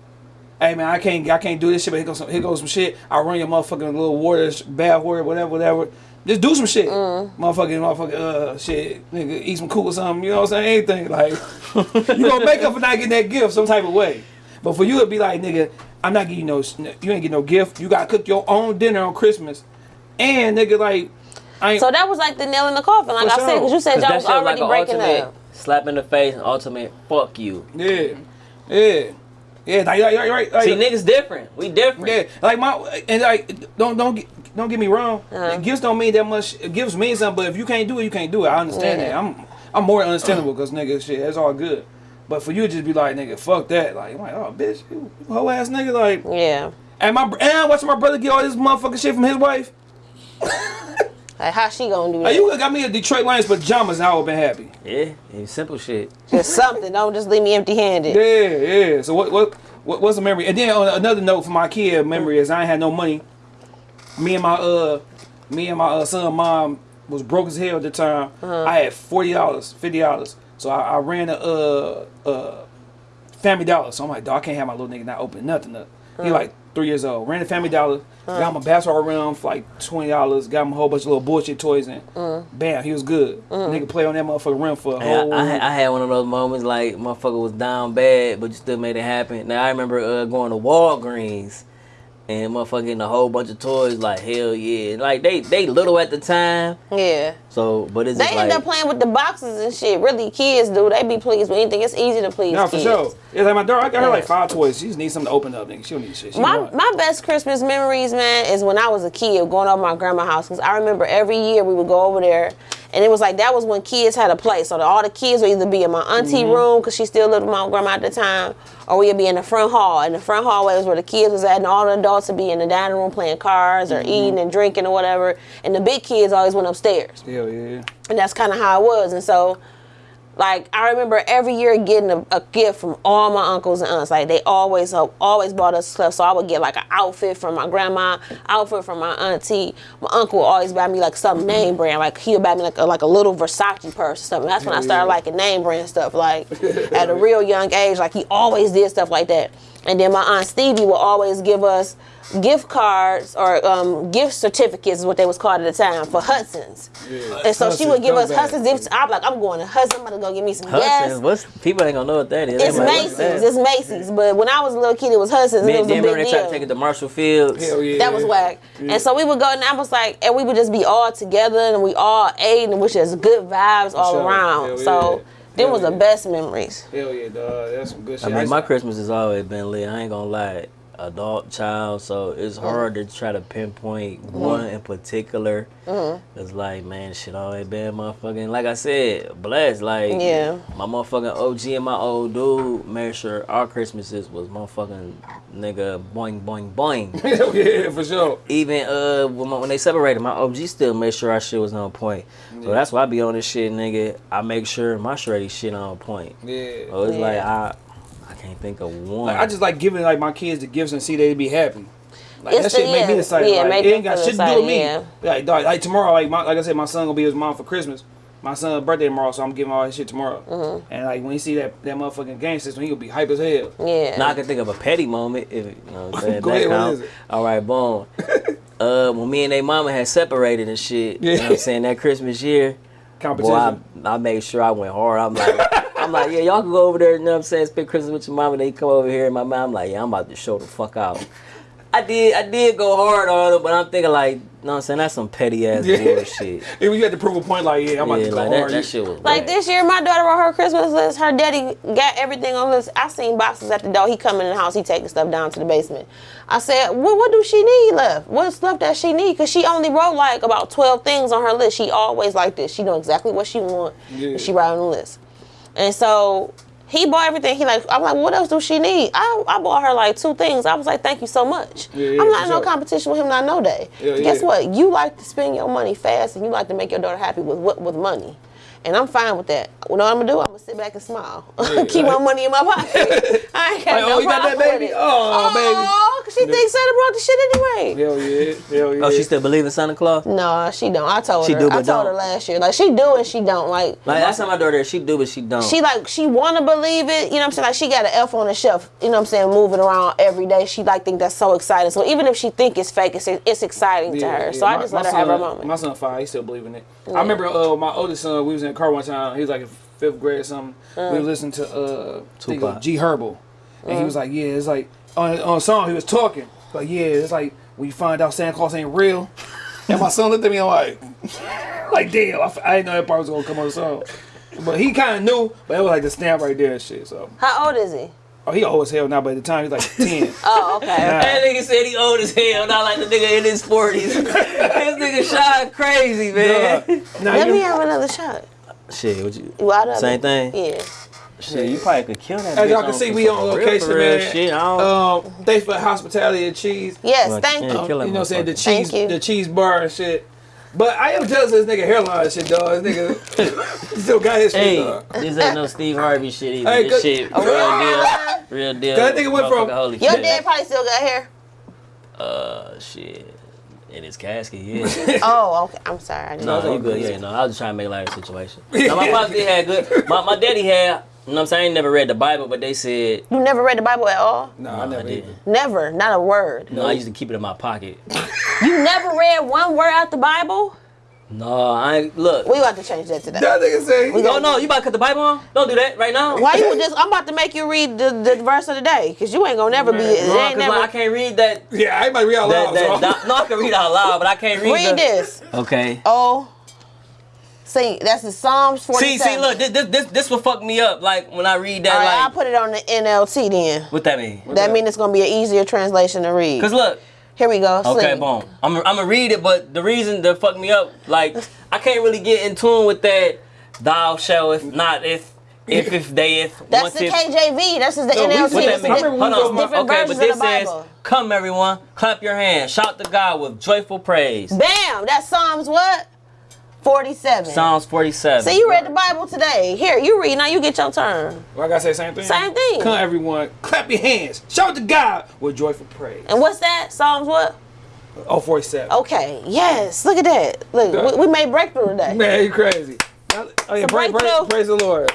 Hey man, I can't, I can't do this shit. But here goes some, here goes some shit. I run your motherfucking little water, bath water, whatever, whatever. Just do some shit, Mm. motherfucking, motherfucking, uh, shit, nigga, eat some cool or something. You know what I'm saying? Anything like, you gonna make up for not getting that gift some type of way. But for you, it'd be like, nigga, I'm not giving you no, you ain't get no gift. You gotta cook your own dinner on Christmas, and nigga, like, I ain't. So that was like the nail in the coffin, like For I said, because you said y'all was already like breaking ultimate up. slap in the face and ultimate fuck you. Yeah, yeah, yeah. Like, like, like, like, See, niggas different. We different. yeah. Like my and like don't don't get don't get me wrong. Uh-huh. Gifts don't mean that much. Gifts mean something, but if you can't do it, you can't do it. I understand Yeah. that. I'm I'm more understandable because nigga, shit, that's all good. But for you to just be like, nigga, fuck that. Like, I'm like, oh, bitch, you whole ass nigga. Like, Yeah. and my and I'm watching my brother get all this motherfucking shit from his wife. Like how she gonna do that? Like, you got me a Detroit Lions pajamas, and I would have been happy. Yeah, and simple shit. Just something. Don't just leave me empty handed. Yeah, yeah. So what what what what's the memory? And then on another note for my kid memory is I ain't had no money. Me and my uh me and my uh, son mom was broke as hell at the time. I had forty dollars, fifty dollars. So I, I ran a uh uh Family Dollar. So I'm like, dog, I can't have my little nigga not open nothing up. He like three years old. Ran a Family Dollar. Got him a basketball rim for like twenty dollars. Got him a whole bunch of little bullshit toys and bam, he was good. Nigga play on that motherfucker rim for a Hey, I, whole. I, had, I had one of those moments like motherfucker was down bad, but you still made it happen. Now I remember uh, going to Walgreens and motherfucking a whole bunch of toys. Like hell yeah, like they they little at the time. Yeah. So, but it's They just end like up playing with the boxes and shit. Really, kids do. They be pleased with anything. It's easy to please No, for kids. sure. It's like my daughter. I got her like Yeah. five toys. She just needs something to open up, nigga. She don't need shit. She My want- my best Christmas memories, man, is when I was a kid going over my grandma's house. Cause I remember every year we would go over there, and it was like that was when kids had a place. So that all the kids would either be in my auntie Mm-hmm. room, cause she still lived with my grandma at the time, or we'd be in the front hall. And the front hallway was where the kids was at, and all the adults would be in the dining room playing cards or Mm-hmm. eating and drinking or whatever. And the big kids always went upstairs Hell yeah. and that's kind of how it was. And so, like, I remember every year getting a, a gift from all my uncles and aunts. Like, they always uh, always bought us stuff. So I would get like an outfit from my grandma, outfit from my auntie. My uncle would always buy me like some name brand. Like he would buy me like a, like a little Versace purse or something. That's when I started liking name brand stuff. Like at a real young age, like he always did stuff like that. And then my aunt Stevie would always give us gift cards or um, gift certificates is what they was called at the time for Hudson's. Yeah. And so she would give us scumbag. Hudson's gifts. I'm like, I'm going to Hudson. I'm gonna go get me some Hudson's. gas. What's people ain't gonna know what that is. It's Macy's. that? It's Macy's. But when I was a little kid, it was Hudson's. and it was a then big they tried deal. to take it to Marshall Fields. Hell yeah. That was whack. And so we would go, and I was like, and we would just be all together, and we all ate, and it was just good vibes all sure. around. Hell so yeah. Them Hell was the best memories. Hell yeah, dog. That's some good shit. I mean, my Christmas has always been lit. I ain't gonna lie. Adult child, so it's uh-huh. hard to try to pinpoint uh-huh. one in particular. Uh-huh. It's like, man, shit always been motherfucking. Like I said, blessed. Like, Yeah. my motherfucking OG and my old dude made sure our Christmases was motherfucking nigga boing boing boing. Yeah, for sure. Even uh when, my, when they separated, my OG still made sure our shit was on point. So that's why I be on this shit, nigga. I make sure my shreddy shit on point. Yeah. So it's Yeah. like I can't think of one. Like, I just like giving like my kids the gifts and see they be happy. Like, It's that shit the- make me yeah, excited. yeah, like, make it me ain't got shit to do with me. excited, Like, dog, like tomorrow, like my, like I said, my son gonna be with his mom for Christmas. My son's birthday tomorrow, so I'm giving all his shit tomorrow. Mm-hmm. And like when he see that that motherfucking game system, he gonna be hype as hell. Yeah. Now I can think of a petty moment. If you know what I'm saying. Go that ahead, what count. is it? All right, boom. uh, when me and they mama had separated and shit, you know what I'm saying that Christmas year, Competition. boy, I, I made sure I went hard. I'm like, I'm like, yeah, y'all can go over there. You know what I'm saying? Spend Christmas with your mom, And they come over here, and my mom, I'm like, yeah, I'm about to show the fuck out. I did, I did go hard on it, but I'm thinking like, you know what I'm saying? That's some petty ass Yeah. bullshit. If you had to prove a point, like yeah, I'm about yeah, to go like hard. that, that shit was Like whack. this year, my daughter wrote her Christmas list. Her daddy got everything on list. I seen boxes at the door. He coming in the house. He taking stuff down to the basement. I said, "What? What do she need left? What stuff that she need? Cause she only wrote like about twelve things on her list. She always like this. She know exactly what she want. Yeah. and She write on the list. And so he bought everything. He like, I'm like, what else do she need? I, I bought her like two things. I was like, thank you so much. Yeah, yeah, I'm not in no sure. competition with him. Not no day. Yeah, Guess what? You like to spend your money fast, and you like to make your daughter happy with what with money. And I'm fine with that. You know what I'm gonna do? I'm gonna sit back and smile. Keep my money in my pocket. I ain't got Like, no oh, you got that problem oh, oh, baby? it. Oh, baby. 'cause she thinks Santa brought the shit anyway. Hell yeah, hell yeah. Oh, she still believe in Santa Claus? No, she don't. I told She her. do, I told her don't. last year. Like she do and she don't. Like Like that's how my daughter is. She do, but she don't. she like she wanna believe it, you know what I'm saying? Like she got an elf on the shelf, you know what I'm saying, moving around every day. She like think that's so exciting. So even if she think it's fake, it's it's exciting to her. yeah. So I My- just let her have her moment. My son five, he still believe in it. I remember uh, my oldest son, we was in the car one time. He was like in fifth grade or something. We was listening to uh, I think it was Tupac. G Herbo, and he was like, "Yeah, it's like on on a song he was talking, like yeah, it's like when you find out Santa Claus ain't real." And my son looked at me and like, like damn, I, f- I didn't know that part was gonna come on the song. But he kind of knew, but it was like the snap right there and shit. So, How old is he? Oh, he old as hell now. But at the time, he's like ten. Oh, okay. That nigga said he old as hell, not like the nigga in his 40s. this nigga shot crazy, man. Nah, Let me have another shot. Shit, what you? You out of Same it? thing? Yeah. Shit, you probably could kill that As bitch y'all can see, we on for real, location, for real man. Shit, I don't, Um, thanks for hospitality and cheese. Yes, Well, thank you. Kill that you know what I'm saying? The cheese, the cheese bar and shit. But I am jealous of this nigga hairline shit, dog. This nigga still got his shit, Hey, dog. this ain't no Steve Harvey shit either. Hey, this shit, Oh, real deal, real deal. That nigga went from- holy Your shit. dad probably still got hair. Uh, shit. In his casket, yeah. Oh, okay. I'm sorry. I didn't no, know. you good. Yeah, no, I was just trying to make light of the situation. No, my pops did had good. My, my daddy had. You know what I'm saying? I ain't never read the Bible, but they said. You never read the Bible at all? Nah, I No, I never didn't. did. Never. Not a word. No, I used to keep it in my pocket. You never read one word out the Bible? No, I ain't. Look. We about to change that today. That nigga say, We No, no, you about to cut the Bible on? Don't do that right now. Why you just? I'm about to make you read the, the verse of the day, cause you ain't gonna never be. It No, ain't 'cause never. I can't read that. yeah, I ain't might read out that, loud. that, so. that- no, I can read out loud, but I can't read. read the, this. Okay. Oh, see, that's the Psalms 47. See, see, look, this, this, this, this will fuck me up. Like when I read that, All right, I'll put it on the NLT then. what that mean? That means it's gonna be an easier translation to read. Cause look, Here we go. okay, sing. boom. I'm, I'm gonna read it, but the reason that fuck me up, like, I can't really get in tune with that. Thou shall if not if if if they if That's the if. KJV. That's just the No, NLT. what What That's that the mean? I di- remember Hold on. different Okay, but this says, "Come, everyone, clap your hands, shout to God with joyful praise." Bam! That's Psalms what? 47. Psalms 47. See, you read the Bible today. Here, you read. Now you get your turn. Well, I gotta say the same thing. Same thing. Come everyone, clap your hands, shout to God with joyful praise. And what's that? Psalms what? Oh, 47. Okay. Yes. Look at that. Look, we, we made breakthrough today. Man, you crazy. Oh, yeah, a praise, praise, breakthrough. praise the Lord.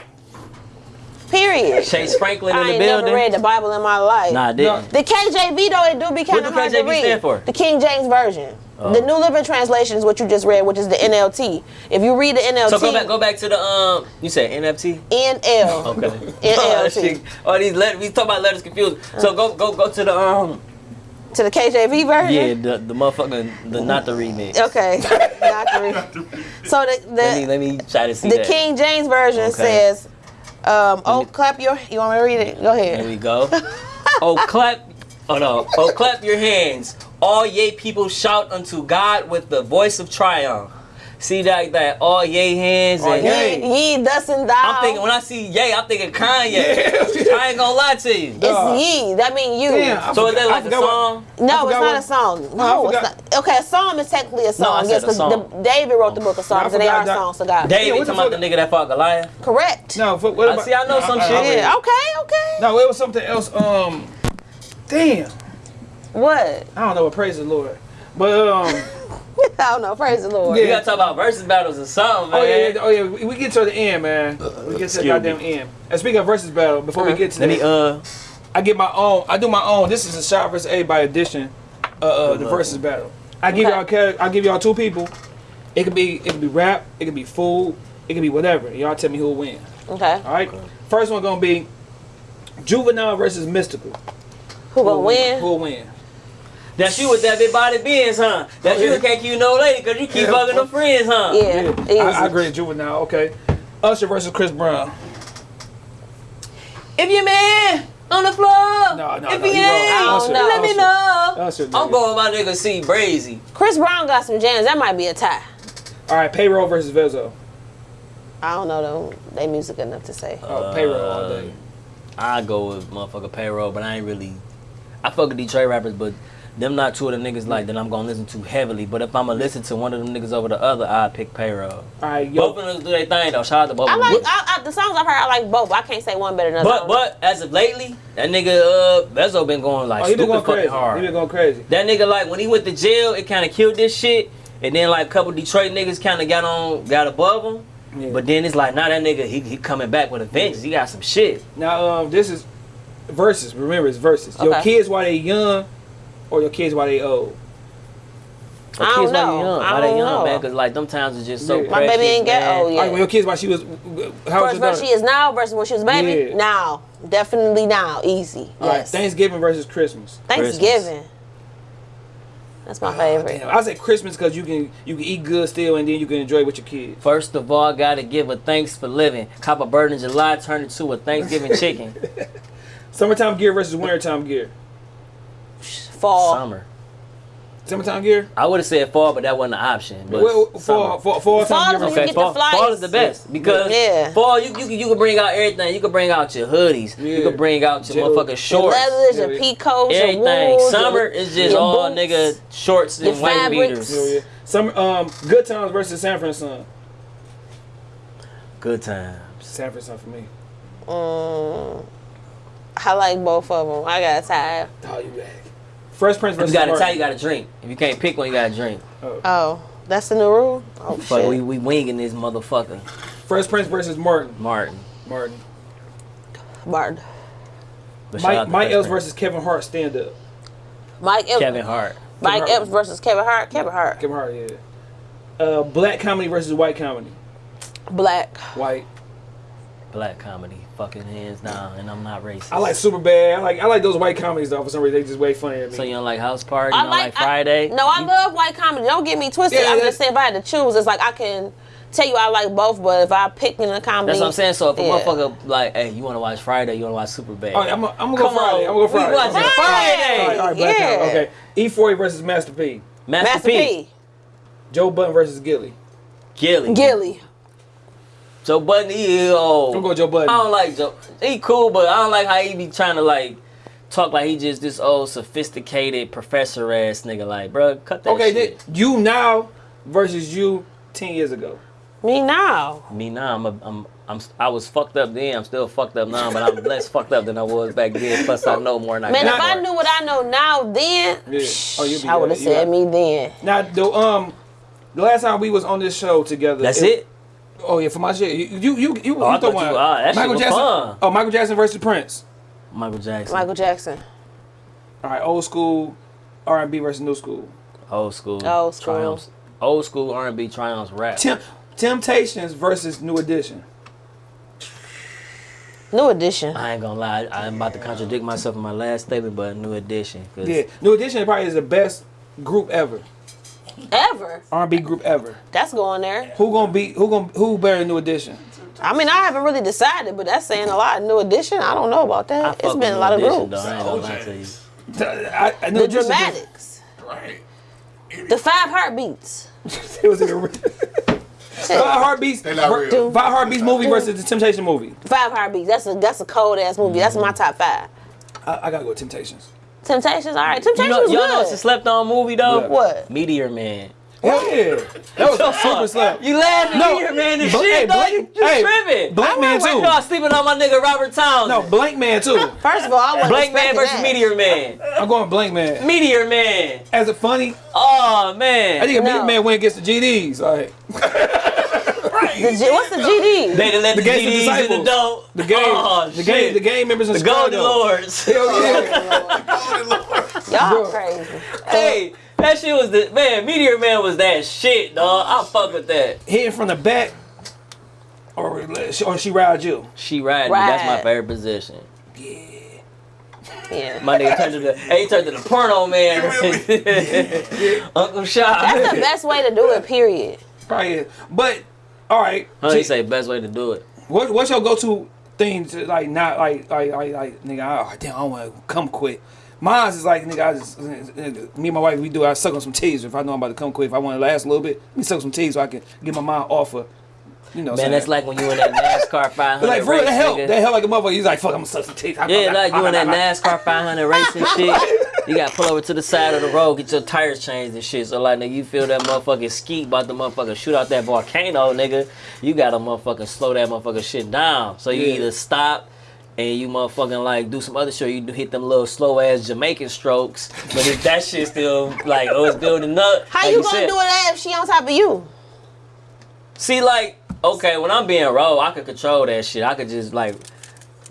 Period. Chase Franklin in I the ain't building. never read the Bible in my life. Nah, I didn't. The KJV though, it do be kind of hard to read. What the KJV read. stand for? The King James version. The New Living Translation is what you just read, which is the NLT. If you read the NLT, So go back, go back to the um. You said NFT. NL. Okay. NLT. oh, that shit- oh, these letters. We talk about letters confused. So go, go, go to the um. To the KJV version. Yeah, the the motherfucker, the not the remix. Okay. Not the re- so the the, Let me let me try to see the that. King James version Okay. says, um, "Oh, clap your." You want me to read it? Go ahead. There we go. oh clap. Oh no. Oh clap your hands. All ye people shout unto God with the voice of triumph. See that that all yay hands and. Ye, ye thus and thou. I'm thinking when I see yay, I'm thinking Kanye. I ain't gonna lie to you. it's Dog. ye. That mean you. Damn, I So is that like a forgot what- song? No, it's not what- a song. No, it's not. Okay, a psalm is technically a song. I said yes, a 'cause song. the- David wrote the book of Psalms, and they are that- songs to God. David, what the talking about the nigga that fought Goliath. Correct. No, for, what I see, I know some I- I- shit. Yeah. Okay. Okay. No, it was something else. Um, damn. What? I don't know what praise the Lord. But um I don't know. Praise the Lord. We Yeah. gotta talk about versus battles or something, man. Oh yeah, yeah, oh yeah, we we get to the end, man. We get to the goddamn me. end. And speaking of versus battle, before we get to Let that, me uh I get my own. I do my own. This is a shot versus everybody edition. Uh, uh the luck. versus battle. I give Okay. y'all. I give y'all two people. It could be. It could be rap. It could be food. It could be whatever. Y'all tell me who'll win. Okay. All right. First one gonna be juvenile versus Mystikal. Who gonna win? Who'll win? That's you with that big body Benz, huh? That's Oh, you yeah. who can't keep no lady because you keep Yeah. fucking them friends, huh? Yeah. Easy. I, I agree. Juvenile. Okay. Usher versus Chris Brown. If your man on the floor, No, no, if no, he you wrong. ain't, Usher, oh, let me know. Usher, I'm nigga. going with my nigga C Breezy. Chris Brown got some jams. That might be a tie. All right. Payroll versus Vezo. I don't know them. They music enough to say. Oh, payroll all uh, day. I go with motherfucker payroll, but I ain't really. I fuck with Detroit rappers, but them not two of the niggas like that I'm gonna listen to heavily. But if I'ma listen to one of them niggas over the other, I pick payroll. All right. Yo. Both of them do their thing though. Shout out to both I of them. like I, I, the songs I've heard. I like both. I can't say one better than another. But but as of lately, that nigga uh Bezo been going like Oh, he been going fucking crazy. hard. He been going crazy. That nigga like when he went to jail, it kind of killed this shit. And then like a couple Detroit niggas kind of got on, got above him. Yeah. But then it's like, now that nigga, he, he coming back with a vengeance. He got some shit. Now, um, this is verses. Remember, it's versus. Your kids while they young, or your kids while they old. But I don't kids, why know. they young? I Why they don't young, know. man? Because like them times is just so Yeah. My baby ain't get man. old yet. right, when your kids while she was, how First was your she is now versus when she was a baby. Yeah. Now, definitely now, easy. All right, Yes. Thanksgiving versus Christmas. Thanksgiving. That's my ah, favorite. Damn, I say Christmas because you can you can eat good still and then you can enjoy it with your kids. First of all, gotta give a thanks for living. Cop a bird in July, turn it to a Thanksgiving chicken. Summertime gear versus wintertime gear. Fall. Summer. Summertime gear. I would have said fall, but that wasn't an option. But Well, summer. fall, fall, fall Fall time is gear. when versus- you get the fall, flights. fall is the best because Yeah. fall you you can, you can bring out everything. You can bring out your hoodies. You can bring out your Gel- motherfucking Your shorts. leathers, your Yeah. peacoats, your Everything. wools, Summer your- is just all boots. nigga shorts and white fabrics. beaters. Hell yeah. Summer, um, good times versus San Francisco. Good times. San Francisco for me. Mm, I like both of them. I got tired. Oh, you back. Fresh Prince If versus you gotta Martin. tell you gotta drink. If you can't pick one, you gotta drink. Oh, that's the new rule. Oh Fuck, shit. we we winging this motherfucker. Fresh Prince versus Martin. Martin. Martin. Martin. But Mike, Mike Fresh Epps versus Kevin Hart stand up. Mike Epps. Kevin Hart. Mike Kevin Hart. Epps versus Kevin Hart. Kevin Hart. Kevin Hart, yeah. Uh, black comedy versus white comedy. Black. White. Black comedy. Fucking hands down. And I'm not racist. I like Superbad. I like I like those white comedies though. For some reason, they just way funny at me. So you don't like House Party? You I don't like, like, Friday? I, no, I love white comedy. Don't get me twisted. Yeah, I'm just saying if I had to choose, it's like I can tell you I like both, but if I pick in a comedy, That's what I'm saying. So if a yeah. motherfucker like, hey, you want to watch Friday? You want to watch Superbad? Oh, I'm, I'm gonna go Come Friday. on. I'm gonna go We Friday. watching Okay. Friday. All right, all right, black Yeah. comedy. Okay. E40 versus Master P. Master, Master P. P. Joe Budden versus Gilly. Gilly. Gilly. Joe Budden, he oh. I'm going Joe Budden. I don't like Joe. He cool, but I don't like how he be trying to like talk like he just this old sophisticated professor ass nigga. Like, bro, cut that Okay, shit. then you now versus you ten years ago. Me now. Me now, I'm, a, I'm, I'm, I was fucked up then. I'm still fucked up now, but I'm less fucked up than I was back then. Plus, I know more than I Man, got if I knew what I know now then, Yeah. Oh, you be I would have you said got- me then. Now, the um, the last time we was on this show together. That's it. Oh yeah, for my shit. You you you, you, Oh, you thought thought one. you- ah, that shit Michael was Jackson. fun. Oh, Michael Jackson versus Prince. Michael Jackson, Michael Jackson. All right, old school R and B versus new school. old school, Old school. triumphs, old school R&B triumphs rap. Tem- Temptations versus New Edition. New edition. I ain't gonna lie, I'm about to contradict myself in my last statement, but New Edition. 'cause Yeah, New Edition probably is the best group ever. Ever. R and B group ever. That's going there. Who gonna be? Who gonna? Who better than New Edition? I mean, I haven't really decided, but that's saying a lot. New edition. I don't know about that. fuck It's with been a lot of Edition, groups. Though. I ain't gonna lie to you. I, I, The dramatics. Right. The five heartbeats. It was in a Five Heartbeats. They not real. Five Heartbeats movie versus the Temptation movie. Five heartbeats. That's a that's a cold ass movie. That's my mm-hmm. top five. I, I gotta go with Temptations. Temptations. All right. You Temptations know, was y'all good. know it's a slept on movie though. What? what? Meteor Man. Hell yeah. That was a super slap. You laughing No, here, man? The Bl- shit, hey, dog. Blank- You, you hey, tripping? Blankman Right too. now, sleeping on my nigga Robert Townsend. No, Blankman too. First of all, I wasn't Blankman versus that. Meteor Man. I'm going Blankman. Meteor Man. As a funny, Oh man. I think a No. Meteor Man win against the GDs. Like The G- what's the GD? They done let The the, Gangsta GDs in the Disciples. dope. the game, Oh, the shit. game, the game members in The Golden Chicago. Lords. Hell yeah. Y'all crazy. hey, that shit was the man. Meteor Man was that shit, dog. I fuck with that. Hitting from the back, or or she ride you. She riding. me. That's my favorite position. Yeah. My nigga turned to the. Hey, he turned to the porno man. Uncle Shot. That's the best way to do it, period. Probably is. But all right, How he say best way to do it? what, what's your go-to thing to like not like like like, like nigga? Oh, damn, I want to come quick. Mine is like nigga, I just nigga, me and my wife we do. I suck on some teas if I know I'm about to come quick. If I want to last a little bit, let me suck some teas so I can get my mind off of. You know, Man, that's like when you in that NASCAR 500 like for real, race, that help. That help like a motherfucker. He's like, fuck, I'm gonna suck some teas. Yeah, like you in that NASCAR 500 race and shit. You got to pull over to the side of the road, get your tires changed and shit. So like, nigga, you feel that motherfucking skeet about the motherfucker shoot out that volcano, nigga. You got to motherfucking slow that motherfucking shit down. So you Yeah. either stop. And you motherfucking like do some other shit. You hit them little slow ass Jamaican strokes, but if that shit still like oh it's building up. How like you gonna said- do it if she on top of you? See, like, okay, when I'm being raw, I could control that shit. I could just like,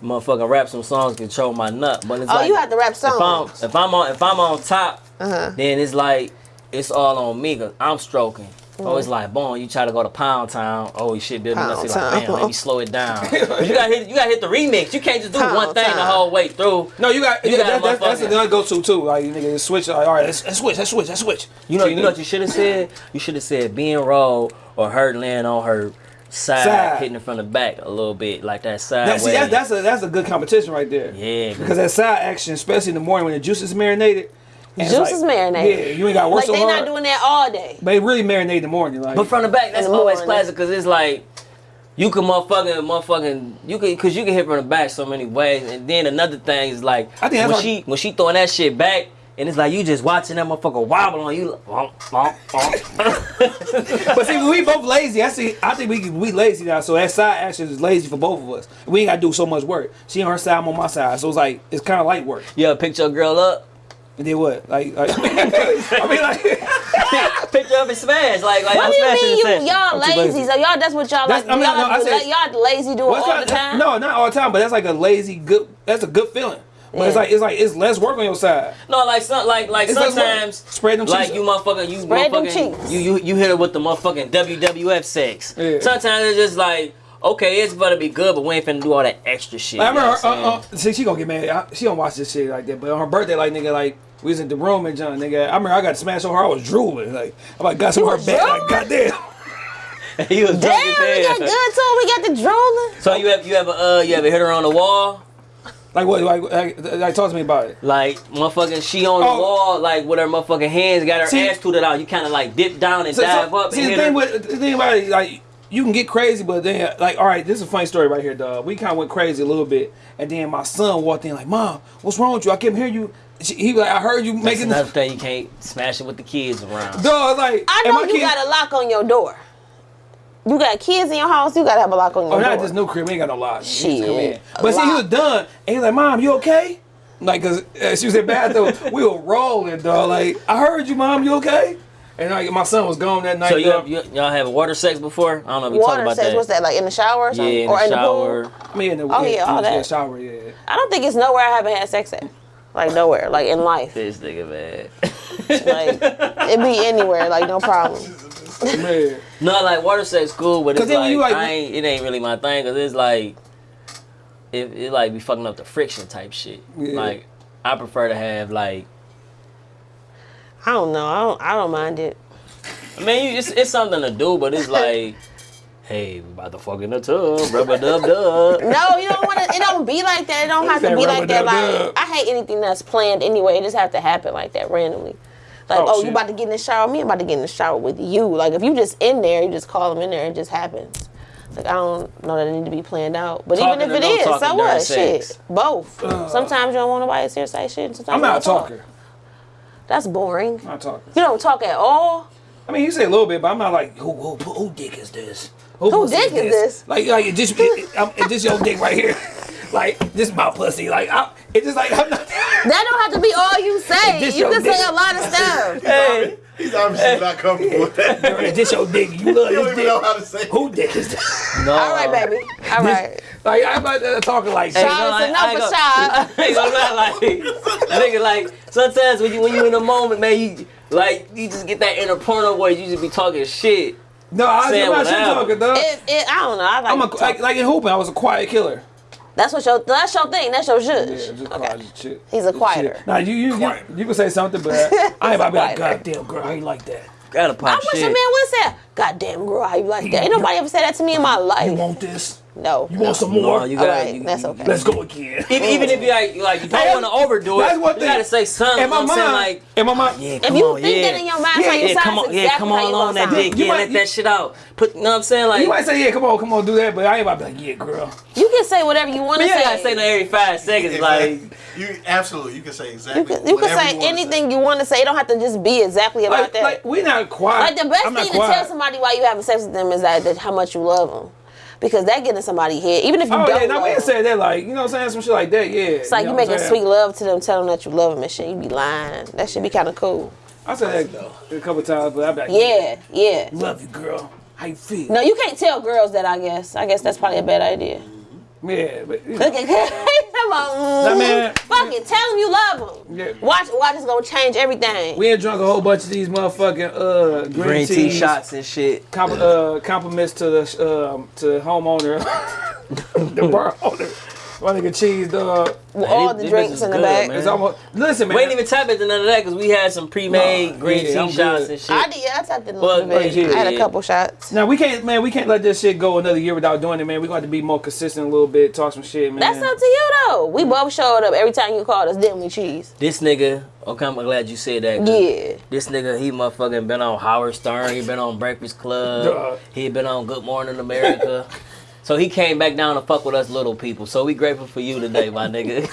motherfucking rap some songs, control my nut. But it's Oh, like, you have to rap songs. if I'm if I'm on if I'm on top, Uh-huh. then it's like it's all on me. Cause I'm stroking. Oh, Mm. it's like, boom, you try to go to Pound Town. Oh, shit, building up. Pound See, like, damn, let me slow it down. You gotta hit, you gotta hit the remix. You can't just do Pound one thing the whole way through. No, you got. You yeah, got that, that, that's motherfucking- another go-to too. Like you nigga switch. Like, all right, let's, let's switch. Let's switch. Let's switch. You know, So you know what you should have said? You should have said being roll or her laying on her side, Side. hitting it from the back a little bit, like that side. That, see, that's, that's a that's a good competition right there. Yeah, Because that side action, especially in the morning when the juice is marinated. And it's Juice is marinated. Yeah, you ain't got to work Like so they hard. not doing that all day. but it really marinate in the morning. Like, But from the back, that's the always morning. classic because it's like you can motherfucking motherfucking you can because you can hit from the back so many ways. And then another thing is like I think when why- she when she throwing that shit back. And it's like you just watching that motherfucker wobble on you. Like, but see, we both lazy. I see. I think we we lazy now. So that side action is lazy for both of us. We ain't got to do so much work. She on her side, I'm on my side. So it's like it's kind of light work. you ever pick your girl up, And then what? Like, like I mean, like. pick her up and smash like like What do you mean you y'all I'm lazy? lazy. So y'all that's what y'all That's- like. I mean, y'all, no, I do, said- like, y'all lazy doing Well, all not- the time. No, not all the time, but that's like a lazy good. That's a good feeling. But it's like it's like it's less work on your side. No, like some, like like It's sometimes what? Spread them like you motherfucker you Spread them motherfucking cheeks. you you you hit it with the motherfucking WWF sex. Yeah. Sometimes it's just like okay, it's gonna be good, but we ain't finna do all that extra shit. Like, I you know remember, what I'm her, uh, saying? uh, see, she gonna get mad. I, she don't watch this shit like that. But on her birthday, like nigga, like we was in the room and John, nigga. I remember I got smashed on her. I was drooling. Like I like got some of her was back. Like drooling? goddamn. he was Damn, drunk we got good too. We got the drooling. So you have you ever uh you ever hit her on the wall? Like what? Like, like, like talk to me about it. Like motherfucking she on the Oh. wall, like with her motherfucking hands, got her See- ass tooted out. You kind of like dip down and So, dive so, up see and the hit thing her. with the thing about it, like you can get crazy, but then like all right, this is a funny story right here, dog. We kind of went crazy a little bit, and then my son walked in like, "Mom, what's wrong with you? I kept hearing you." She, he was like, "I heard you That's making." another thing you can't smash it with the kids around. Dog, like I know you kid- got a lock on your door. You got kids in your house. You gotta have a lock on your Oh, door. not this new crib. We ain't got no lock. He just Shit. come in. But see, he was done, and he's like, "Mom, you okay?" Like, cause uh, she was in the bathroom. we were rolling, dog. Like, I heard you, mom. You okay? And like, my son was gone that night. So you, dog. you y'all have water sex before? I don't know if you talked Water about sex. that. What's that like in the shower or Yeah, in or the in the shower. pool? I mean, in the Oh, yeah, all yeah, that. shower, yeah. I don't think it's nowhere I haven't had sex at. Like nowhere, like in life. This nigga man. Like it be anywhere, like no problem. Man. no, like water sex cool, but it's like, you, like, I ain't. It ain't really my thing because it's like it, it like be fucking up the friction type shit. Yeah. Like I prefer to have like. I don't know. I don't. I don't mind it. I mean, it's it's something to do, but it's like. Hey, we about to fuck in the tub, rubber dub dub. No, you don't want to. It don't be like that. It don't have to be like that. Like I hate anything that's planned anyway. It just have to happen like that randomly. Like, Oh, oh, you about to get in the shower? with Me, I'm about to get in the shower with you. Like, if you just in there, you just call them in there. It just happens. Like, I don't know that it need to be planned out. But Talking even if it no is, so what? sex? Shit, both. Uh. sometimes you don't want nobody to hear say shit. and Sometimes I'm you not a don't talk. That's boring. I'm not talking. You don't talk at all. I mean, you say a little bit, but I'm not like, who, who, who, who dick is this? Who pussy dick is this? Like, like it just, it, it, I'm- um, it just your dick right here. Like, this my pussy. Like, I, it's just like, I'm not. That don't have to be all you say. You can dick. say a lot of stuff. Hey, He's obviously not comfortable with that. It's just your dick. You love You don't this even know dick. how to say. it. Who dick is this? no. All right, baby. All right. Like, I'm not uh, talking like Hey, that. Child, it's enough I- I for ain't child. I ain't gonna lie, like, nigga, like, sometimes when you when you in the moment, man, you like you just get that inner porno voice. You just be talking shit. No, I, I'm not shit talking, dog. It, it, I don't know. I like, I'm a, to like, like in hooping, I was a quiet killer. That's what your that's your thing. That's your Yeah, zhuzh. just okay. shit. He's a quieter. Shit. Now you you, you you can say something, but I ain't about to be like, quieter. God damn girl, how you like that? Gotta I pop wish a man would say, "God damn girl, how you like that?" Ain't nobody ever said that to me in my life. You want this? No. You want some more? No, you gotta. right, you- that's okay. Let's go again. Even, even if you like, like you don't want to overdo it, That's one you thing. gotta say something. In my you know what I'm saying? mind, like, in my mind, ah, yeah, If come you on, think yeah. that in your mind, Yeah, how you yeah, sound, come on, it's yeah, exactly come how on you on that sound. dick, You yeah, might- let you- that shit out. Put, you know what I'm saying? Like, you might say, yeah, come on, come on, do that, but I ain't about to be like, yeah, girl. You can say whatever you want to say. gotta say that every five seconds. Like, you absolutely you can say exactly. you can, you can say you wanna anything you want to say. It don't have to just be exactly about Like, that. like we not quiet. Like the best I'm not thing to quiet. tell somebody why you having sex with them is that, that how much you love them, because that get in somebody's head. Even if you Oh don't Oh yeah, now love we ain't said that like you know what I'm saying some shit like that. Yeah, It's like you, know I'm making saying? sweet love to them, telling them that you love them and shit. You be lying. That should be kind of cool. I said that a couple times, but I be like, Yeah, yeah. love you, girl. How you feel? No, you can't tell girls that. I guess. I guess that's probably a bad idea. Yeah, but you know, Look at Come on. Nah, man. Fuck it. Tell him you love him. Yeah. Watch. Watch. is gonna change everything. we ain't drunk a whole bunch of these motherfucking uh green, green tea shots and shit. Comp- uh, compliments to the um, to the homeowner, the bar owner. My nigga cheese dog. With all these- the these drinks in the good, back. man. It's almost listen, man. We ain't even tap into none of that because we had some pre-made Nah, green yeah, tea I'm shots good. and shit. I did. Yeah, I tapped in a Well, little bit. yeah, I had a couple shots. now we can't, man. We can't let this shit go another year without doing it, man. We got to be more consistent a little bit, talk some shit, man. That's up to you though. We both showed up every time you called us, didn't we, cheese? This nigga, okay, I'm glad you said that. Yeah. This nigga, he motherfucking been on Howard Stern. He been on Breakfast Club. Duh. He been on Good Morning America. so he came back down to fuck with us little people. So we grateful for you today, my nigga.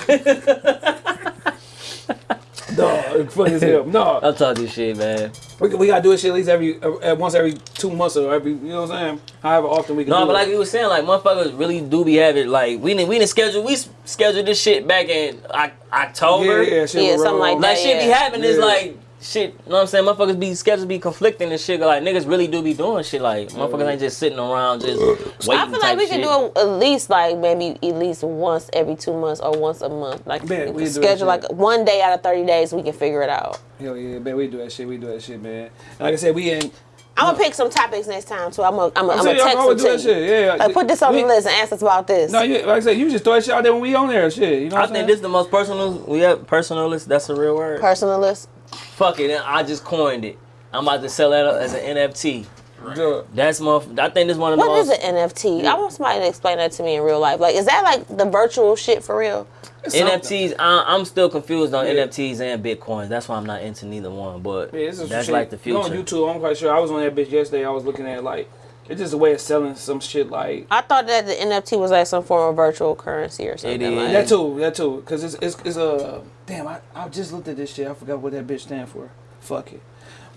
Dog, funny as hell. No, I'm talking this shit, man. we, we gotta do this shit at least every uh, once every two months or every you know what I'm saying. However often we can. No, do but it. like you was saying, like motherfuckers really do be having it. like we didn't we didn't schedule we scheduled this shit back in Oc- October. yeah, yeah, shit Yeah, was something like that. Like shit be Yeah. happening is like shit. You know what I'm saying? Motherfuckers be schedules be conflicting and shit. Like niggas really do be doing shit. Like motherfuckers ain't just sitting around just uh, waiting. I feel like type we can do it at least like maybe at least once every two months or once a month. Like Bet, we we can schedule like one day out of thirty days. We can figure it out. Hell yeah, man. We do that shit. We do that shit, man. Like I said, we in. I'm gonna pick some topics next time too. I'm gonna I'm I'm gonna saying y'all text always them do to that you. shit. Yeah. Like, put this on we, the list and ask us about this. No, you, like I said, you just throw that shit out there when we on there. Shit, you know. I What I'm think this is the most personal. We have personalist. That's a real word. Personal list. Fuck it. I just coined it. I'm about to sell that as an NFT. Duh. That's my. I think this one of the What is most an NFT? I want somebody to explain that to me in real life. Like, is that like the virtual shit for real? It's. NFTs. I, I'm still confused on Yeah. NFTs and Bitcoins. That's why I'm not into neither one. But Yeah, that's shit. like the Go on future. YouTube. I'm quite sure. I was on that bitch yesterday. I was looking at like it's just a way of selling some shit like I thought that the NFT was like some form of virtual currency or something. It is. Like. that too. That too. Cause it's it's, it's a damn. I, I just looked at this shit. I forgot what that bitch stand for. Fuck it.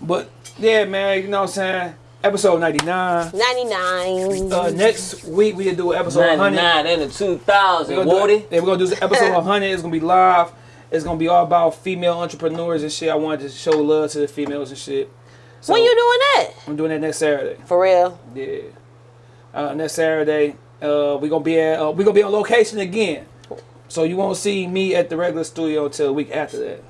But yeah, man. You know what I'm saying. Episode 99. 99. Uh, next week we gonna do episode 100. 99 and the 2000. We're gonna, Woody. do, yeah, we're gonna do episode 100. It's gonna be live. It's gonna be all about female entrepreneurs and shit. I wanted to show love to the females and shit. So when you doing that? I'm doing that next Saturday. For real? Yeah. Uh, next Saturday, uh, we gonna be at uh, we gonna be on location again. So you won't see me at the regular studio until a week after that.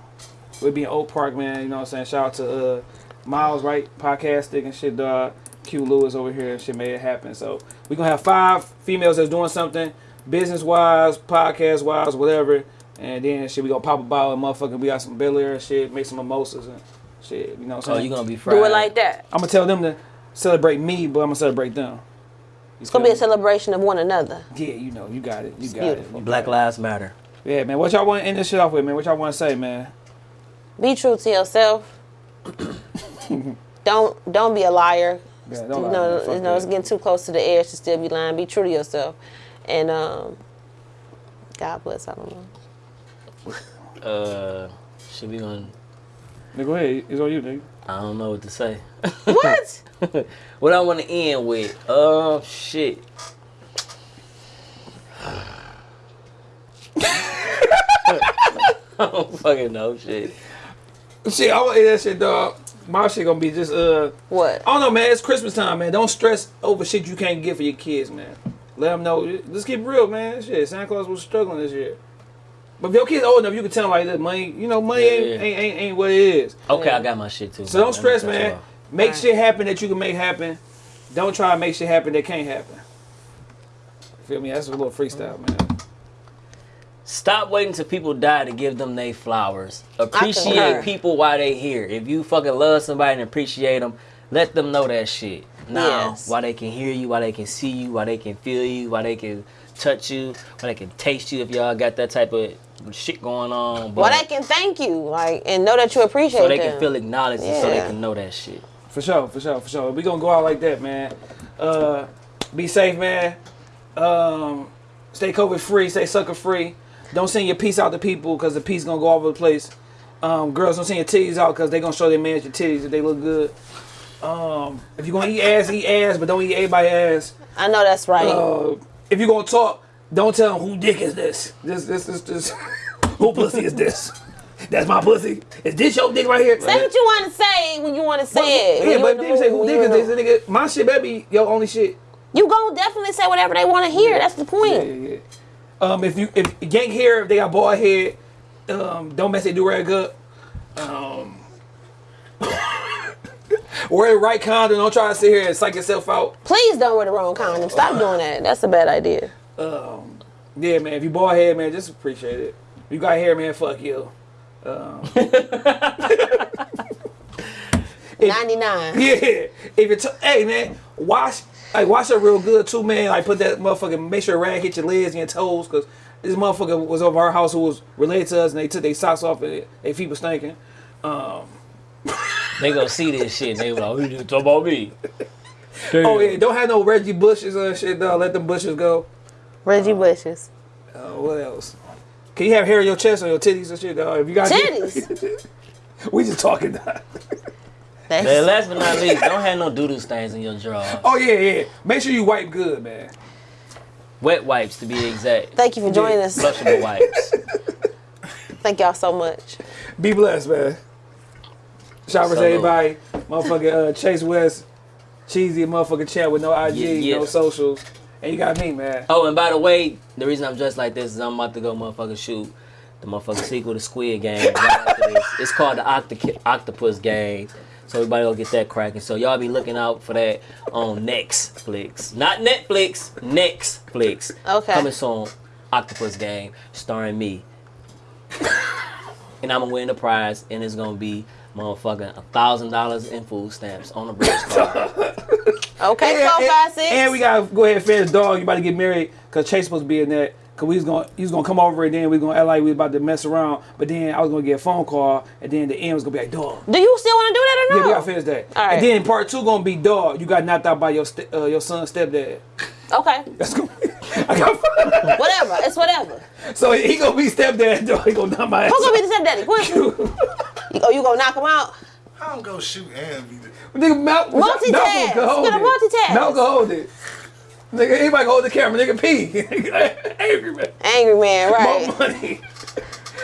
We'll be in Oak Park, man. You know what I'm saying? Shout out to uh, Miles, Wright, Podcasting and shit, dog. Q Lewis over here and shit made it happen. So we gonna have five females that's doing something, business wise, podcast wise, whatever. And then shit, we gonna pop a bottle and motherfucker. We got some Belaire and shit, make some mimosas and shit. You know what I'm Oh, saying? you gonna be fried. Do it like that. I'm gonna tell them to celebrate me, but I'm gonna celebrate them. It's gonna be a celebration of one another. Yeah, you know, you got it. You got beautiful. it. You Black got Lives Matter. Yeah, man. What y'all want to end this shit off with, man? What y'all want to say, man? Be true to yourself. don't don't be a liar. Yeah, you don't lie, know, man. You know, it's getting too close to the edge to still be lying. Be true to yourself, and um, God bless. I don't know. Uh, should we gonna Nigga, go ahead. It's on you, nigga. I don't know what to say. What? what I want to end with? Oh shit. I don't fucking know shit. Shit, I want to hear that shit, dog. My shit gonna be just uh. What? I don't know, man. It's Christmas time, man. Don't stress over shit you can't get for your kids, man. Let them know. Let's keep it real, man. Shit, Santa Claus was struggling this year. But if your kid's old enough, you can tell them like this, money. You know, money Yeah, ain't, yeah. ain't, ain't ain't what it is. Okay, I got my shit too. So don't stress, man. off. Make Right. shit happen that you can make happen. Don't try to make shit happen that can't happen. Feel me? That's a little freestyle, man. Stop waiting till people die to give them they flowers. Appreciate people while they here. If you fucking love somebody and appreciate them, let them know that shit. Now, Yes. while they can hear you, while they can see you, while they can feel you, while they can touch you, while they can taste you if y'all got that type of shit going on. But Well, they can thank you, like, and know that you appreciate so they them. can feel acknowledged and so they can know that shit. For sure, for sure, for sure. We gonna go out like that, man. Uh, be safe, man. Um, stay COVID free, stay sucker free. Don't send your piece out to people because the piece gonna go all over the place. Um, girls don't send your titties out because they gonna show their man your titties if they look good. Um, if you gonna eat ass, eat ass, but don't eat everybody's ass. I know that's right. Uh, if you're gonna talk, don't tell them who dick is this. This, this, this, this. who pussy is this? That's my pussy. Is this your dick right here? say what you want to say when you want to say it. Yeah, but in if they say who dick is this, nigga, my shit better be your only shit. You gonna definitely say whatever they want to hear. That's the point. Yeah, yeah. Um, if you if gang hair, if they got bald head, um, don't mess it do rag up. Um, wear the right condom. Don't try to sit here and psych yourself out. Please don't wear the wrong condom. Stop doing that. That's a bad idea. Um, Yeah, man. If you bald head, man, just appreciate it. If you got hair, man, fuck you. Um, 99. Yeah. If you're, t- hey man, wash, like wash it real good too, man. Like put that motherfucking, make sure a rag hit your legs and your toes, cause this motherfucker was over our house who was related to us, and they took their socks off and their feet was stinking. They gonna see this shit and they like, who you talk about me? Oh yeah, don't have no Reggie bushes and shit. though. let them bushes go. Reggie Bushes. Uh, what else? Can you have hair on your chest or your titties and shit? Dog? If you got Titties. we just talking. Dog. And last but not least, don't have no doodle stains in your drawers. Oh yeah, yeah. Make sure you wipe good, man. Wet wipes to be exact. thank you for joining us. Flushable wipes. Thank y'all so much. Be blessed, man. Shout out to everybody. Motherfucking uh, Chase West, cheesy motherfucking chat with no IG, Yeah, yeah. no socials. And you got me, man. Oh, and by the way, the reason I'm dressed like this is I'm about to go motherfucking shoot the motherfucking sequel to Squid Game. right after this. It's called the Octo- Octopus Game. So everybody will get that cracking. So y'all be looking out for that on Netflix. Not Netflix, Netflix. Okay. Coming soon. Octopus Game, starring me. and I'm gonna win the prize, and it's gonna be motherfucking a thousand dollars in food stamps on a bridge card. Okay, And, four, and- five, six. and we gotta go ahead and finish his dog. You about to get married because Chase supposed to be in that. Cause we was gonna, he was gonna come over and then we gonna act like we was about to mess around. But then I was gonna get a phone call and then the end was gonna be like, dog. Do you still want to do that or no? Yeah, no? we gotta finish that. All right. And then part two gonna be dog. You got knocked out by your st- uh, your son's stepdad. Okay, That's gonna. I got. whatever. It's whatever. so he gonna be stepdad. Dog. He gonna knock my ass. Who's gonna be the stepdaddy? Quincy. Oh, you gonna knock him out? I don't go shoot and be the. Nigga, Mal- Multitask. Malcolm can hold He's gonna it. multitask. Malcolm can hold it. Nigga, anybody can hold the camera. Nigga, pee. Angry man. Angry man, right? More money.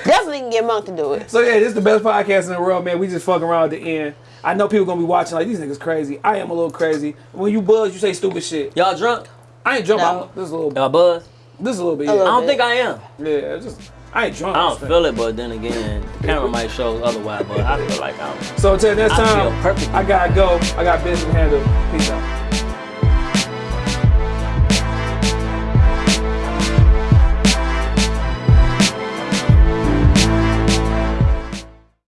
Definitely can get Monk to do it. So yeah, this is the best podcast in the world, man. We just fucking around at the end. I know people gonna be watching like these niggas crazy. I am a little crazy. When you buzz, you say stupid shit. Y'all drunk? I ain't drunk. No. I'm- This is a little. Y'all buzz? This is a little bit. A Yeah, little I don't bit. think I am. yeah. Just I ain't drunk. I don't feel it, but then again, the camera might show otherwise. But I feel like I'm. So until next I feel time, perfect. I gotta go. I got business to handle. Peace out.